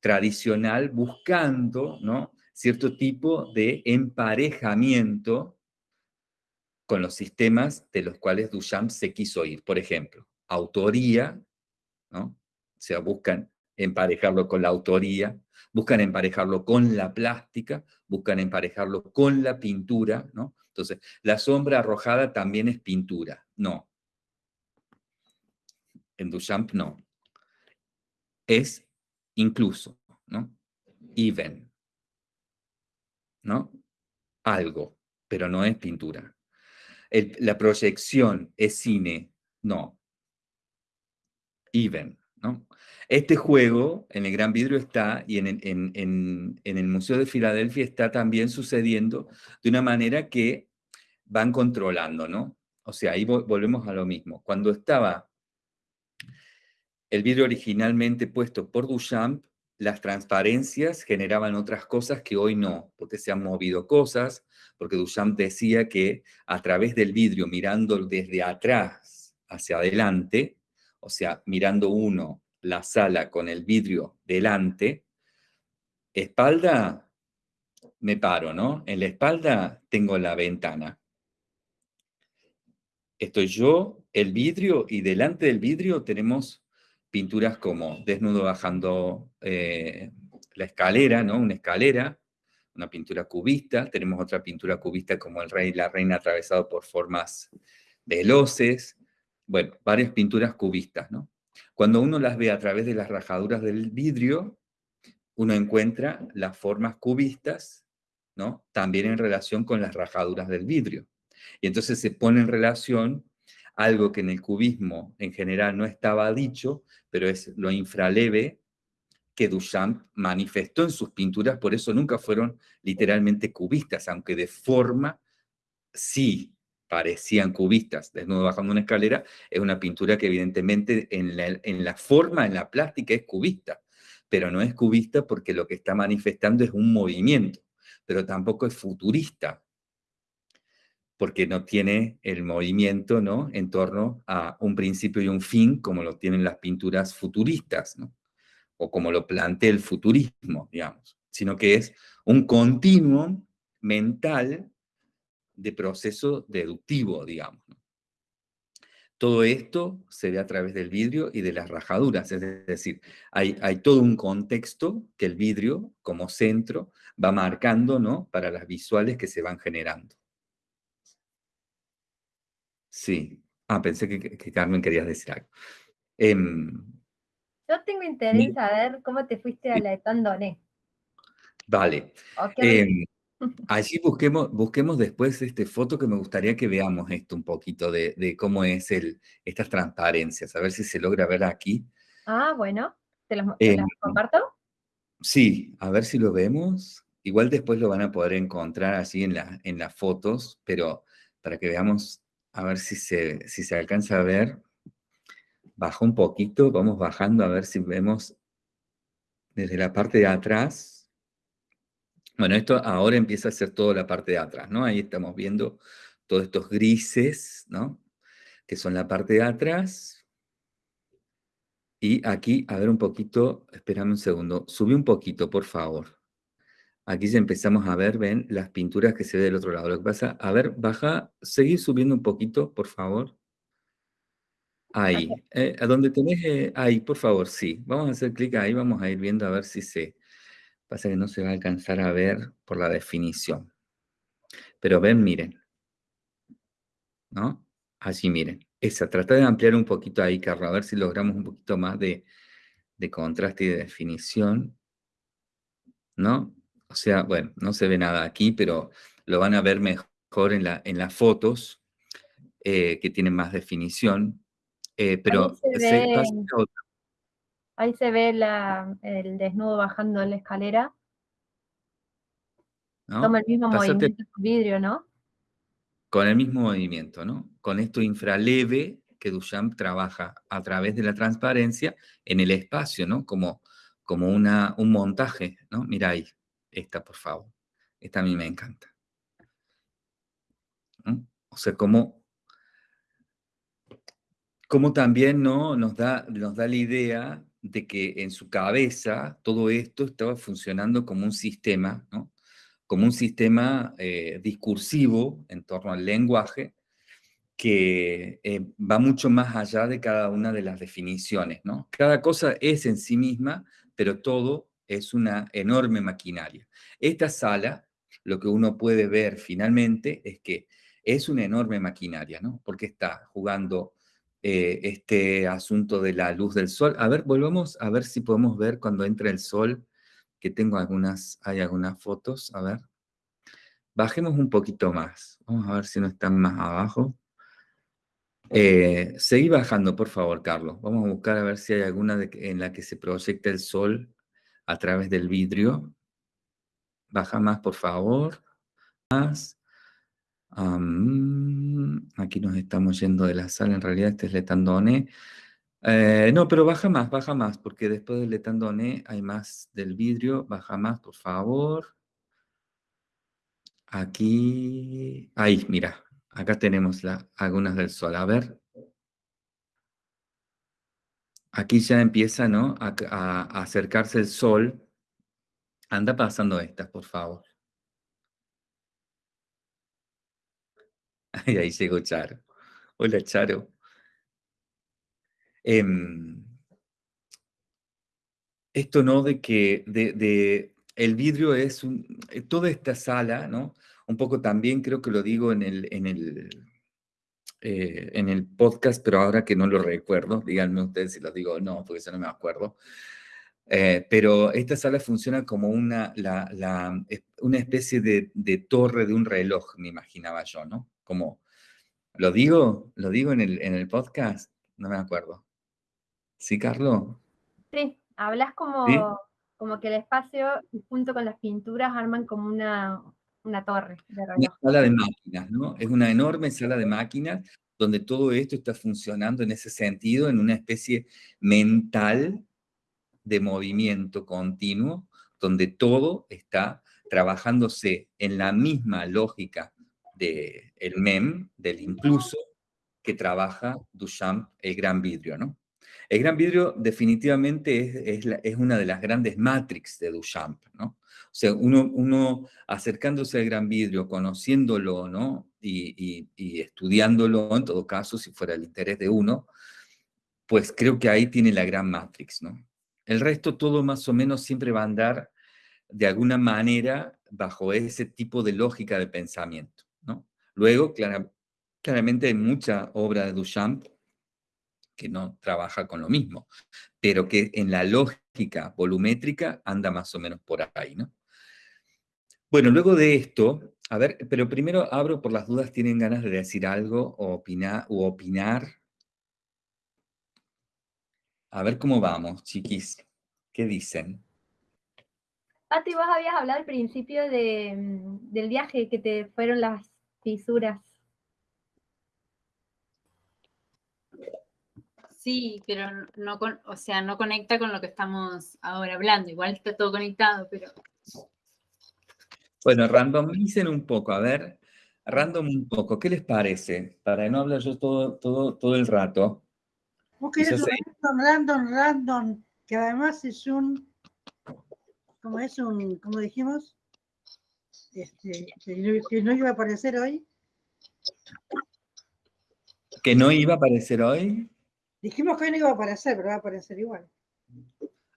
tradicional buscando, ¿no? Cierto tipo de emparejamiento con los sistemas de los cuales Duchamp se quiso ir. Por ejemplo, autoría, ¿no? O sea, buscan emparejarlo con la autoría, buscan emparejarlo con la plástica, buscan emparejarlo con la pintura, ¿no? Entonces, la sombra arrojada también es pintura, no. En Duchamp no. Es incluso, ¿no? Even, ¿no? Algo, pero no es pintura. la proyección es cine, no. Even, ¿no? Este juego en el Gran Vidrio está, y en, el Museo de Filadelfia está también sucediendo de una manera que van controlando, ¿no? O sea, ahí volvemos a lo mismo. Cuando estaba el vidrio originalmente puesto por Duchamp, las transparencias generaban otras cosas que hoy no, porque se han movido cosas, porque Duchamp decía que a través del vidrio, mirando desde atrás hacia adelante, o sea, mirando uno la sala con el vidrio delante, espalda, me paro, ¿no? En la espalda tengo la ventana. Estoy yo, el vidrio, y delante del vidrio tenemos pinturas como desnudo bajando eh, la escalera, ¿no? Una escalera, una pintura cubista, tenemos otra pintura cubista como el rey y la reina atravesado por formas veloces, bueno, varias pinturas cubistas, ¿no? Cuando uno las ve a través de las rajaduras del vidrio, uno encuentra las formas cubistas, ¿no? También en relación con las rajaduras del vidrio. Y entonces se pone en relación algo que en el cubismo en general no estaba dicho, pero es lo infraleve que Duchamp manifestó en sus pinturas, por eso nunca fueron literalmente cubistas, aunque de forma sí parecían cubistas, desnudo bajando una escalera, es una pintura que evidentemente en la, forma, en la plástica es cubista, pero no es cubista porque lo que está manifestando es un movimiento, pero tampoco es futurista, porque no tiene el movimiento ¿no? en torno a un principio y un fin como lo tienen las pinturas futuristas, ¿no? o como lo plantea el futurismo, digamos, sino que es un continuo mental de proceso deductivo, digamos. Todo esto se ve a través del vidrio y de las rajaduras, es decir, hay, hay todo un contexto que el vidrio como centro va marcando ¿no? para las visuales que se van generando. Sí. Ah, pensé que, Carmen querías decir algo. Em, Yo tengo interés en saber cómo te fuiste a la Etandoné. Vale. Allí busquemos, busquemos después este foto que me gustaría que veamos esto un poquito de, cómo es el, estas transparencias, a ver si se logra ver aquí. Ah, bueno, ¿te las, eh, comparto? Sí, a ver si lo vemos. Igual después lo van a poder encontrar así en, la, en las fotos, pero para que veamos, a ver si se, si se alcanza a ver. Bajo un poquito, vamos bajando a ver si vemos desde la parte de atrás bueno, esto ahora empieza a ser toda la parte de atrás, ¿no? Ahí estamos viendo todos estos grises, ¿no? Que son la parte de atrás. Y aquí, a ver un poquito, espérame un segundo, subí un poquito, por favor. Aquí ya empezamos a ver, ven, las pinturas que se ve del otro lado. Lo que pasa, a ver, baja, seguir subiendo un poquito, por favor. Ahí, eh, a donde tenés, eh, ahí, por favor, sí. Vamos a hacer clic ahí, vamos a ir viendo a ver si se, Pasa que no se va a alcanzar a ver por la definición. Pero ven, miren. ¿No? Allí miren, esa, trata de ampliar un poquito ahí, Carlos, a ver si logramos un poquito más de, de contraste y de definición. ¿No? O sea, bueno, no se ve nada aquí, pero lo van a ver mejor en, la, en las fotos, eh, que tienen más definición. Eh, pero Ahí se se ve- pasa a otra. Ahí se ve la- el desnudo bajando la escalera. ¿no? Toma el mismo Pásate- movimiento del vidrio, ¿no? con el mismo movimiento, ¿no? Con esto infraleve que Duchamp trabaja a través de la transparencia en el espacio, ¿no? Como, como una, un montaje, ¿no? Mira ahí, esta, por favor. Esta a mí me encanta. ¿no? O sea, como también, ¿no? Nos da, nos da la idea de que en su cabeza todo esto estaba funcionando como un sistema, como un sistema eh, discursivo en torno al lenguaje que eh, va mucho más allá de cada una de las definiciones. Cada cosa es en sí misma, pero todo es una enorme maquinaria. Esta sala, lo que uno puede ver finalmente es que es una enorme maquinaria, ¿no? Porque está jugando eh, este asunto de la luz del sol. A ver, volvamos a ver si podemos ver cuando entra el sol, que tengo algunas, hay algunas fotos, a ver. Bajemos un poquito más. Vamos a ver si no están más abajo. Eh, seguí bajando, por favor, Carlos. Vamos a buscar a ver si hay alguna en la que se proyecta el sol a través del vidrio. Baja más, por favor. Más. Aquí nos estamos yendo de la sala. En realidad, este es Letandone. Eh, no, pero baja más, baja más, porque después del Letandone hay más del vidrio. Baja más, por favor. Aquí, ahí, mira, acá tenemos la, algunas del sol. A ver. Aquí ya empieza, ¿no? A, acercarse el sol. Anda pasando estas, por favor. Ay, ahí llegó Charo. Hola, Charo. Em, esto, ¿no? De que de- el vidrio es un, eh, toda esta sala, ¿no? Un poco también creo que lo digo en el, en el, eh, en el podcast, pero ahora que no lo recuerdo, díganme ustedes si lo digo o no, porque yo no me acuerdo. Eh, pero esta sala funciona como una, la- la- es- una especie de, de torre de un reloj, me imaginaba yo, ¿no? Como, ¿lo digo? ¿Lo digo en el, en el podcast? No me acuerdo. ¿Sí, Carlos? Sí, hablas como, como que el espacio junto con las pinturas arman como una, una torre de Una sala de máquinas, ¿no? Es una enorme sala de máquinas donde todo esto está funcionando en ese sentido, en una especie mental de movimiento continuo, donde todo está trabajándose en la misma lógica del MEM, del incluso, que trabaja Duchamp, el gran vidrio, ¿no? El gran vidrio definitivamente es, una de las grandes matrix de Duchamp, ¿no? O sea, uno, acercándose al gran vidrio, conociéndolo, ¿no? Y, estudiándolo, en todo caso, si fuera el interés de uno, pues creo que ahí tiene la gran matrix, ¿no? El resto todo más o menos siempre va a andar de alguna manera bajo ese tipo de lógica de pensamiento, ¿no? Luego, clara- claramente hay mucha obra de Duchamp que no trabaja con lo mismo, pero que en la lógica volumétrica anda más o menos por ahí, ¿no? Bueno, luego de esto, a ver, pero primero abro por las dudas, ¿tienen ganas de decir algo o opinar? O opinar? A ver cómo vamos, chiquis. ¿Qué dicen? Pati, vos habías hablado al principio mm, del viaje que te fueron las fisuras. Sí, pero no con, o sea, no conecta con lo que estamos ahora hablando. Igual está todo conectado, pero Bueno, randomicen un poco, a ver, random un poco, ¿qué les parece? Para no hablar yo todo, todo, todo el rato. Vos querés random, random, random, que además es un, como es un, como dijimos, este, que, no, que no iba a aparecer hoy. ¿Que no iba a aparecer hoy? Dijimos que hoy no iba a aparecer, pero va a aparecer igual.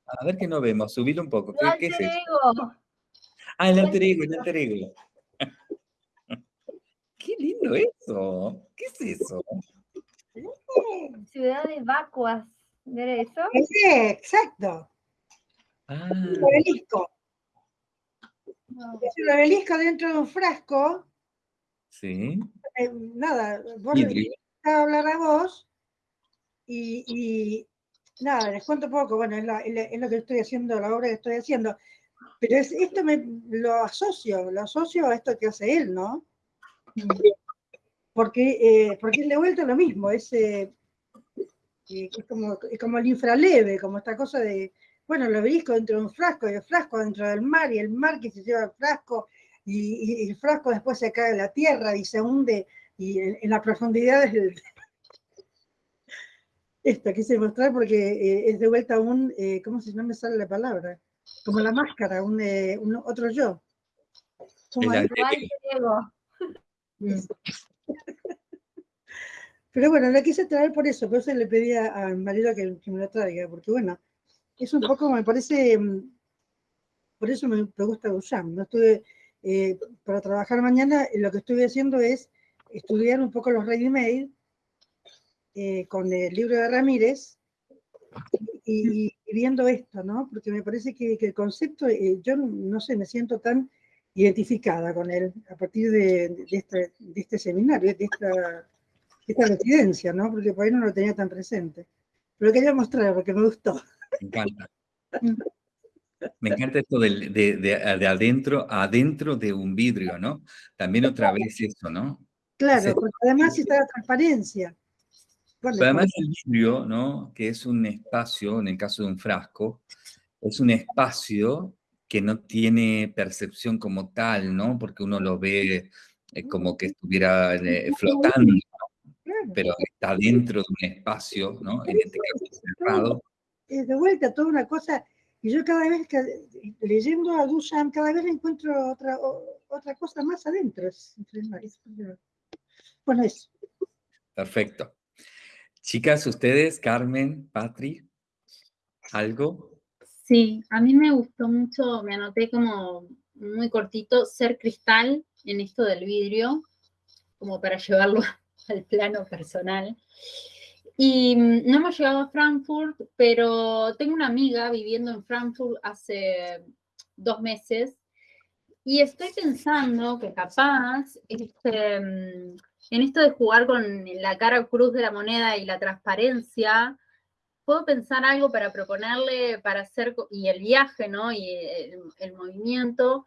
A ver que no vemos, subilo un poco. ¿Qué, ¡Tu qué es eso? Ah, el alter ego, el alter ego. qué lindo eso. ¿Qué es eso? Ciudades vacuas. ¿Ver eso? Sí, exacto. Ah, Un obelisco. Es un obelisco dentro de un frasco. sí. eh, nada, vos hablar a vos y, nada, les cuento poco, bueno, es, lo que estoy haciendo, la obra que estoy haciendo, pero es, esto me lo asocio, lo asocio a esto que hace él, ¿no? Porque, eh, porque de vuelta lo mismo, es, eh, es como, es como el infraleve, como esta cosa de, bueno, el obelisco dentro de un frasco, y el frasco dentro del mar, y el mar que se lleva el frasco, y, y el frasco después se cae a la tierra y se hunde y en, en las profundidades del... Esta quise mostrar porque eh, es de vuelta un, eh, ¿cómo se llama? Me sale la palabra, como la máscara, un, eh, un otro yo. Como El ego. Pero bueno, la quise traer por eso, por eso le pedí a, mi marido que, que me lo traiga, porque bueno, es un poco, me parece, mm, por eso me, me gusta Duchamp. No estuve, eh, para trabajar mañana, lo que estuve haciendo es estudiar un poco los ready-made eh, con el libro de Ramírez y, viendo esto, ¿no? Porque me parece que, que el concepto, eh, yo no sé, me siento tan identificada con él a partir de, de este, de este seminario, de esta, esta residencia, ¿no? Porque por ahí no lo tenía tan presente. Pero lo quería mostrar porque me gustó. Me encanta. Me encanta esto de, de- de adentro, adentro de un vidrio, ¿no? También otra vez eso, ¿no? Claro, porque además está la transparencia. Pero además el vidrio, ¿no? Que es un espacio, en el caso de un frasco, es un espacio que no tiene percepción como tal, ¿no? Porque uno lo ve eh, como que estuviera eh, flotando, pero está dentro de un espacio, ¿no? En este caso cerrado. es de vuelta toda una cosa. Y yo cada vez que leyendo a Duchamp, cada vez encuentro otra, otra cosa más adentro. Es, es- bueno, eso. Perfecto. Chicas, ustedes, Carmen, Patri, ¿algo? Sí, a mí me gustó mucho, me anoté como muy cortito, ser cristal en esto del vidrio, como para llevarlo al plano personal. Y mm, no hemos llegado a Frankfurt, pero tengo una amiga viviendo en Frankfurt hace dos meses y estoy pensando que capaz este, mm, en esto de jugar con la cara cruz de la moneda y la transparencia, puedo pensar algo para proponerle para hacer, y el viaje, ¿no? Y el, movimiento,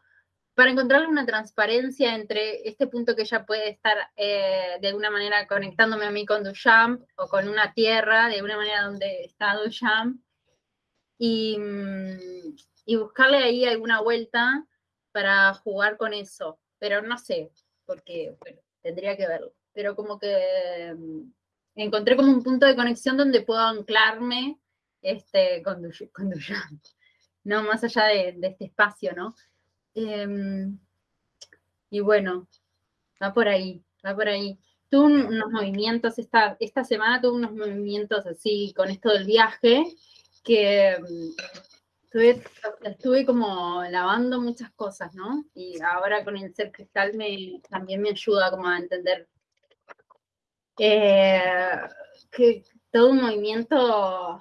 para encontrarle una transparencia entre este punto que ella puede estar eh, de alguna manera conectándome a mí con Duchamp o con una tierra, de una manera donde está Duchamp, y, y buscarle ahí alguna vuelta para jugar con eso. Pero no sé, porque tendría que verlo. Pero como que mm, encontré como un punto de conexión donde puedo anclarme este, con, Du- con Duchamp, no más allá de, este espacio, ¿no? Em, y bueno, va por ahí, va por ahí. Tuve un- unos movimientos, esta, esta semana tuve unos movimientos así con esto del viaje, que mm, estuve, estuve como lavando muchas cosas, ¿no? Y ahora con el ser cristal me, también me ayuda como a entender eh, que todo un movimiento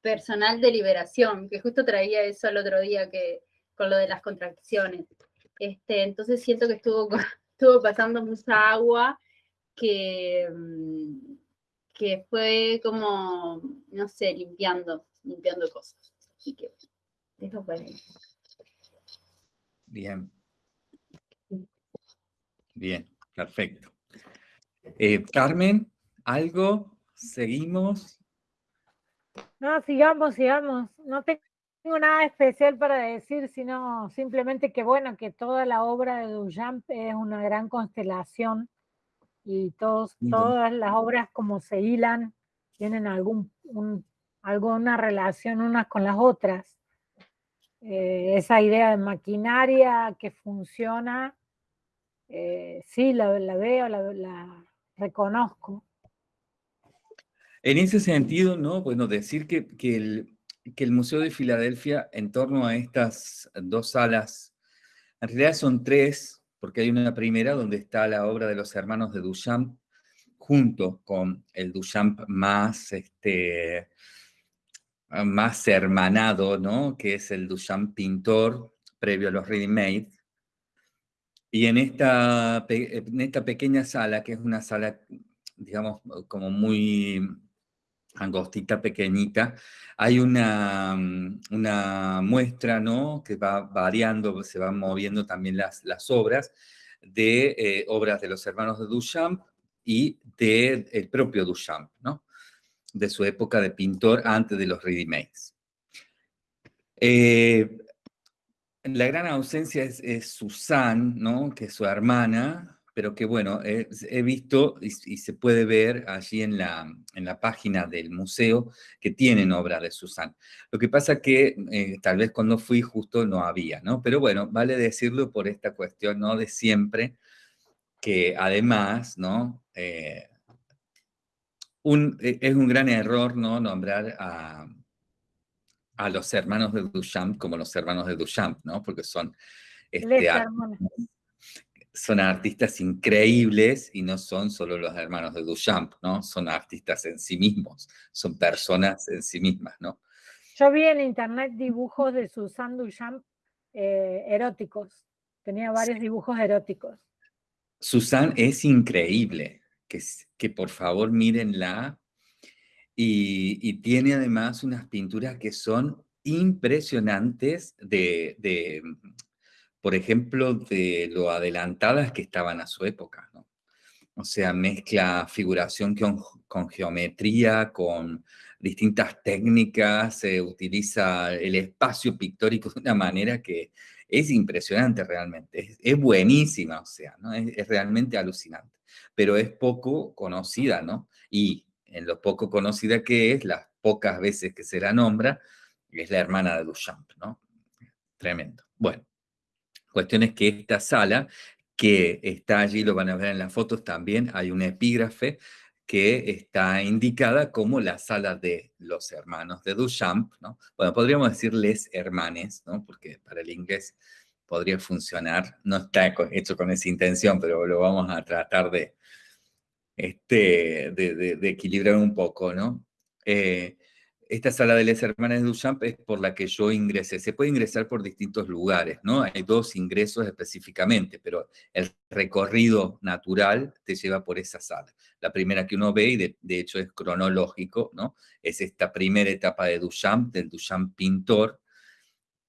personal de liberación, que justo traía eso el otro día que, con lo de las contracciones. Este, entonces siento que estuvo, estuvo pasando mucha agua que, mm, que fue como, no sé, limpiando, limpiando cosas. Así que eso fue. Bien. Bien, perfecto. Eh, Carmen, ¿algo? ¿Seguimos? No, sigamos, sigamos. No tengo nada especial para decir, sino simplemente que bueno, que toda la obra de Duchamp es una gran constelación y todos, todas las obras como se hilan, tienen algún, un- alguna relación unas con las otras. Eh, esa idea de maquinaria que funciona, eh, sí, la, veo, la, la reconozco. En ese sentido, ¿no? Bueno, decir que, que el, que el Museo de Filadelfia, en torno a estas dos salas, en realidad son tres, porque hay una primera donde está la obra de los hermanos de Duchamp, junto con el Duchamp más, este, más hermanado, ¿no? que es el Duchamp pintor, previo a los Ready Made. Y en esta, en esta pequeña sala, que es una sala, digamos, como muy angostita, pequeñita, hay una, una muestra, ¿no? Que va variando, se van moviendo también las, las obras, de eh, obras de los hermanos de Duchamp y del el propio Duchamp, ¿no? De su época de pintor antes de los ready-mades. Eh, la gran ausencia es, Susan, ¿no? Que es su hermana, pero que bueno, he visto y, se puede ver allí en la, en la página del museo que tienen obra de Susan. Lo que pasa que eh, tal vez cuando fui justo no había, ¿no? Pero bueno, vale decirlo por esta cuestión, ¿no? De siempre, que además, ¿no? Eh, un, e, es un gran error, ¿no? Nombrar a, a los hermanos de Duchamp como los hermanos de Duchamp, ¿no? Porque son... Este, son artistas increíbles y no son solo los hermanos de Duchamp, ¿no? Son artistas en sí mismos, son personas en sí mismas, ¿no? Yo vi en internet dibujos de Susan Duchamp eh, eróticos. Tenía varios dibujos eróticos. Susan es increíble, que, por favor mírenla. Y, y tiene además unas pinturas que son impresionantes de, por ejemplo, de lo adelantadas que estaban a su época. ¿no? O sea, mezcla figuración con, con geometría, con distintas técnicas, se utiliza el espacio pictórico de una manera que es impresionante realmente, es, buenísima, o sea, ¿no? Es, realmente alucinante, pero es poco conocida, ¿no? Y en lo poco conocida que es, las pocas veces que se la nombra, es la hermana de Duchamp, ¿no? Tremendo. Bueno, Cuestión es que esta sala, que está allí, lo van a ver en las fotos también, hay un epígrafe que está indicada como la sala de los hermanos de Duchamp, ¿no? Bueno, podríamos decirles hermanes, ¿no? Porque para el inglés podría funcionar, no está hecho con esa intención, pero lo vamos a tratar de, este, de, equilibrar un poco, ¿no? Eh, esta sala de las hermanas de Duchamp es por la que yo ingresé. Se puede ingresar por distintos lugares, ¿no? Hay dos ingresos específicamente, pero el recorrido natural te lleva por esa sala. La primera que uno ve, y de, hecho es cronológico, ¿no? Es esta primera etapa de Duchamp, del Duchamp pintor,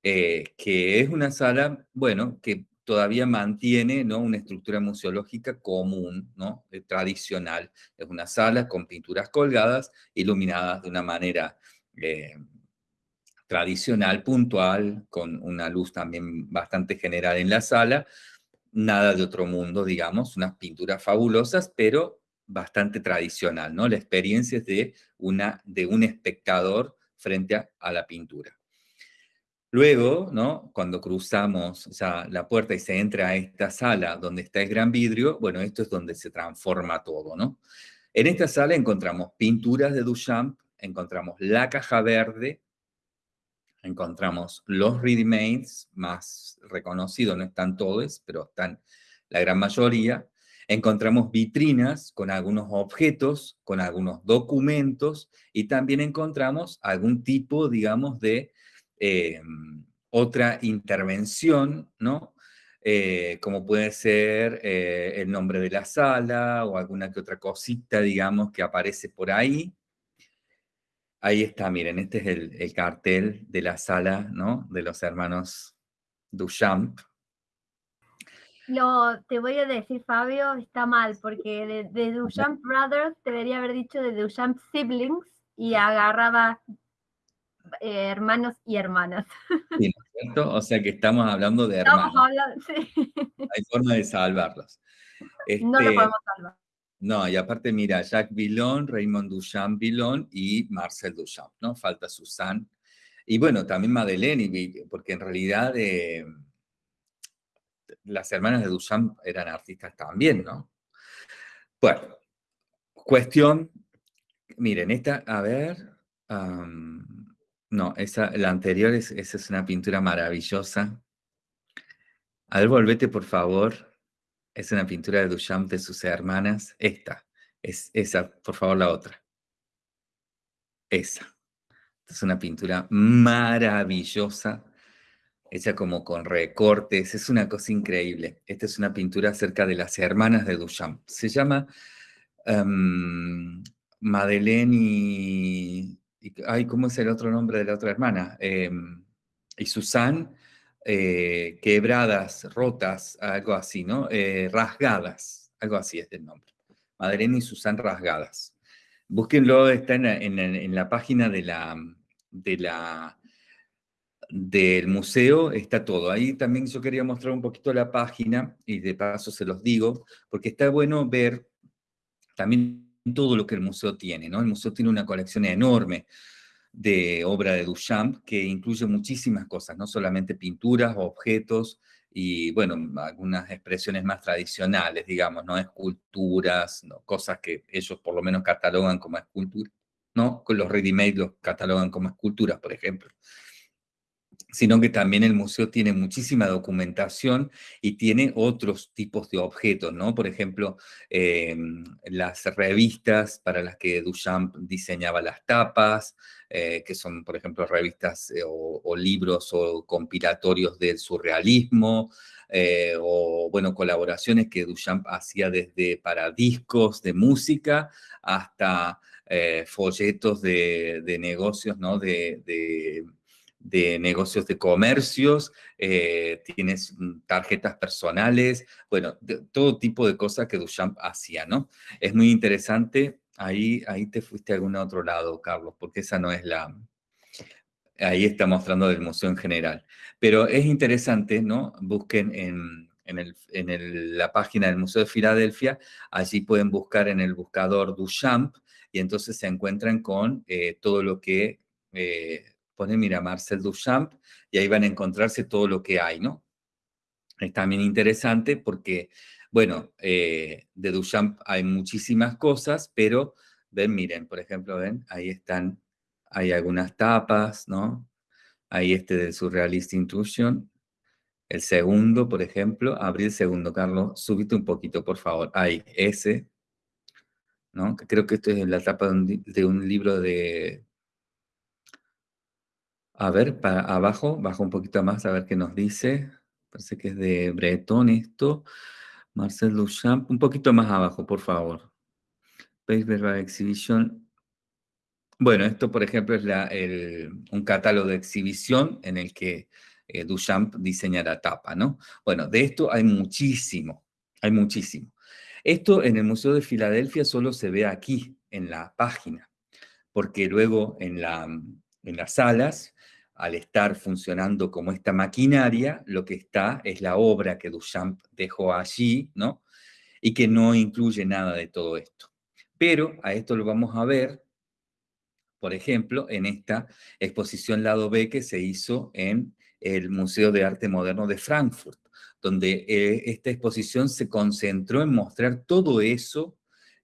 eh, que es una sala, bueno, que todavía mantiene ¿no? una estructura museológica común, ¿no? Eh, tradicional. Es una sala con pinturas colgadas, iluminadas de una manera eh, tradicional, puntual, con una luz también bastante general en la sala. Nada de otro mundo, digamos, unas pinturas fabulosas, pero bastante tradicional, ¿no? La experiencia es de, una, de un espectador frente a, a la pintura. Luego, ¿no? cuando cruzamos la puerta y se entra a esta sala donde está el gran vidrio, bueno, esto es donde se transforma todo. ¿no? En esta sala encontramos pinturas de Duchamp, encontramos la caja verde, encontramos los ready-mades más reconocidos, no están todos, pero están la gran mayoría. Encontramos vitrinas con algunos objetos, con algunos documentos, y también encontramos algún tipo, digamos, de eh, otra intervención, ¿no? Eh, como puede ser eh, el nombre de la sala o alguna que otra cosita, digamos, que aparece por ahí. Ahí está, miren, este es el, cartel de la sala, ¿no? De los hermanos Duchamp. No, te voy a decir, Fabio, está mal, porque de, de Duchamp Brothers debería haber dicho de Duchamp Siblings y agarraba eh, hermanos y hermanas. Sí, ¿no es cierto? O sea que estamos hablando de hermanos. Estamos hablando, sí. Hay forma de salvarlos. no lo este, podemos salvar. No, y aparte, mira, Jacques Villon, Raymond Duchamp Villon y Marcel Duchamp, ¿no? Falta Susan. Y bueno, también Madeleine, porque en realidad eh, las hermanas de Duchamp eran artistas también, ¿no? Bueno, cuestión, miren, esta, a ver, no, esa, la anterior, es, esa es una pintura maravillosa. A ver, volvete, por favor. Es una pintura de Duchamp de sus hermanas. Esta, es esa, por favor, la otra. Esa. Es una pintura maravillosa, hecha como con recortes, es una cosa increíble. Esta es una pintura acerca de las hermanas de Duchamp. Se llama em, Madeleine y, Ay, ¿cómo es el otro nombre de la otra hermana? Em, y Susan, eh, quebradas, rotas, algo así, ¿no? Eh, rasgadas, algo así es el nombre. Madeleine y Susan rasgadas. Búsquenlo, está en, la página de la, del museo, está todo. Ahí también yo quería mostrar un poquito la página, y de paso se los digo, porque está bueno ver también todo lo que el museo tiene, ¿no? El museo tiene una colección enorme de obra de Duchamp que incluye muchísimas cosas, no solamente pinturas, objetos, y bueno, algunas expresiones más tradicionales, digamos, ¿no? Esculturas, ¿no? cosas que ellos por lo menos catalogan como esculturas, ¿no? Los ready-made los catalogan como esculturas, por ejemplo sino que también el museo tiene muchísima documentación y tiene otros tipos de objetos, ¿no? Por ejemplo, em, las revistas para las que Duchamp diseñaba las tapas, eh, que son, por ejemplo, revistas eh, o, libros o compilatorios del surrealismo, eh, o, bueno, colaboraciones que Duchamp hacía desde para discos de música hasta folletos de, negocios, ¿no? de de negocios de comercios, eh, tienes mm, tarjetas personales, bueno, todo tipo de cosas que Duchamp hacía, ¿no? Es muy interesante, ahí, ahí te fuiste a algún otro lado, Carlos, porque esa no es la... Ahí está mostrando del museo en general. Pero es interesante, ¿no? Busquen en, en, la página del Museo de Filadelfia, allí pueden buscar en el buscador Duchamp y entonces se encuentran con eh, todo lo que... Eh, ponen, mira, Marcel Duchamp, y ahí van a encontrarse todo lo que hay, ¿no? Es también interesante porque, bueno, eh, de Duchamp hay muchísimas cosas, pero, ven, miren, por ejemplo, ven, ahí están, hay algunas tapas, ¿no? Ahí este del Surrealist Intrusion. El segundo, por ejemplo, abrí el segundo, Carlos, subite un poquito, por favor. Ahí, ese, ¿no? Creo que esto es la tapa de un libro de a ver, para abajo, bajo un poquito más a ver qué nos dice. Parece que es de Breton esto. Marcel Duchamp, un poquito más abajo, por favor. Paperback Exhibition. Bueno, esto, por ejemplo, es un catálogo de exhibición en el que eh, Duchamp diseña la tapa, ¿no? Bueno, de esto hay muchísimo, hay muchísimo. Esto en el Museo de Filadelfia solo se ve aquí, en la página, porque luego en las salas al estar funcionando como esta maquinaria, lo que está es la obra que Duchamp dejó allí, ¿no? Y que no incluye nada de todo esto. Pero a esto lo vamos a ver, por ejemplo, en esta exposición lado B que se hizo en el Museo de Arte Moderno de Frankfurt, donde eh, esta exposición se concentró en mostrar todo eso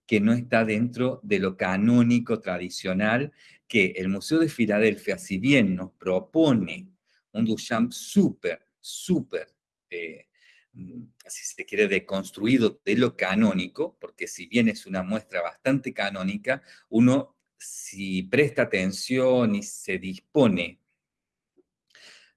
que no está dentro de lo canónico tradicional que el Museo de Filadelfia, si bien nos propone un Duchamp súper, súper, eh, si se quiere, deconstruido de lo canónico, porque si bien es una muestra bastante canónica, uno, si presta atención y se dispone,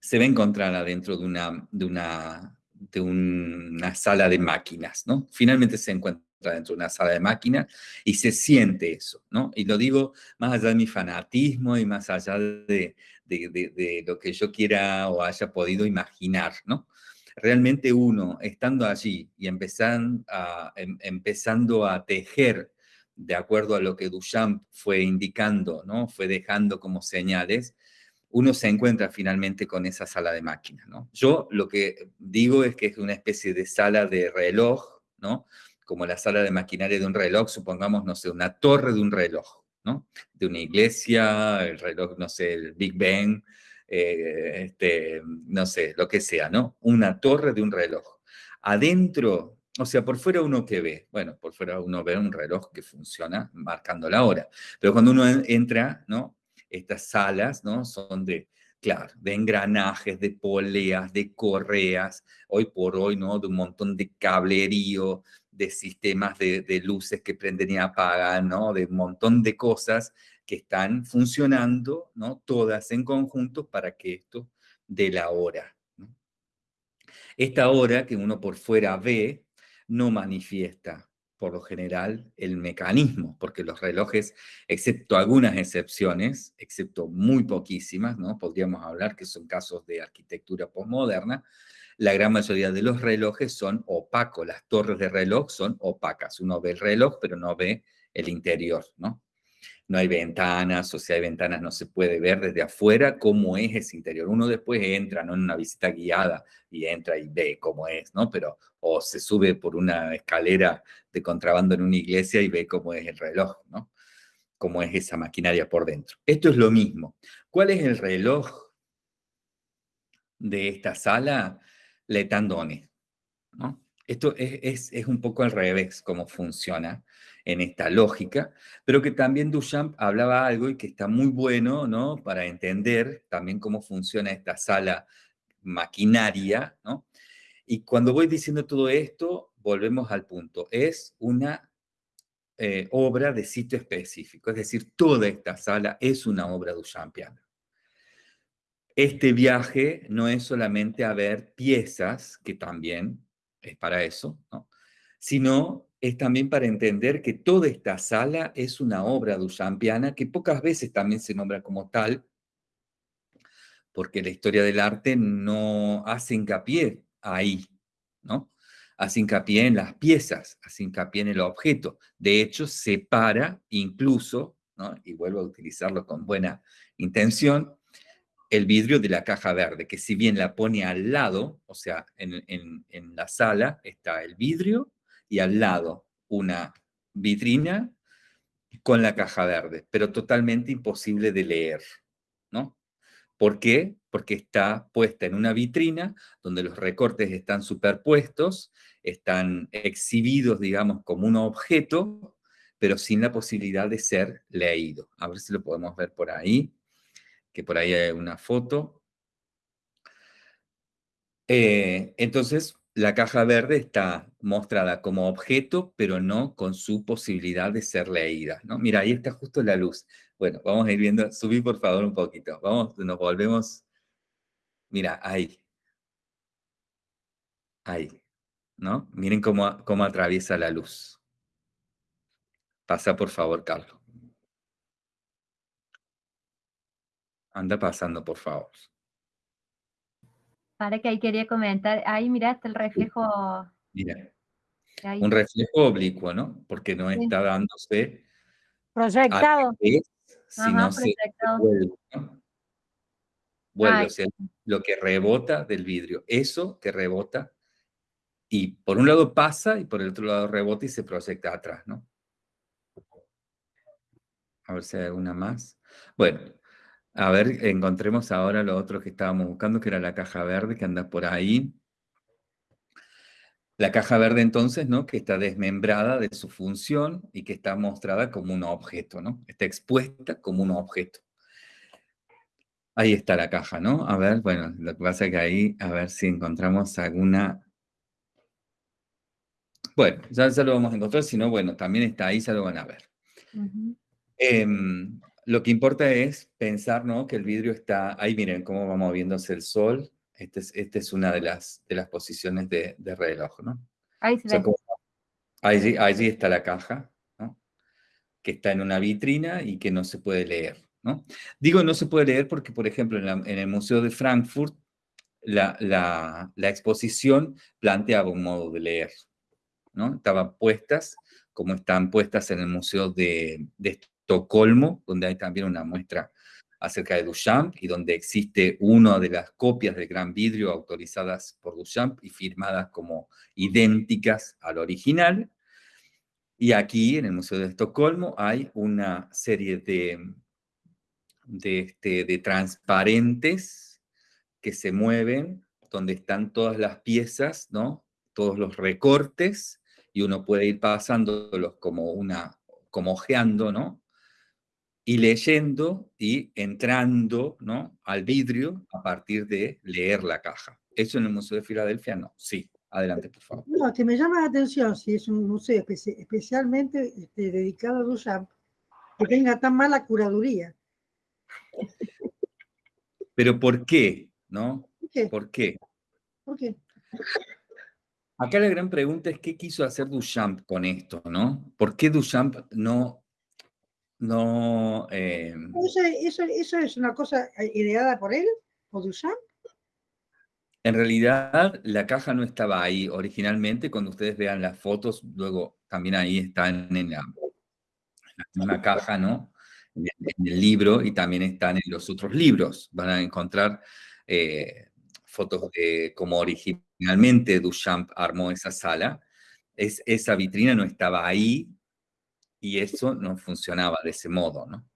se va a encontrar adentro de una, de una, de una sala de máquinas, ¿no? Finalmente se encuentra dentro de una sala de máquinas y se siente eso, ¿no? Y lo digo más allá de mi fanatismo y más allá de, de, lo que yo quiera o haya podido imaginar, ¿no? Realmente uno, estando allí y empezando a, em, empezando a tejer de acuerdo a lo que Duchamp fue indicando, ¿no? Fue dejando como señales, uno se encuentra finalmente con esa sala de máquinas, ¿no? Yo lo que digo es que es una especie de sala de reloj, ¿no? Como la sala de maquinaria de un reloj, supongamos, no sé, una torre de un reloj, ¿no? De una iglesia, el reloj, no sé, el Big Bang, eh, este, no sé, lo que sea, ¿no? Una torre de un reloj. Adentro, o sea, por fuera uno que ve, bueno, por fuera uno ve un reloj que funciona marcando la hora, pero cuando uno entra, ¿no? Estas salas, ¿no? Son de claro, de engranajes, de poleas, de correas, hoy por hoy, ¿no? De un montón de cablerío, de sistemas de, de luces que prenden y apagan, ¿no? De un montón de cosas que están funcionando, ¿no? Todas en conjunto para que esto dé la hora. Esta hora que uno por fuera ve no manifiesta por lo general el mecanismo, porque los relojes, excepto algunas excepciones, excepto muy poquísimas, ¿no? Podríamos hablar que son casos de arquitectura postmoderna, la gran mayoría de los relojes son opacos, las torres de reloj son opacas. Uno ve el reloj, pero no ve el interior, ¿no? no hay ventanas, o si hay ventanas no se puede ver desde afuera cómo es ese interior. Uno después entra ¿no? en una visita guiada y entra y ve cómo es, ¿no? Pero, o se sube por una escalera de contrabando en una iglesia y ve cómo es el reloj, ¿no? Cómo es esa maquinaria por dentro. Esto es lo mismo. ¿Cuál es el reloj de esta sala? Letandone, ¿no? Esto es, un poco al revés cómo funciona en esta lógica, pero que también Duchamp hablaba algo y que está muy bueno, ¿no? Para entender también cómo funciona esta sala maquinaria. Y cuando voy diciendo todo esto, volvemos al punto. Es una eh, obra de sitio específico, es decir, toda esta sala es una obra duchampiana. Este viaje no es solamente a ver piezas, que también es para eso, ¿no? sino es también para entender que toda esta sala es una obra duchampiana que pocas veces también se nombra como tal, porque la historia del arte no hace hincapié ahí, ¿no? Hace hincapié en las piezas, hace hincapié en el objeto. De hecho, separa incluso, ¿no? y vuelvo a utilizarlo con buena intención, el vidrio de la caja verde, que si bien la pone al lado, o sea, en, en la sala está el vidrio y al lado una vitrina con la caja verde, pero totalmente imposible de leer, ¿no? ¿Por qué? Porque está puesta en una vitrina donde los recortes están superpuestos, están exhibidos, digamos, como un objeto, pero sin la posibilidad de ser leído. A ver si lo podemos ver por ahí, que por ahí hay una foto. Eh, entonces, la caja verde está mostrada como objeto, pero no con su posibilidad de ser leída. ¿no? Mira, ahí está justo la luz. Bueno, vamos a ir viendo, subí por favor un poquito. Vamos, nos volvemos. Mira, ahí. Ahí. ¿No? Miren cómo, cómo atraviesa la luz. Pasa por favor, Carlos. Anda pasando, por favor. Para que ahí quería comentar, ahí miraste el reflejo. Mira, un reflejo oblicuo, ¿no? Porque no está dándose proyectado, sino se vuelve, ¿no? vuelve o sea, lo que rebota del vidrio, eso que rebota y por un lado pasa y por el otro lado rebota y se proyecta atrás, ¿no? A ver si hay alguna más. Bueno, a ver, encontremos ahora lo otro que estábamos buscando, que era la caja verde que anda por ahí. La caja verde entonces, ¿no? Que está desmembrada de su función y que está mostrada como un objeto, ¿no? Está expuesta como un objeto. Ahí está la caja, ¿no? A ver, bueno, lo que pasa es que ahí, a ver si encontramos alguna... Bueno, ya, ya lo vamos a encontrar, si no, bueno, también está ahí, ya lo van a ver. Lo que importa es pensar ¿no? que el vidrio está, ahí miren cómo va moviéndose el sol. Esta es, este es una de las, de las posiciones de, reloj, ¿no? Ahí se allí, allí, está la caja, ¿no? Que está en una vitrina y que no se puede leer, ¿no? Digo no se puede leer porque, por ejemplo, en, el Museo de Frankfurt, la, la, la, exposición planteaba un modo de leer, ¿no? Estaban puestas como están puestas en el Museo de, de Estocolmo, donde hay también una muestra acerca de Duchamp y donde existe una de las copias del Gran Vidrio autorizadas por Duchamp y firmadas como idénticas al original. Y aquí, en el Museo de Estocolmo, hay una serie de, de, este, transparentes que se mueven, donde están todas las piezas, ¿no? todos los recortes, y uno puede ir pasándolos como una, como ojeando, ¿no? Y leyendo y entrando ¿no? al vidrio a partir de leer la caja. ¿Eso en el Museo de Filadelfia? No. Sí. Adelante, por favor. No, que me llama la atención si es un museo especialmente este, dedicado a Duchamp, que tenga tan mala curaduría. Pero ¿por qué? ¿No? ¿Por qué? ¿Por qué? Acá la gran pregunta es qué quiso hacer Duchamp con esto, ¿no? ¿Por qué Duchamp no... no eh, ¿Eso, eso, es una cosa ideada por él, por Duchamp? En realidad, la caja no estaba ahí originalmente. Cuando ustedes vean las fotos, luego también ahí están en la, en caja, ¿no? En el, libro y también están en los otros libros. Van a encontrar eh, fotos de cómo originalmente Duchamp armó esa sala. Es, esa vitrina no estaba ahí y eso no funcionaba de ese modo, ¿no?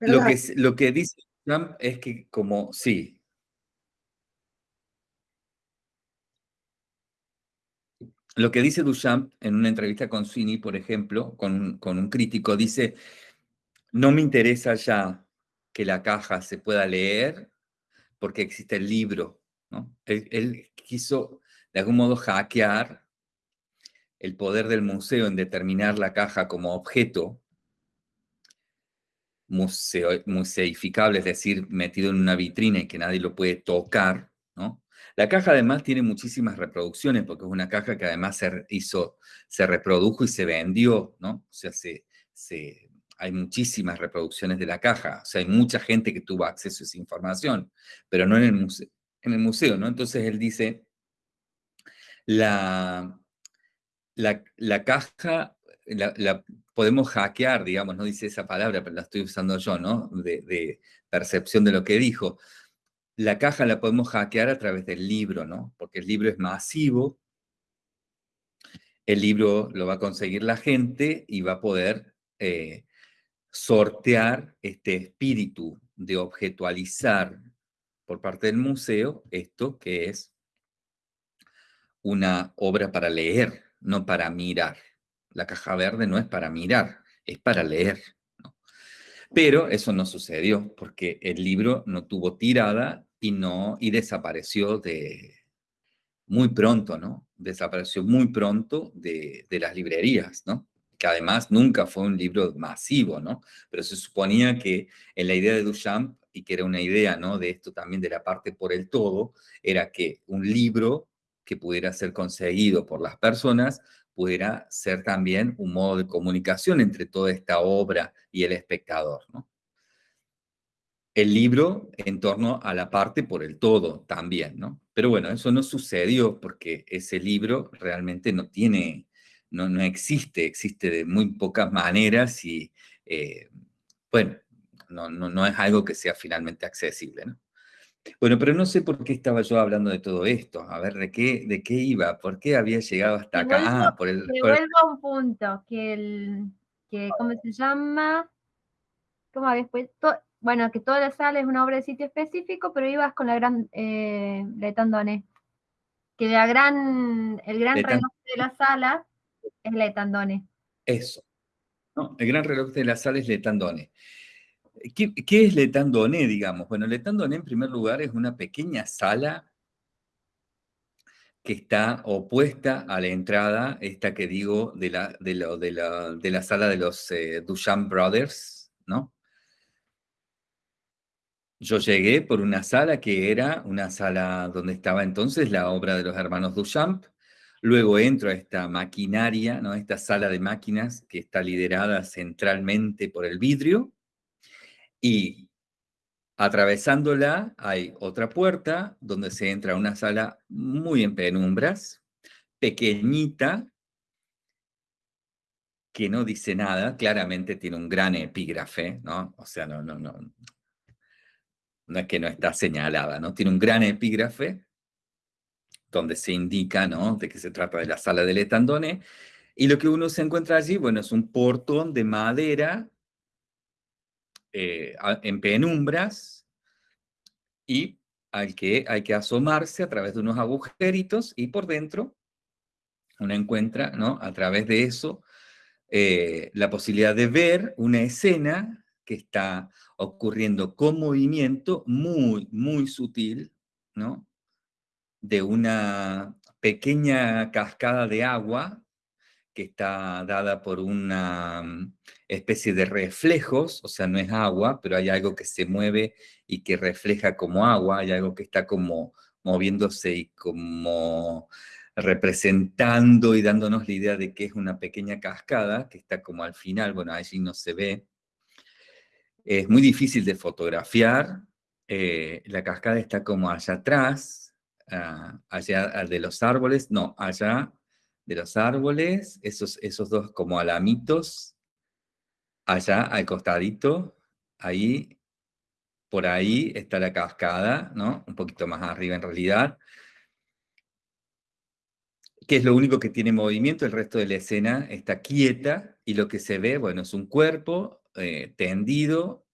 Lo que, lo que dice Duchamp es que como, sí, Lo que dice Duchamp en una entrevista con Sweeney, por ejemplo, con, un crítico, dice, no me interesa ya que la caja se pueda leer porque existe el libro. ¿no? Él, quiso, de algún modo, hackear el poder del museo en determinar la caja como objeto museo, museificable, es decir, metido en una vitrina y que nadie lo puede tocar, ¿no? La caja además tiene muchísimas reproducciones, porque es una caja que además se hizo, se reprodujo y se vendió, ¿no? O sea, se, hay muchísimas reproducciones de la caja, o sea, hay mucha gente que tuvo acceso a esa información, pero no en el museo, en el museo ¿no? Entonces él dice, la, la, caja la, podemos hackear, digamos, no dice esa palabra, pero la estoy usando yo, ¿no? De, de, percepción de lo que dijo la caja la podemos hackear a través del libro, ¿no? Porque el libro es masivo, el libro lo va a conseguir la gente y va a poder eh, sortear este espíritu de objetualizar por parte del museo esto que es una obra para leer, no para mirar. La caja verde no es para mirar, es para leer. Pero eso no sucedió porque el libro no tuvo tirada y, no, y desapareció de muy pronto, ¿no? Desapareció muy pronto de, de las librerías, ¿no? que además nunca fue un libro masivo, ¿no? Pero se suponía que en la idea de Duchamp, y que era una idea, ¿no? De esto también de la parte por el todo, era que un libro que pudiera ser conseguido por las personas pudiera ser también un modo de comunicación entre toda esta obra y el espectador. El libro en torno a la parte por el todo también, ¿no? Pero bueno, eso no sucedió porque ese libro realmente no tiene, no, no existe, existe de muy pocas maneras y, eh, bueno, no, no, no es algo que sea finalmente accesible. Bueno, pero no sé por qué estaba yo hablando de todo esto. A ver, ¿de qué, de qué iba? ¿Por qué había llegado hasta acá? ah, por el... vuelvo a un punto, que el, que, ¿cómo se llama? ¿Cómo después? bueno, que toda la sala es una obra de sitio específico, pero ibas con la gran eh, Letandone. Que la gran, el gran reloj de la sala es Letandone. Eso. No, el gran reloj de la sala es Letandone. ¿Qué, ¿Qué, es Letandone, digamos? Bueno, Letandone en primer lugar es una pequeña sala que está opuesta a la entrada, esta que digo, de la, de de la, de la sala de los eh, Duchamp Brothers, ¿no? Yo llegué por una sala que era una sala donde estaba entonces la obra de los hermanos Duchamp, Luego entro a esta maquinaria, ¿no? esta sala de máquinas que está liderada centralmente por el vidrio, y atravesándola hay otra puerta donde se entra a una sala muy en penumbras, pequeñita, que no dice nada, claramente tiene un gran epígrafe, ¿no? O sea, no, no, no, no es que no está señalada, ¿no? Tiene un gran epígrafe donde se indica, ¿no? De que se trata de la sala del etandone, y lo que uno se encuentra allí, bueno, es un portón de madera eh, en penumbras y al que hay que asomarse a través de unos agujeritos y por dentro uno encuentra, ¿no? A través de eso, eh, la posibilidad de ver una escena que está ocurriendo con movimiento muy, muy sutil, ¿no? De una pequeña cascada de agua que está dada por una mm, especie de reflejos, o sea, no es agua, pero hay algo que se mueve y que refleja como agua, hay algo que está como moviéndose y como representando y dándonos la idea de que es una pequeña cascada que está como al final, bueno, allí no se ve. Es muy difícil de fotografiar, eh, la cascada está como allá atrás, ah, allá de los árboles, no, allá de los árboles, esos, esos dos como alamitos, allá al costadito, ahí, por ahí está la cascada, ¿no? Un poquito más arriba en realidad, que es lo único que tiene movimiento, el resto de la escena está quieta, y lo que se ve, bueno, es un cuerpo eh, tendido,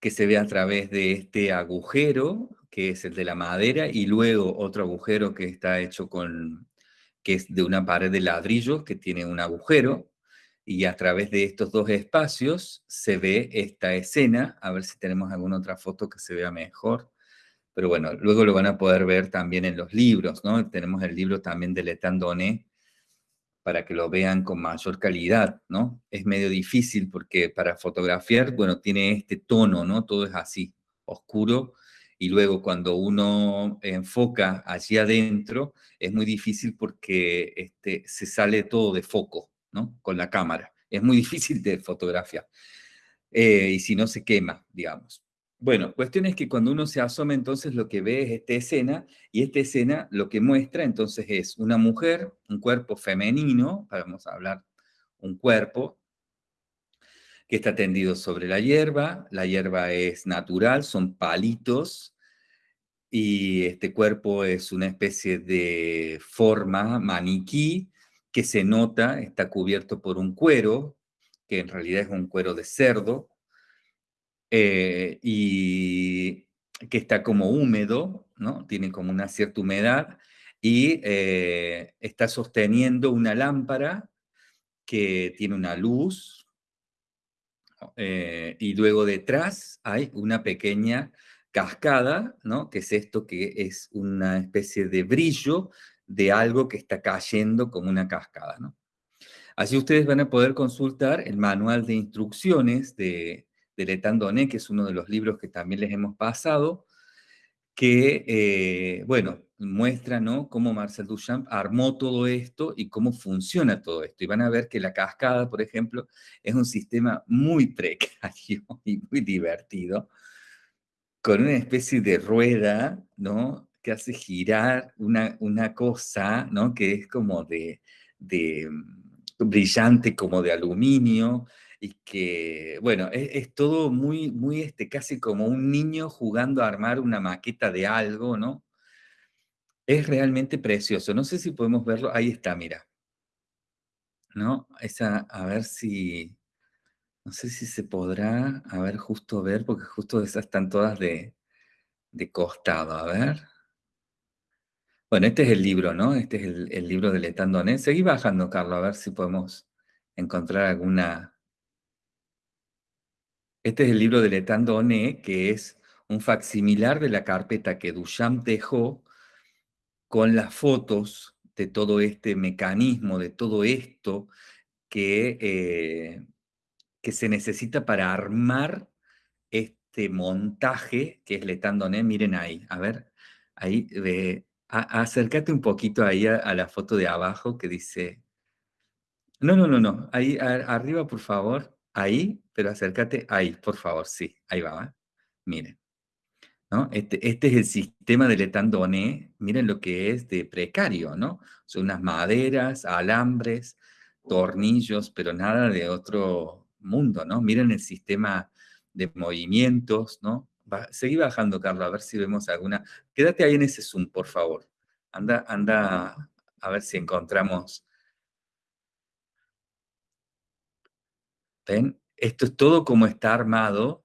que se ve a través de este agujero, que es el de la madera, y luego otro agujero que está hecho con, que es de una pared de ladrillo que tiene un agujero, y a través de estos dos espacios se ve esta escena, a ver si tenemos alguna otra foto que se vea mejor, pero bueno, luego lo van a poder ver también en los libros, ¿no? Tenemos el libro también de Letandoné para que lo vean con mayor calidad, ¿no? Es medio difícil porque para fotografiar, bueno, tiene este tono, ¿no? Todo es así, oscuro, y luego cuando uno enfoca allí adentro, es muy difícil porque este, se sale todo de foco, Con la cámara. Es muy difícil de fotografiar. Eh, y si no, se quema, digamos. Bueno, cuestión es que cuando uno se asoma, entonces lo que ve es esta escena, y esta escena lo que muestra entonces es una mujer, un cuerpo femenino, vamos a hablar un cuerpo, que está tendido sobre la hierba, la hierba es natural, son palitos, y este cuerpo es una especie de forma maniquí que se nota, está cubierto por un cuero, que en realidad es un cuero de cerdo, eh, y que está como húmedo, ¿no? Tiene como una cierta humedad, y eh, está sosteniendo una lámpara que tiene una luz, eh, y luego detrás hay una pequeña cascada, ¿no? Que es esto que es una especie de brillo de algo que está cayendo como una cascada, ¿no? Así ustedes van a poder consultar el manual de instrucciones de, de Letandoné, que es uno de los libros que también les hemos pasado, que, eh, bueno, muestra ¿no? cómo Marcel Duchamp armó todo esto y cómo funciona todo esto. Y van a ver que la cascada, por ejemplo, es un sistema muy precario y muy divertido, con una especie de rueda, ¿no? Que hace girar una, una cosa, ¿no? Que es como de, de mm, brillante, como de aluminio, y que, bueno, es, todo muy, muy, este, casi como un niño jugando a armar una maqueta de algo, ¿no? Es realmente precioso. No sé si podemos verlo. Ahí está, mira. ¿No? Esa, a ver si, no sé si se podrá, a ver, justo ver, porque justo esas están todas de, de costado. A ver. Bueno, este es el libro, ¿no? Este es el, libro de Letandoné. Seguí bajando, Carlos, a ver si podemos encontrar alguna, este es el libro de Letan Doné, que es un facsimilar de la carpeta que Duchamp dejó con las fotos de todo este mecanismo, de todo esto que, eh, que se necesita para armar este montaje que es Letan Doné. Miren ahí, a ver, ahí, acércate un poquito ahí a, la foto de abajo que dice... No, no, no, no, ahí arriba, por favor. Ahí, pero acércate ahí, por favor, sí, ahí va, miren. ¿no? Este, este es el sistema de Letandoné, miren lo que es de precario, ¿no? Son unas maderas, alambres, tornillos, pero nada de otro mundo, ¿no? Miren el sistema de movimientos, ¿no? Seguí bajando, Carlos, a ver si vemos alguna. Quédate ahí en ese zoom, por favor. Anda, anda a ver si encontramos Esto es todo como está armado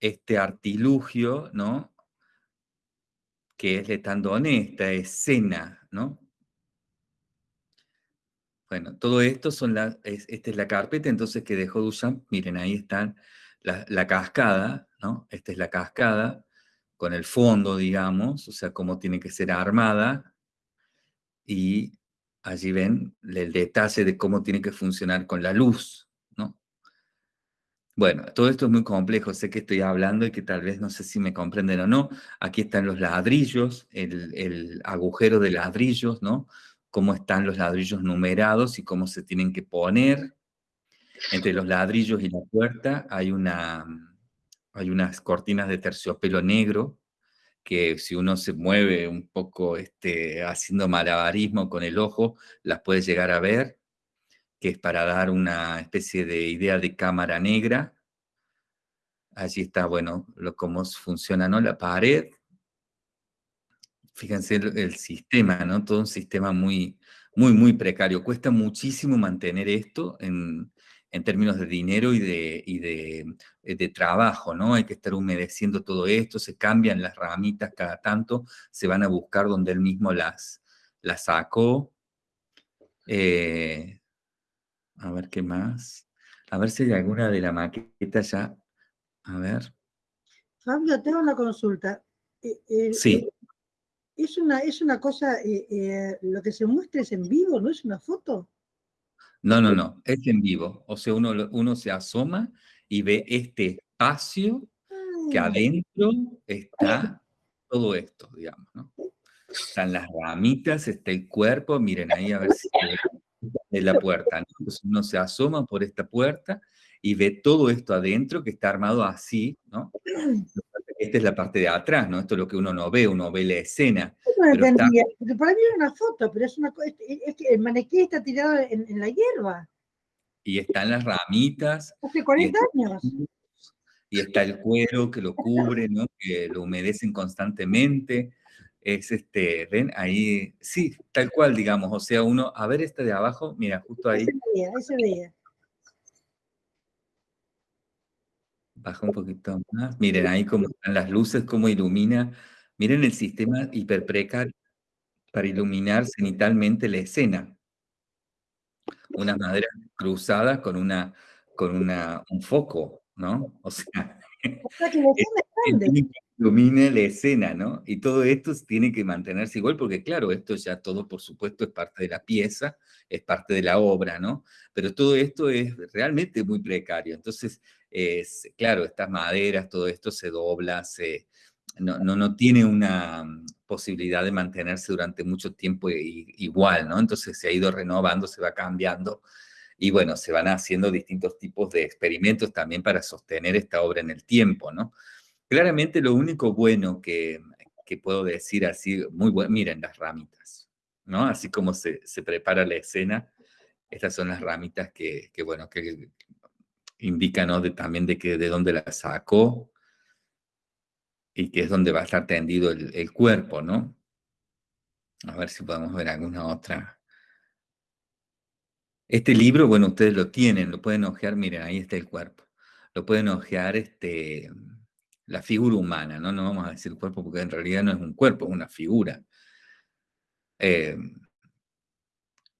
este artilugio, ¿no? Que es Letandone, esta escena, ¿no? Bueno, todo esto son la, esta es la carpeta entonces que dejó Duchamp. Miren, ahí están la, cascada, ¿no? Esta es la cascada con el fondo, digamos, o sea, cómo tiene que ser armada. Y allí ven el detalle de cómo tiene que funcionar con la luz, ¿no? Bueno, todo esto es muy complejo, sé que estoy hablando y que tal vez no sé si me comprenden o no. Aquí están los ladrillos, el, el agujero de ladrillos, ¿no? Cómo están los ladrillos numerados y cómo se tienen que poner. Entre los ladrillos y la puerta hay, una, hay unas cortinas de terciopelo negro, que si uno se mueve un poco este, haciendo malabarismo con el ojo, las puede llegar a ver, que es para dar una especie de idea de cámara negra. Allí está, bueno, lo, cómo funciona ¿no? la pared. Fíjense el, el, sistema, ¿no? Todo un sistema muy, muy, muy precario. Cuesta muchísimo mantener esto en, en términos de dinero y de, y de, eh, de, trabajo, ¿no? Hay que estar humedeciendo todo esto, se cambian las ramitas cada tanto, se van a buscar donde él mismo las, las sacó. Eh, a ver qué más. A ver si hay alguna de la maqueta ya. A ver. Fabio, tengo una consulta. Eh, eh, sí. Es una, es una cosa, lo que se muestra es en vivo, ¿no es una foto? No, no, no, es en vivo. O sea, uno, uno se asoma y ve este espacio que Ah, adentro está todo esto, digamos, ¿no? Están las ramitas, está el cuerpo, miren ahí a ver si de la puerta, ¿no? Entonces uno se asoma por esta puerta y ve todo esto adentro que está armado así, ¿no? Esta es la parte de atrás, ¿no? Esto es lo que uno no ve, uno ve la escena. No Pero está- porque para mí era una foto, pero es una co- es, que el maniquí está tirado en, en la hierba, Y están las ramitas, hace 40 está- años. y está el cuero que lo cubre, ¿no? Que lo humedecen constantemente. Es este, ven ahí, sí, tal cual, digamos. O sea, uno, a ver este de abajo, mira, justo ahí, Ese veía, ese veía. Baja un poquito más. Miren ahí cómo están las luces, cómo ilumina. Miren el sistema hiperprecario para iluminar cenitalmente la escena. Unas maderas cruzadas con una, con una, un foco, ¿no? O sea, O sea que que ilumine la escena, ¿no? Y todo esto tiene que mantenerse igual, porque claro, esto ya todo, por supuesto, es parte de la pieza, es parte de la obra, ¿no? Pero todo esto es realmente muy precario. Entonces, es, claro, estas maderas, todo esto se dobla, se, no, no, no tiene una mm, posibilidad de mantenerse durante mucho tiempo igual, ¿no? Entonces se ha ido renovando, se va cambiando. Y bueno, se van haciendo distintos tipos de experimentos también para sostener esta obra en el tiempo, ¿no? Claramente lo único bueno que, que puedo decir así, muy bueno, miren las ramitas, ¿no? Así como se, se prepara la escena, estas son las ramitas que, que bueno, que indican, ¿no? También de, que, de dónde la sacó y que es donde va a estar tendido el, el cuerpo, ¿no? A ver si podemos ver alguna otra. Este libro, bueno, ustedes lo tienen, lo pueden ojear, miren, ahí está el cuerpo. Lo pueden ojear este, la figura humana, ¿no? No vamos a decir cuerpo porque en realidad no es un cuerpo, es una figura. Eh,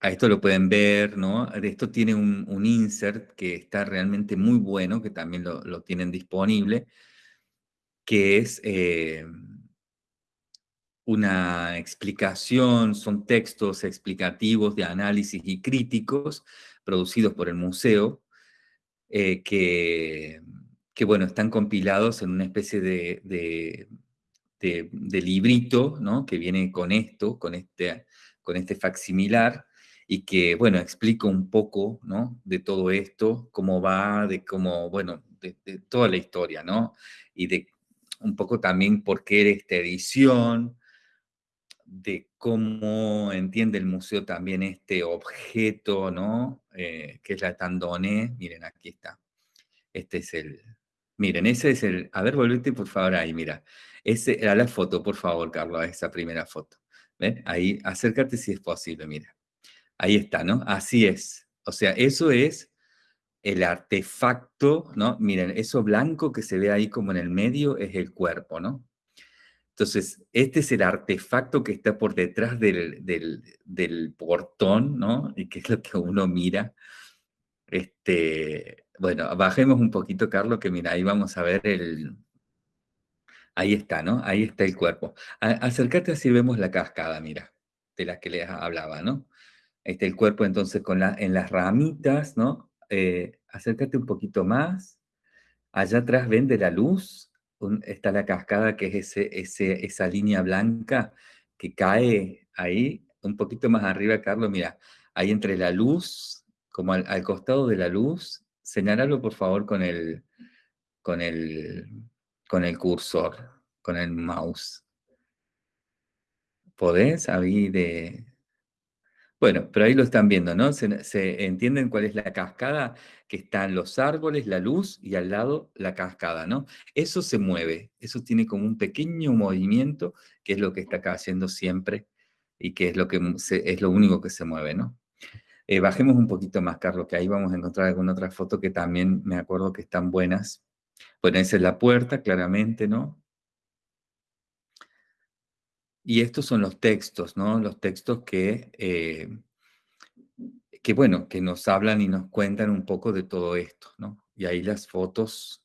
a esto lo pueden ver, ¿no? De Esto tiene un, insert que está realmente muy bueno, que también lo, tienen disponible, que es eh, una explicación, son textos explicativos de análisis y críticos producidos por el museo, eh, que, que, bueno, están compilados en una especie de, de librito, ¿no? Que viene con esto, con este, con este facsimilar, y que, bueno, explica un poco, ¿no? De todo esto, cómo va, de cómo, bueno, de, toda la historia, ¿no? Y de un poco también por qué esta edición, de cómo entiende el museo también este objeto, ¿no? Eh, que es la tandone. Miren, aquí está. Este es el... Miren, ese es el... A ver, volvete por favor ahí, mira. Ese, a la foto, por favor, Carlos, esa primera foto. ¿Ven? Ahí, acércate si es posible, mira. Ahí está, ¿no? Así es. O sea, eso es el artefacto, ¿no? Miren, eso blanco que se ve ahí como en el medio es el cuerpo, ¿no? Entonces, este es el artefacto que está por detrás del, del, portón, ¿no? Y que es lo que uno mira. Este, bueno, bajemos un poquito, Carlos, que mira, ahí vamos a ver el... Ahí está, ¿no? Ahí está el cuerpo. acércate así vemos la cascada, mira, de la que les hablaba, ¿no? Está el cuerpo entonces en las ramitas, ¿no? Eh, acércate un poquito más. Allá atrás ven de la luz, está la cascada que es esa línea blanca que cae ahí, un poquito más arriba, Carlos, mira, ahí entre la luz, como al, costado de la luz, señalalo por favor con el cursor, con el mouse. ¿Podés? Ahí de, bueno, pero ahí lo están viendo, ¿no? Se, entienden cuál es la cascada, que están los árboles, la luz y al lado la cascada, ¿no? Eso se mueve, eso tiene como un pequeño movimiento, que es lo que está acá haciendo siempre y que es lo, que es lo único que se mueve, ¿no? Eh, bajemos un poquito más, Carlos, que ahí vamos a encontrar alguna otra foto que también me acuerdo que están buenas. Bueno, esa es la puerta, claramente, ¿no? Y estos son los textos, ¿no? Los textos que, eh, que, bueno, que nos hablan y nos cuentan un poco de todo esto, ¿no? Y ahí las fotos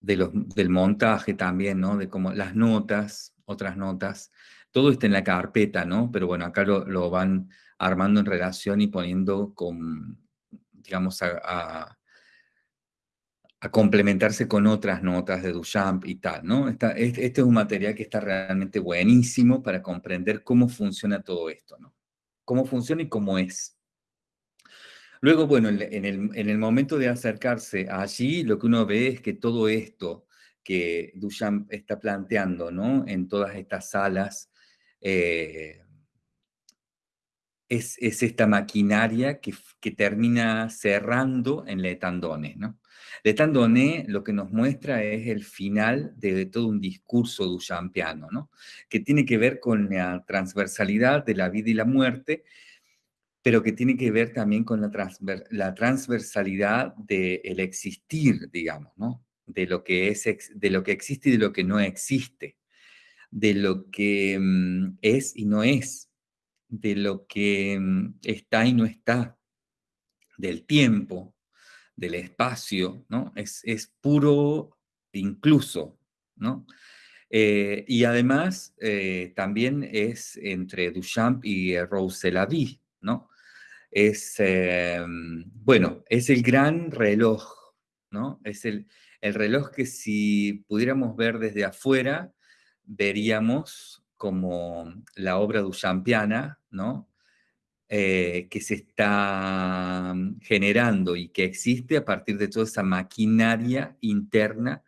de los, del montaje también, ¿no? De como las notas, otras notas, todo está en la carpeta, ¿no? Pero bueno, acá lo, lo van armando en relación y poniendo con, digamos, a complementarse con otras notas de Duchamp y tal, ¿no? este, es un material que está realmente buenísimo para comprender cómo funciona todo esto, ¿no? Cómo funciona y cómo es. Luego, bueno, en el, en el momento de acercarse allí, lo que uno ve es que todo esto que Duchamp está planteando, ¿no? En todas estas salas, eh, es, es, esta maquinaria que, que, termina cerrando en Le Tandone, ¿no? Le Tandone lo que nos muestra es el final de, todo un discurso duchampiano, ¿no? que tiene que ver con la transversalidad de la vida y la muerte, pero que tiene que ver también con la, transversalidad del existir, digamos, ¿no? de, lo que es, de lo que existe y de lo que no existe, de lo que mm, es y no es, de lo que mm, está y no está, del tiempo, del espacio, ¿no? Es, es puro incluso, ¿no? Eh, y además eh, también es entre Duchamp y Roussel-Lavie, ¿no? Es, bueno, es el gran reloj, ¿no? Es el, el reloj que si pudiéramos ver desde afuera, veríamos como la obra duchampiana, ¿no? Eh, que se está mm, generando y que existe a partir de toda esa maquinaria interna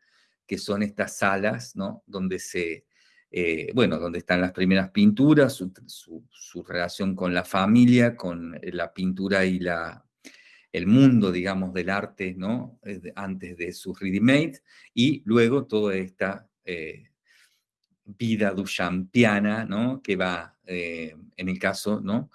que son estas salas, ¿no? Donde se, eh, bueno, donde están las primeras pinturas, su, relación con la familia, con la pintura y la, el mundo, digamos, del arte, ¿no? Antes de sus ready y luego toda esta eh, vida duchampiana, ¿no? Que va, en el caso, ¿no?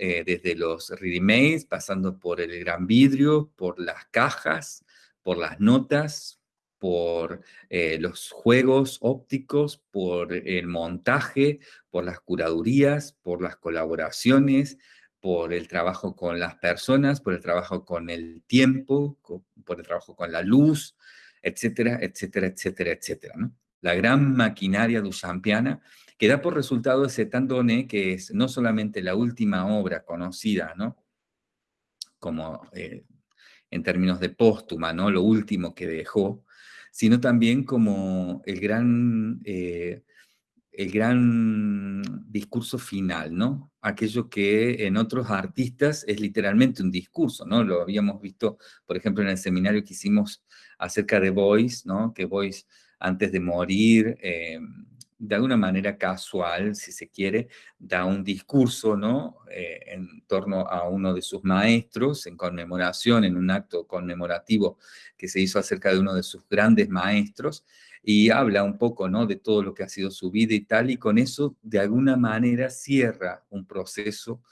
Eh, desde los ready pasando por el gran vidrio, por las cajas, por las notas, por eh, los juegos ópticos, por el montaje, por las curadurías, por las colaboraciones, por el trabajo con las personas, por el trabajo con el tiempo, por el trabajo con la luz, etcétera, etcétera, etcétera, etcétera. La gran maquinaria duchampiana que da por resultado ese Tandone, que es no solamente la última obra conocida, ¿no? Como eh, en términos de póstuma, ¿no? Lo último que dejó, sino también como el gran, eh, el gran discurso final, ¿no? Aquello que en otros artistas es literalmente un discurso, ¿no? Lo habíamos visto, por ejemplo, en el seminario que hicimos acerca de Boyce, ¿no? Que Boyce, antes de morir, eh, de alguna manera casual, si se quiere, da un discurso ¿no? Eh, en torno a uno de sus maestros, en conmemoración, en un acto conmemorativo que se hizo acerca de uno de sus grandes maestros, y habla un poco ¿no? de todo lo que ha sido su vida y tal, y con eso de alguna manera cierra un proceso,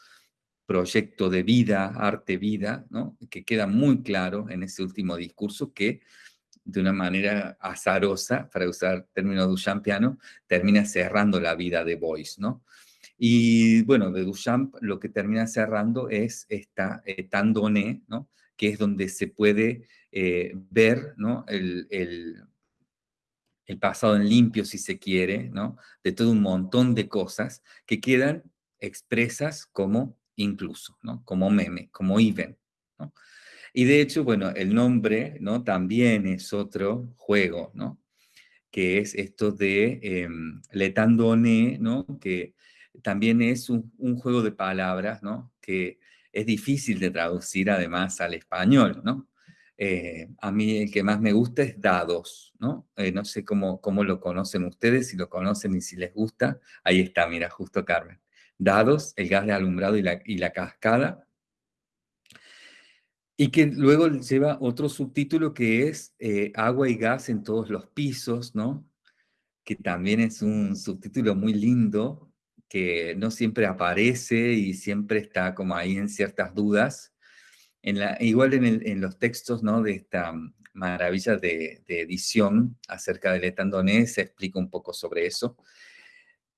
proyecto de vida, arte-vida, ¿no? que queda muy claro en ese último discurso que de una manera azarosa, para usar términos duchampiano, termina cerrando la vida de Boyce, ¿no? Y bueno, de Duchamp lo que termina cerrando es esta eh, Tandone, ¿no? Que es donde se puede eh, ver, ¿no? El, el, el pasado en limpio, si se quiere, ¿no? De todo un montón de cosas que quedan expresas como incluso, ¿no? Como meme, como even. Y de hecho, bueno, el nombre, ¿no? También es otro juego, ¿no? Que es esto de eh, letandone, ¿no? Que también es un, un, juego de palabras, ¿no? Que es difícil de traducir además al español, ¿no? Eh, a mí el que más me gusta es dados, ¿no? Eh, no sé cómo, cómo lo conocen ustedes, si lo conocen y si les gusta. Ahí está, mira, justo Carmen. Dados, el gas de alumbrado y la, y la cascada. Y que luego lleva otro subtítulo que es eh, agua y gas en todos los pisos, ¿no? Que también es un subtítulo muy lindo, que no siempre aparece y siempre está como ahí en ciertas dudas. En la, igual en, el, en, los textos ¿no? de esta maravilla de, de edición acerca del etandonés se explica un poco sobre eso.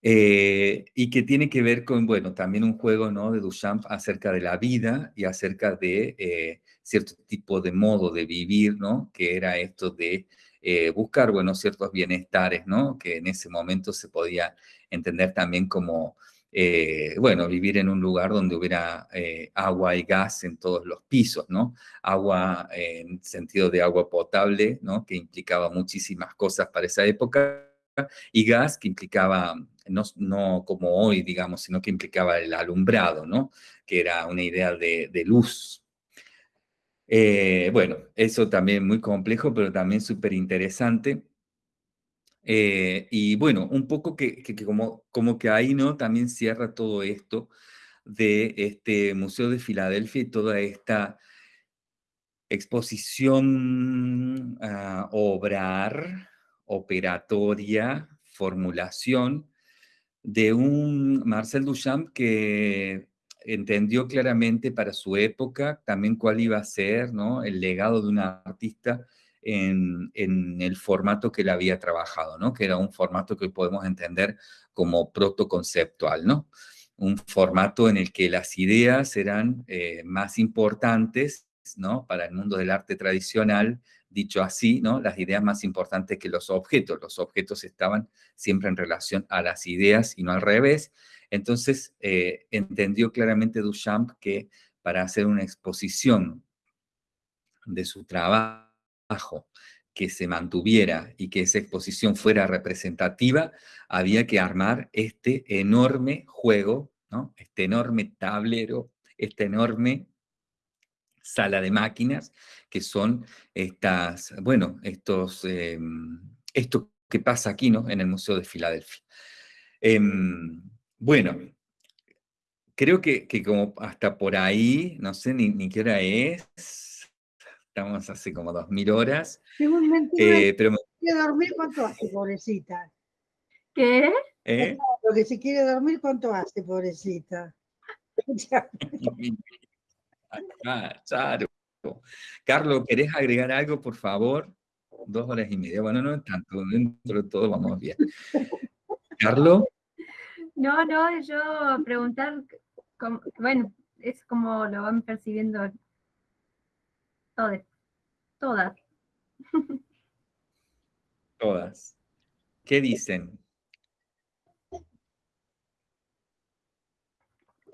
Eh, y que tiene que ver con, bueno, también un juego ¿no? de Duchamp acerca de la vida y acerca de eh, cierto tipo de modo de vivir, ¿no? Que era esto de eh, buscar, bueno, ciertos bienestares, ¿no? Que en ese momento se podía entender también como, eh, bueno, vivir en un lugar donde hubiera eh, agua y gas en todos los pisos, ¿no? Agua en sentido de agua potable, ¿no? Que implicaba muchísimas cosas para esa época, y gas que implicaba, no, no como hoy, digamos, sino que implicaba el alumbrado, ¿no? Que era una idea de, de luz, eh, bueno, eso también muy complejo, pero también súper interesante. Eh, y bueno, un poco que, como, como que ahí, ¿no? También cierra todo esto de este Museo de Filadelfia y toda esta exposición, uh, obrar, operatoria, formulación de un Marcel Duchamp que entendió claramente para su época también cuál iba a ser ¿no? el legado de un artista en, en, el formato que él había trabajado, ¿no? que era un formato que podemos entender como protoconceptual, ¿no? un formato en el que las ideas eran eh, más importantes ¿no? para el mundo del arte tradicional, dicho así, ¿no? las ideas más importantes que los objetos. Los objetos estaban siempre en relación a las ideas y no al revés. Entonces, eh, entendió claramente Duchamp que para hacer una exposición de su trabajo que se mantuviera y que esa exposición fuera representativa, había que armar este enorme juego, este enorme tablero, esta enorme sala de máquinas, que son estas, bueno, estos, eh, esto que pasa aquí, ¿no? En el Museo de Filadelfia. Eh, bueno, creo que, que, como hasta por ahí, no sé ni, ni qué hora es, estamos hace como dos mil horas. Eh, pero me... quiere dormir, ¿cuánto hace, pobrecita? ¿Qué? ¿Eh? Lo que se quiere dormir, ¿cuánto hace, pobrecita? ah, claro. Carlos, ¿querés agregar algo, por favor? Dos horas y media. Bueno, no tanto, dentro de todo vamos bien. Carlos. No, no, yo preguntar, bueno, es como lo van percibiendo todas. Todas. Todas. ¿Qué dicen?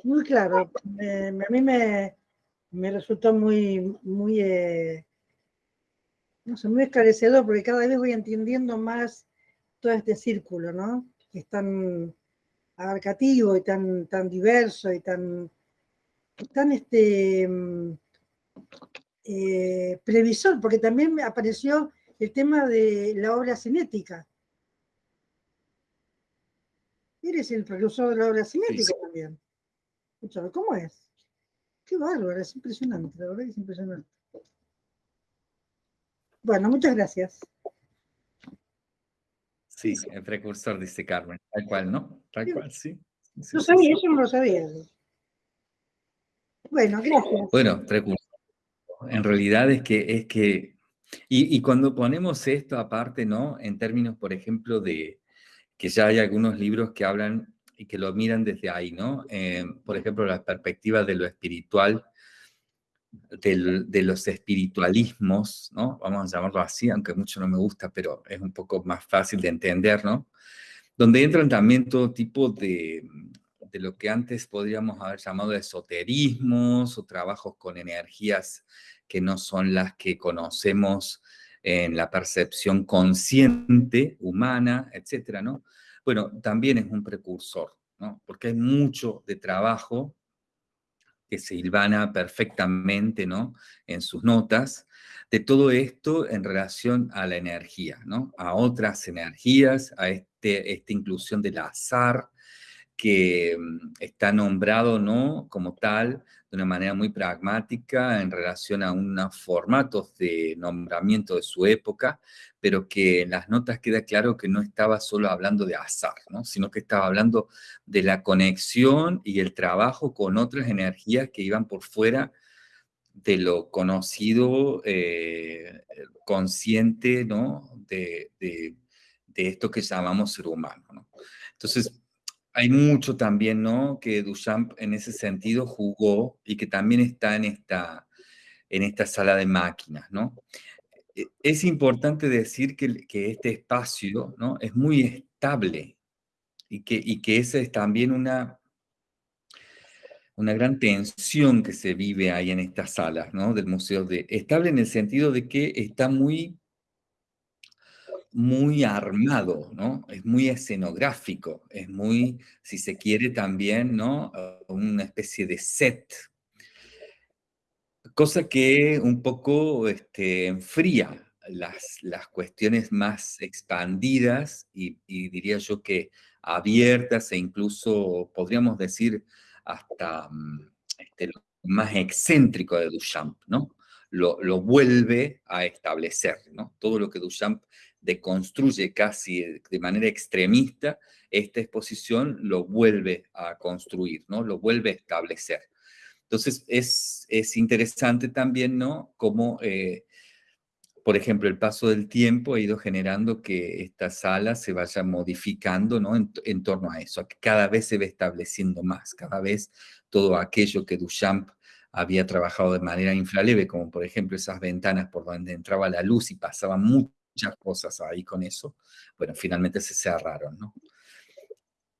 Muy claro. Eh, a mí me, me, resultó muy, muy, eh, no sé, muy esclarecedor porque cada vez voy entendiendo más todo este círculo, ¿no? Que están abarcativo y tan, tan diverso y tan, tan este, eh, previsor, porque también apareció el tema de la obra cinética. Eres el precursor de la obra cinética sí. también. ¿Cómo es? Qué bárbaro, es impresionante, la verdad es impresionante. Bueno, muchas gracias. Sí, el precursor, dice Carmen. Tal cual, ¿no? Tal cual, sí. sí no sabía, sí. yo no lo sabía. Bueno, gracias. Bueno, precursor. En realidad es que, es que Y, y cuando ponemos esto aparte, ¿no? En términos, por ejemplo, de que ya hay algunos libros que hablan y que lo miran desde ahí, ¿no? Eh, por ejemplo, la perspectiva de lo espiritual, de los espiritualismos, ¿no? Vamos a llamarlo así, aunque mucho no me gusta, pero es un poco más fácil de entender, ¿no? Donde entran también todo tipo de, de lo que antes podríamos haber llamado esoterismos o trabajos con energías que no son las que conocemos en la percepción consciente humana, etcétera, ¿no? Bueno, también es un precursor, ¿no? Porque hay mucho de trabajo que se hilvana perfectamente, ¿no? En sus notas, de todo esto en relación a la energía, ¿no? A otras energías, a este, esta inclusión del azar, que mm, está nombrado, ¿no? Como tal, de una manera muy pragmática en relación a unos formatos de nombramiento de su época, pero que en las notas queda claro que no estaba solo hablando de azar, ¿no? sino que estaba hablando de la conexión y el trabajo con otras energías que iban por fuera de lo conocido, eh, consciente, ¿no? De, de, esto que llamamos ser humano, ¿no? Entonces, hay mucho también, ¿no? Que Duchamp en ese sentido jugó y que también está en esta, en esta sala de máquinas, ¿no? E, es importante decir que, que este espacio, ¿no? Es muy estable y que, y que esa es también una, una gran tensión que se vive ahí en estas salas, ¿no? Del museo de... Estable en el sentido de que está muy muy armado, ¿no? Es muy escenográfico, es muy, si se quiere también, ¿no? Ah, una especie de set. Cosa que un poco este, enfría las, las cuestiones más expandidas y, diría yo que abiertas e incluso podríamos decir hasta mm, este, lo más excéntrico de Duchamp, ¿no? Lo, lo, vuelve a establecer, ¿no? Todo lo que Duchamp deconstruye casi de manera extremista esta exposición, lo vuelve a construir, ¿no? Lo vuelve a establecer. Entonces, es, es interesante también, ¿no? Cómo, eh, por ejemplo, el paso del tiempo ha ido generando que esta sala se vaya modificando, ¿no? En, torno a eso, que cada vez se ve estableciendo más, cada vez todo aquello que Duchamp había trabajado de manera infraleve, como por ejemplo esas ventanas por donde entraba la luz y pasaba mucho muchas cosas ahí con eso. Bueno, finalmente se cerraron, ¿no?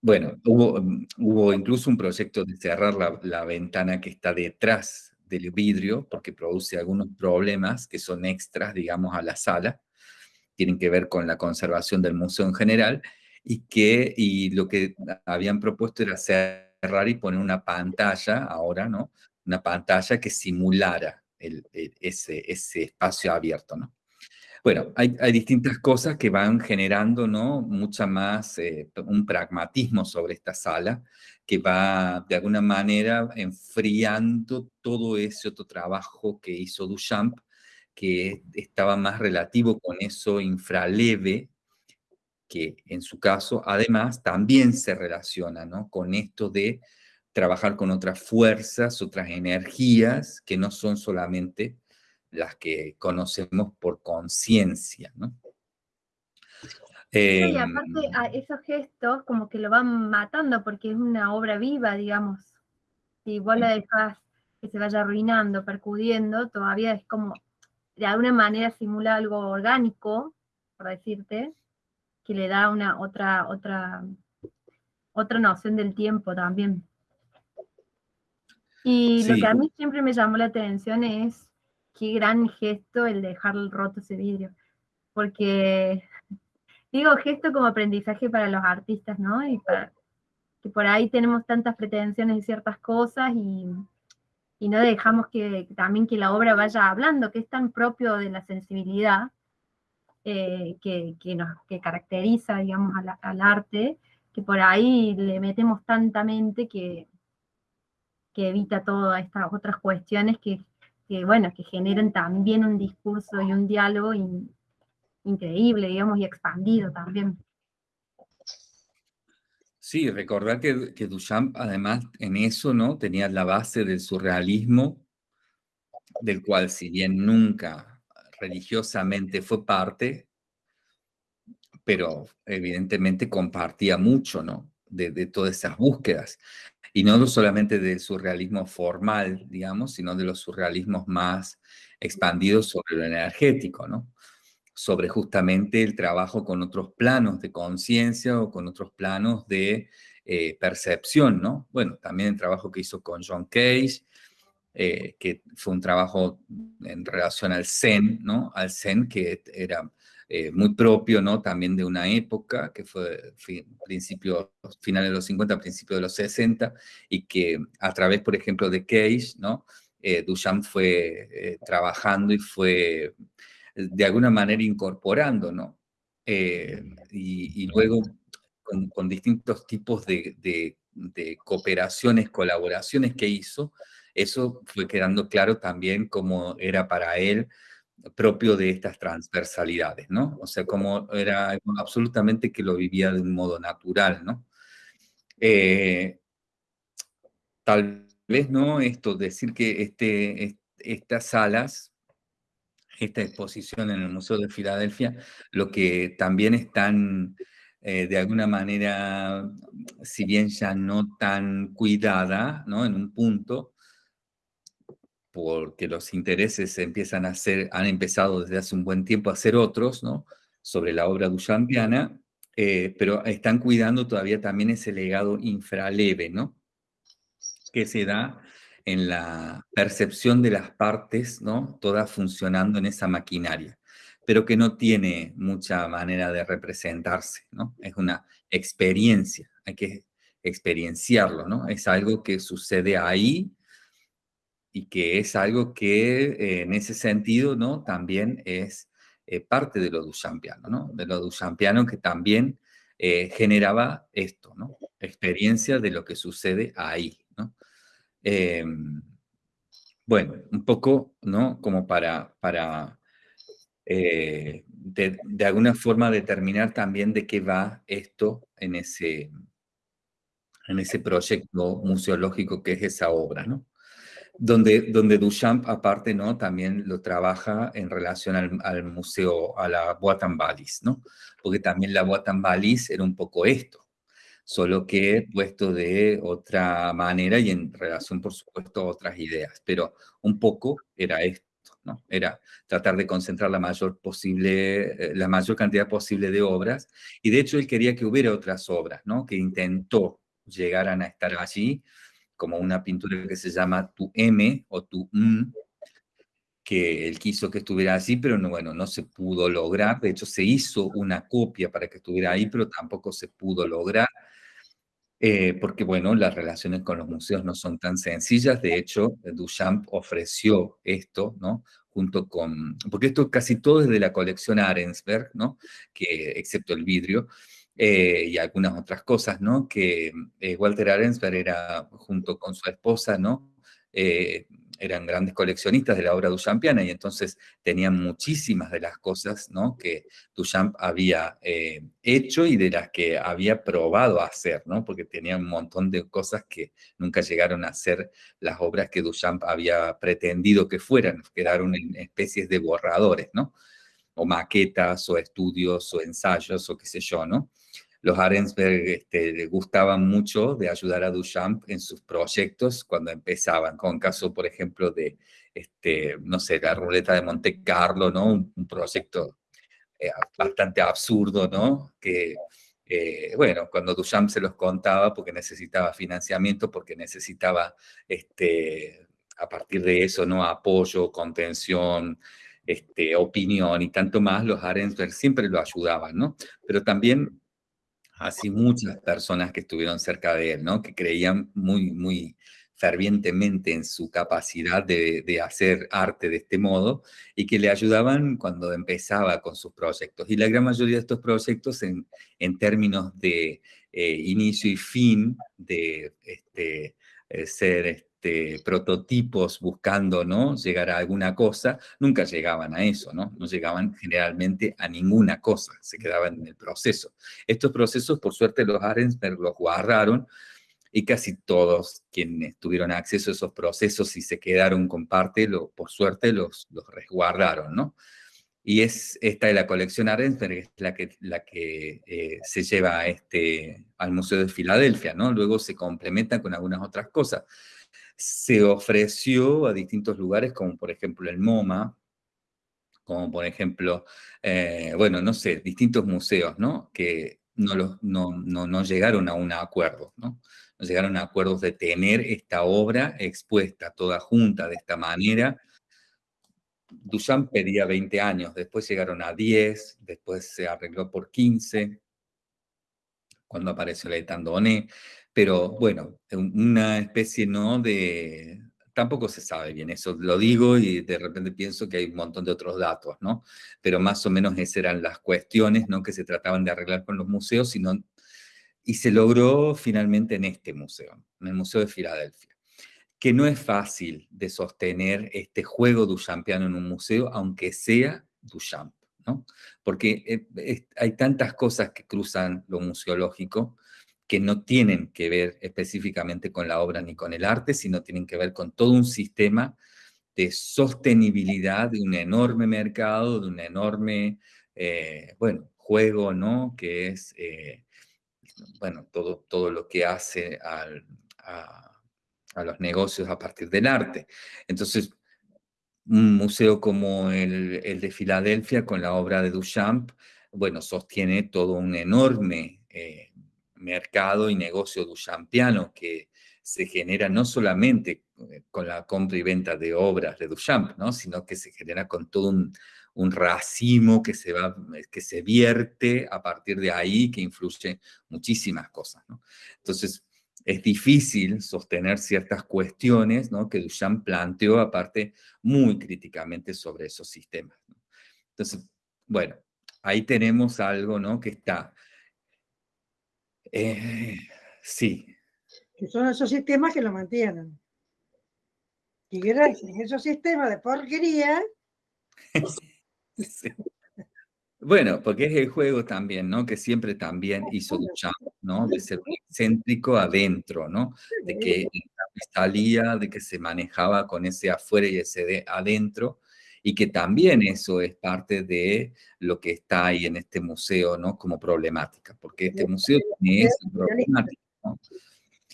Bueno, hubo, hubo incluso un proyecto de cerrar la, la ventana que está detrás del vidrio, porque produce algunos problemas que son extras, digamos, a la sala, tienen que ver con la conservación del museo en general, y que y lo que habían propuesto era cerrar y poner una pantalla, ahora, ¿no? Una pantalla que simulara el, ese, ese espacio abierto, ¿no? Bueno, hay, distintas cosas que van generando, ¿no? Mucha más, eh, un pragmatismo sobre esta sala, que va de alguna manera enfriando todo ese otro trabajo que hizo Duchamp, que estaba más relativo con eso infraleve, que en su caso además también se relaciona, ¿no? Con esto de trabajar con otras fuerzas, otras energías, que no son solamente las que conocemos por conciencia, ¿no? y aparte a esos gestos como que lo van matando porque es una obra viva, digamos. Si vos la dejas que se vaya arruinando, percudiendo, todavía es como, de alguna manera simula algo orgánico, por decirte, que le da una otra, otra, otra noción del tiempo también. Y lo que a mí siempre me llamó la atención es qué gran gesto el dejar roto ese vidrio. Porque digo gesto como aprendizaje para los artistas, ¿no? Y que por ahí tenemos tantas pretensiones de ciertas cosas y, y no dejamos que, también que la obra vaya hablando, que es tan propio de la sensibilidad eh, que, que, nos, que caracteriza, digamos, al arte, que por ahí le metemos tanta mente que, que evita todas estas otras cuestiones que que, bueno, que generen también un discurso y un diálogo increíble, digamos, y expandido también. Sí, recordar que, que, Duchamp además en eso, ¿no? Tenía la base del surrealismo, del cual si bien nunca religiosamente fue parte, pero evidentemente compartía mucho, ¿no? De, de, todas esas búsquedas. Y no solamente del surrealismo formal, digamos, sino de los surrealismos más expandidos sobre lo energético, ¿no? Sobre justamente el trabajo con otros planos de conciencia o con otros planos de eh, percepción, ¿no? Bueno, también el trabajo que hizo con John Cage, eh, que fue un trabajo en relación al Zen, ¿no? Al Zen que era eh, muy propio, ¿no? También de una época que fue principio, finales de los 50, principios de los 60, y que a través, por ejemplo, de Cage, ¿no? Duchamp fue trabajando y fue de alguna manera incorporando, ¿no? y, luego con, distintos tipos de, cooperaciones, colaboraciones que hizo, eso fue quedando claro también cómo era para él propio de estas transversalidades, ¿no? O sea, como era absolutamente que lo vivía de un modo natural, ¿no? Eh, tal vez, ¿no? Esto, decir que este, estas salas, esta exposición en el Museo de Filadelfia, lo que también están eh, de alguna manera, si bien ya no tan cuidada, ¿no? En un punto, porque los intereses empiezan a ser, han empezado desde hace un buen tiempo a ser otros, ¿no? Sobre la obra duchampiana, eh, pero están cuidando todavía también ese legado infraleve, ¿no? Que se da en la percepción de las partes, ¿no? Todas funcionando en esa maquinaria pero que no tiene mucha manera de representarse, ¿no? Es una experiencia, hay que experienciarlo, ¿no? Es algo que sucede ahí y que es algo que en ese sentido, ¿no? También es eh, parte de lo duchampiano, ¿no? De lo duchampiano que también eh, generaba esto, ¿no? Experiencia de lo que sucede ahí, ¿no? Em, bueno, un poco, ¿no? Como para, para eh, de, alguna forma determinar también de qué va esto en ese, en ese proyecto museológico que es esa obra, ¿no? Donde, donde Duchamp, aparte, ¿no? También lo trabaja en relación al, museo, a la Bois ¿no? Porque también la Bois era un poco esto, solo que puesto de otra manera y en relación, por supuesto, a otras ideas, pero un poco era esto. Era tratar de concentrar la mayor, posible, eh, la mayor cantidad posible de obras. Y de hecho él quería que hubiera otras obras, ¿no? Que intentó llegar a estar allí, como una pintura que se llama Tu M o Tu M, que él quiso que estuviera allí, pero no, bueno, no se pudo lograr. De hecho, se hizo una copia para que estuviera ahí, pero tampoco se pudo lograr. Eh, porque, bueno, las relaciones con los museos no son tan sencillas. De hecho, Duchamp ofreció esto, ¿no? Junto con, porque esto casi todo es de la colección Arensberg, ¿no? Que, excepto el vidrio, eh, y algunas otras cosas, ¿no? Que eh, Walter Arensberg era, junto con su esposa, ¿no? eran grandes coleccionistas de la obra duchampiana y entonces tenían muchísimas de las cosas ¿no? que Duchamp había eh, hecho y de las que había probado a hacer, ¿no? porque tenía un montón de cosas que nunca llegaron a ser las obras que Duchamp había pretendido que fueran, quedaron en especies de borradores, ¿no? O maquetas, o estudios, o ensayos, o qué sé yo, ¿no? los Arensberg este, gustaban mucho de ayudar a Duchamp en sus proyectos cuando empezaban, con caso, por ejemplo, de, este, no sé, la ruleta de Monte Carlo, ¿no? Un, proyecto eh, bastante absurdo, ¿no? Que, eh, bueno, cuando Duchamp se los contaba porque necesitaba financiamiento, porque necesitaba, este, a partir de eso, ¿no? Apoyo, contención, este, opinión y tanto más, los Arensberg siempre lo ayudaban, ¿no? Pero también así muchas personas que estuvieron cerca de él, ¿no? Que creían muy, muy fervientemente en su capacidad de, hacer arte de este modo y que le ayudaban cuando empezaba con sus proyectos. Y la gran mayoría de estos proyectos en, términos de eh, inicio y fin, de este, eh, ser este, prototipos buscando ¿no? llegar a alguna cosa, nunca llegaban a eso, ¿no? No llegaban generalmente a ninguna cosa, se quedaban en el proceso. Estos procesos, por suerte, los Arensberg los guardaron y casi todos quienes tuvieron acceso a esos procesos y se quedaron con parte, lo, por suerte los, los resguardaron, ¿no? Y es esta de la colección Arensberg, es la que, la que eh, se lleva este, al Museo de Filadelfia, ¿no? Luego se complementa con algunas otras cosas. Se ofreció a distintos lugares, como por ejemplo el MoMA, como por ejemplo, eh, bueno, no sé, distintos museos, ¿no? Que no, no, no, no llegaron a un acuerdo, ¿no? No llegaron a acuerdos de tener esta obra expuesta toda junta de esta manera, Duchamp pedía 20 años, después llegaron a 10, después se arregló por 15, cuando apareció la Doné, pero bueno, una especie no de... Tampoco se sabe bien, eso lo digo y de repente pienso que hay un montón de otros datos, ¿no? Pero más o menos esas eran las cuestiones, ¿no? Que se trataban de arreglar con los museos, y se logró finalmente en este museo, en el Museo de Filadelfia que no es fácil de sostener este juego duchampiano en un museo, aunque sea Duchamp, ¿no? Porque eh, hay tantas cosas que cruzan lo museológico que no tienen que ver específicamente con la obra ni con el arte, sino tienen que ver con todo un sistema de sostenibilidad de un enorme mercado, de un enorme, eh, bueno, juego, ¿no? Que es, eh, bueno, todo, todo lo que hace a los negocios a partir del arte. Entonces, un museo como el, de Filadelfia, con la obra de Duchamp, bueno, sostiene todo un enorme eh, mercado y negocio duchampiano que se genera no solamente eh, con la compra y venta de obras de Duchamp, ¿no? sino que se genera con todo un, racimo que se, va, que se vierte a partir de ahí, que influye muchísimas cosas. Entonces, es difícil sostener ciertas cuestiones que Duchamp planteó, aparte, muy críticamente sobre esos sistemas. Entonces, bueno, ahí tenemos algo ¿no? que está... Eh, sí. Que son esos sistemas que lo mantienen. Y gracias a esos sistemas de porquería... sí. Bueno, porque es el juego también, ¿no? Que siempre también hizo Duchamp, ¿no? De ser excéntrico adentro, ¿no? De que salía, de que se manejaba con ese afuera y ese de adentro, y que también eso es parte de lo que está ahí en este museo, ¿no? Como problemática, porque este museo tiene esa problemática, ¿no?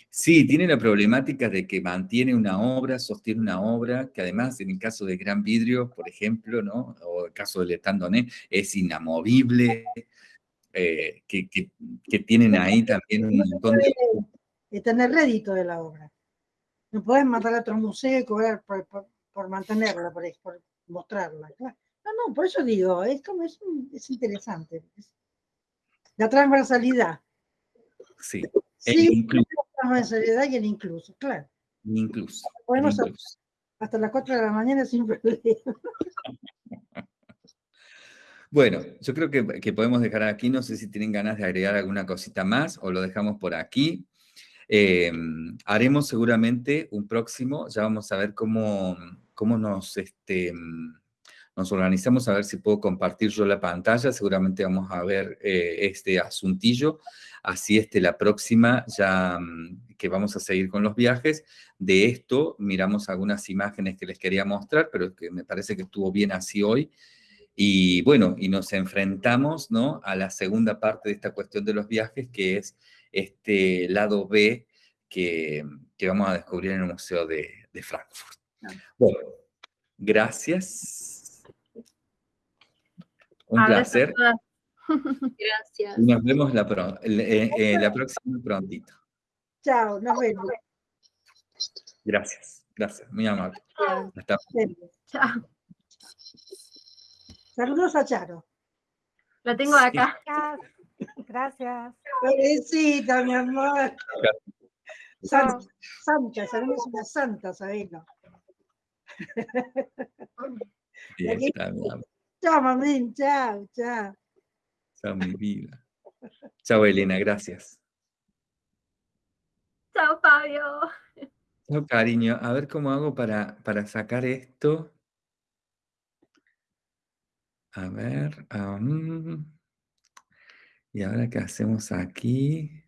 Sí, tiene la problemática de que mantiene una obra, sostiene una obra, que además en el caso de Gran Vidrio, por ejemplo, ¿no? o el caso de Letandoné, es inamovible, eh, que, que, tienen ahí también un montón de... de tener rédito de la obra. No puedes matar a otro museo y cobrar por, por, mantenerla, por, por, mostrarla. No, no, por eso digo, es, como, es, es interesante. La transversalidad. Sí. Sí, en seriedad y en incluso, claro. Incluso. Podemos hasta las 4 de la mañana sin problema. Bueno, yo creo que, que, podemos dejar aquí, no sé si tienen ganas de agregar alguna cosita más o lo dejamos por aquí. Eh, haremos seguramente un próximo, ya vamos a ver cómo, cómo nos, este, nos organizamos, a ver si puedo compartir yo la pantalla, seguramente vamos a ver eh, este asuntillo Así este, la próxima, ya mm, que vamos a seguir con los viajes, de esto miramos algunas imágenes que les quería mostrar, pero que me parece que estuvo bien así hoy. Y bueno, y nos enfrentamos ¿no? a la segunda parte de esta cuestión de los viajes, que es este lado B que, que vamos a descubrir en el Museo de, de Frankfurt. Bueno, gracias. Un placer. Gracias. Nos vemos la, eh, eh, la próxima prontito. Chao, nos vemos. Gracias, gracias, muy amable. Hasta Chao. Saludos a Charo. La tengo acá. Gracias. Pobrecita, mi amor. Santa, santa, sabemos una santa, sabelo. Chao, mamín, chao, chao. Chao, mi vida. Chao, Elena, gracias. Chao, Fabio. Chao, cariño. A ver cómo hago para, para sacar esto. A ver. ¿Y ahora qué hacemos aquí?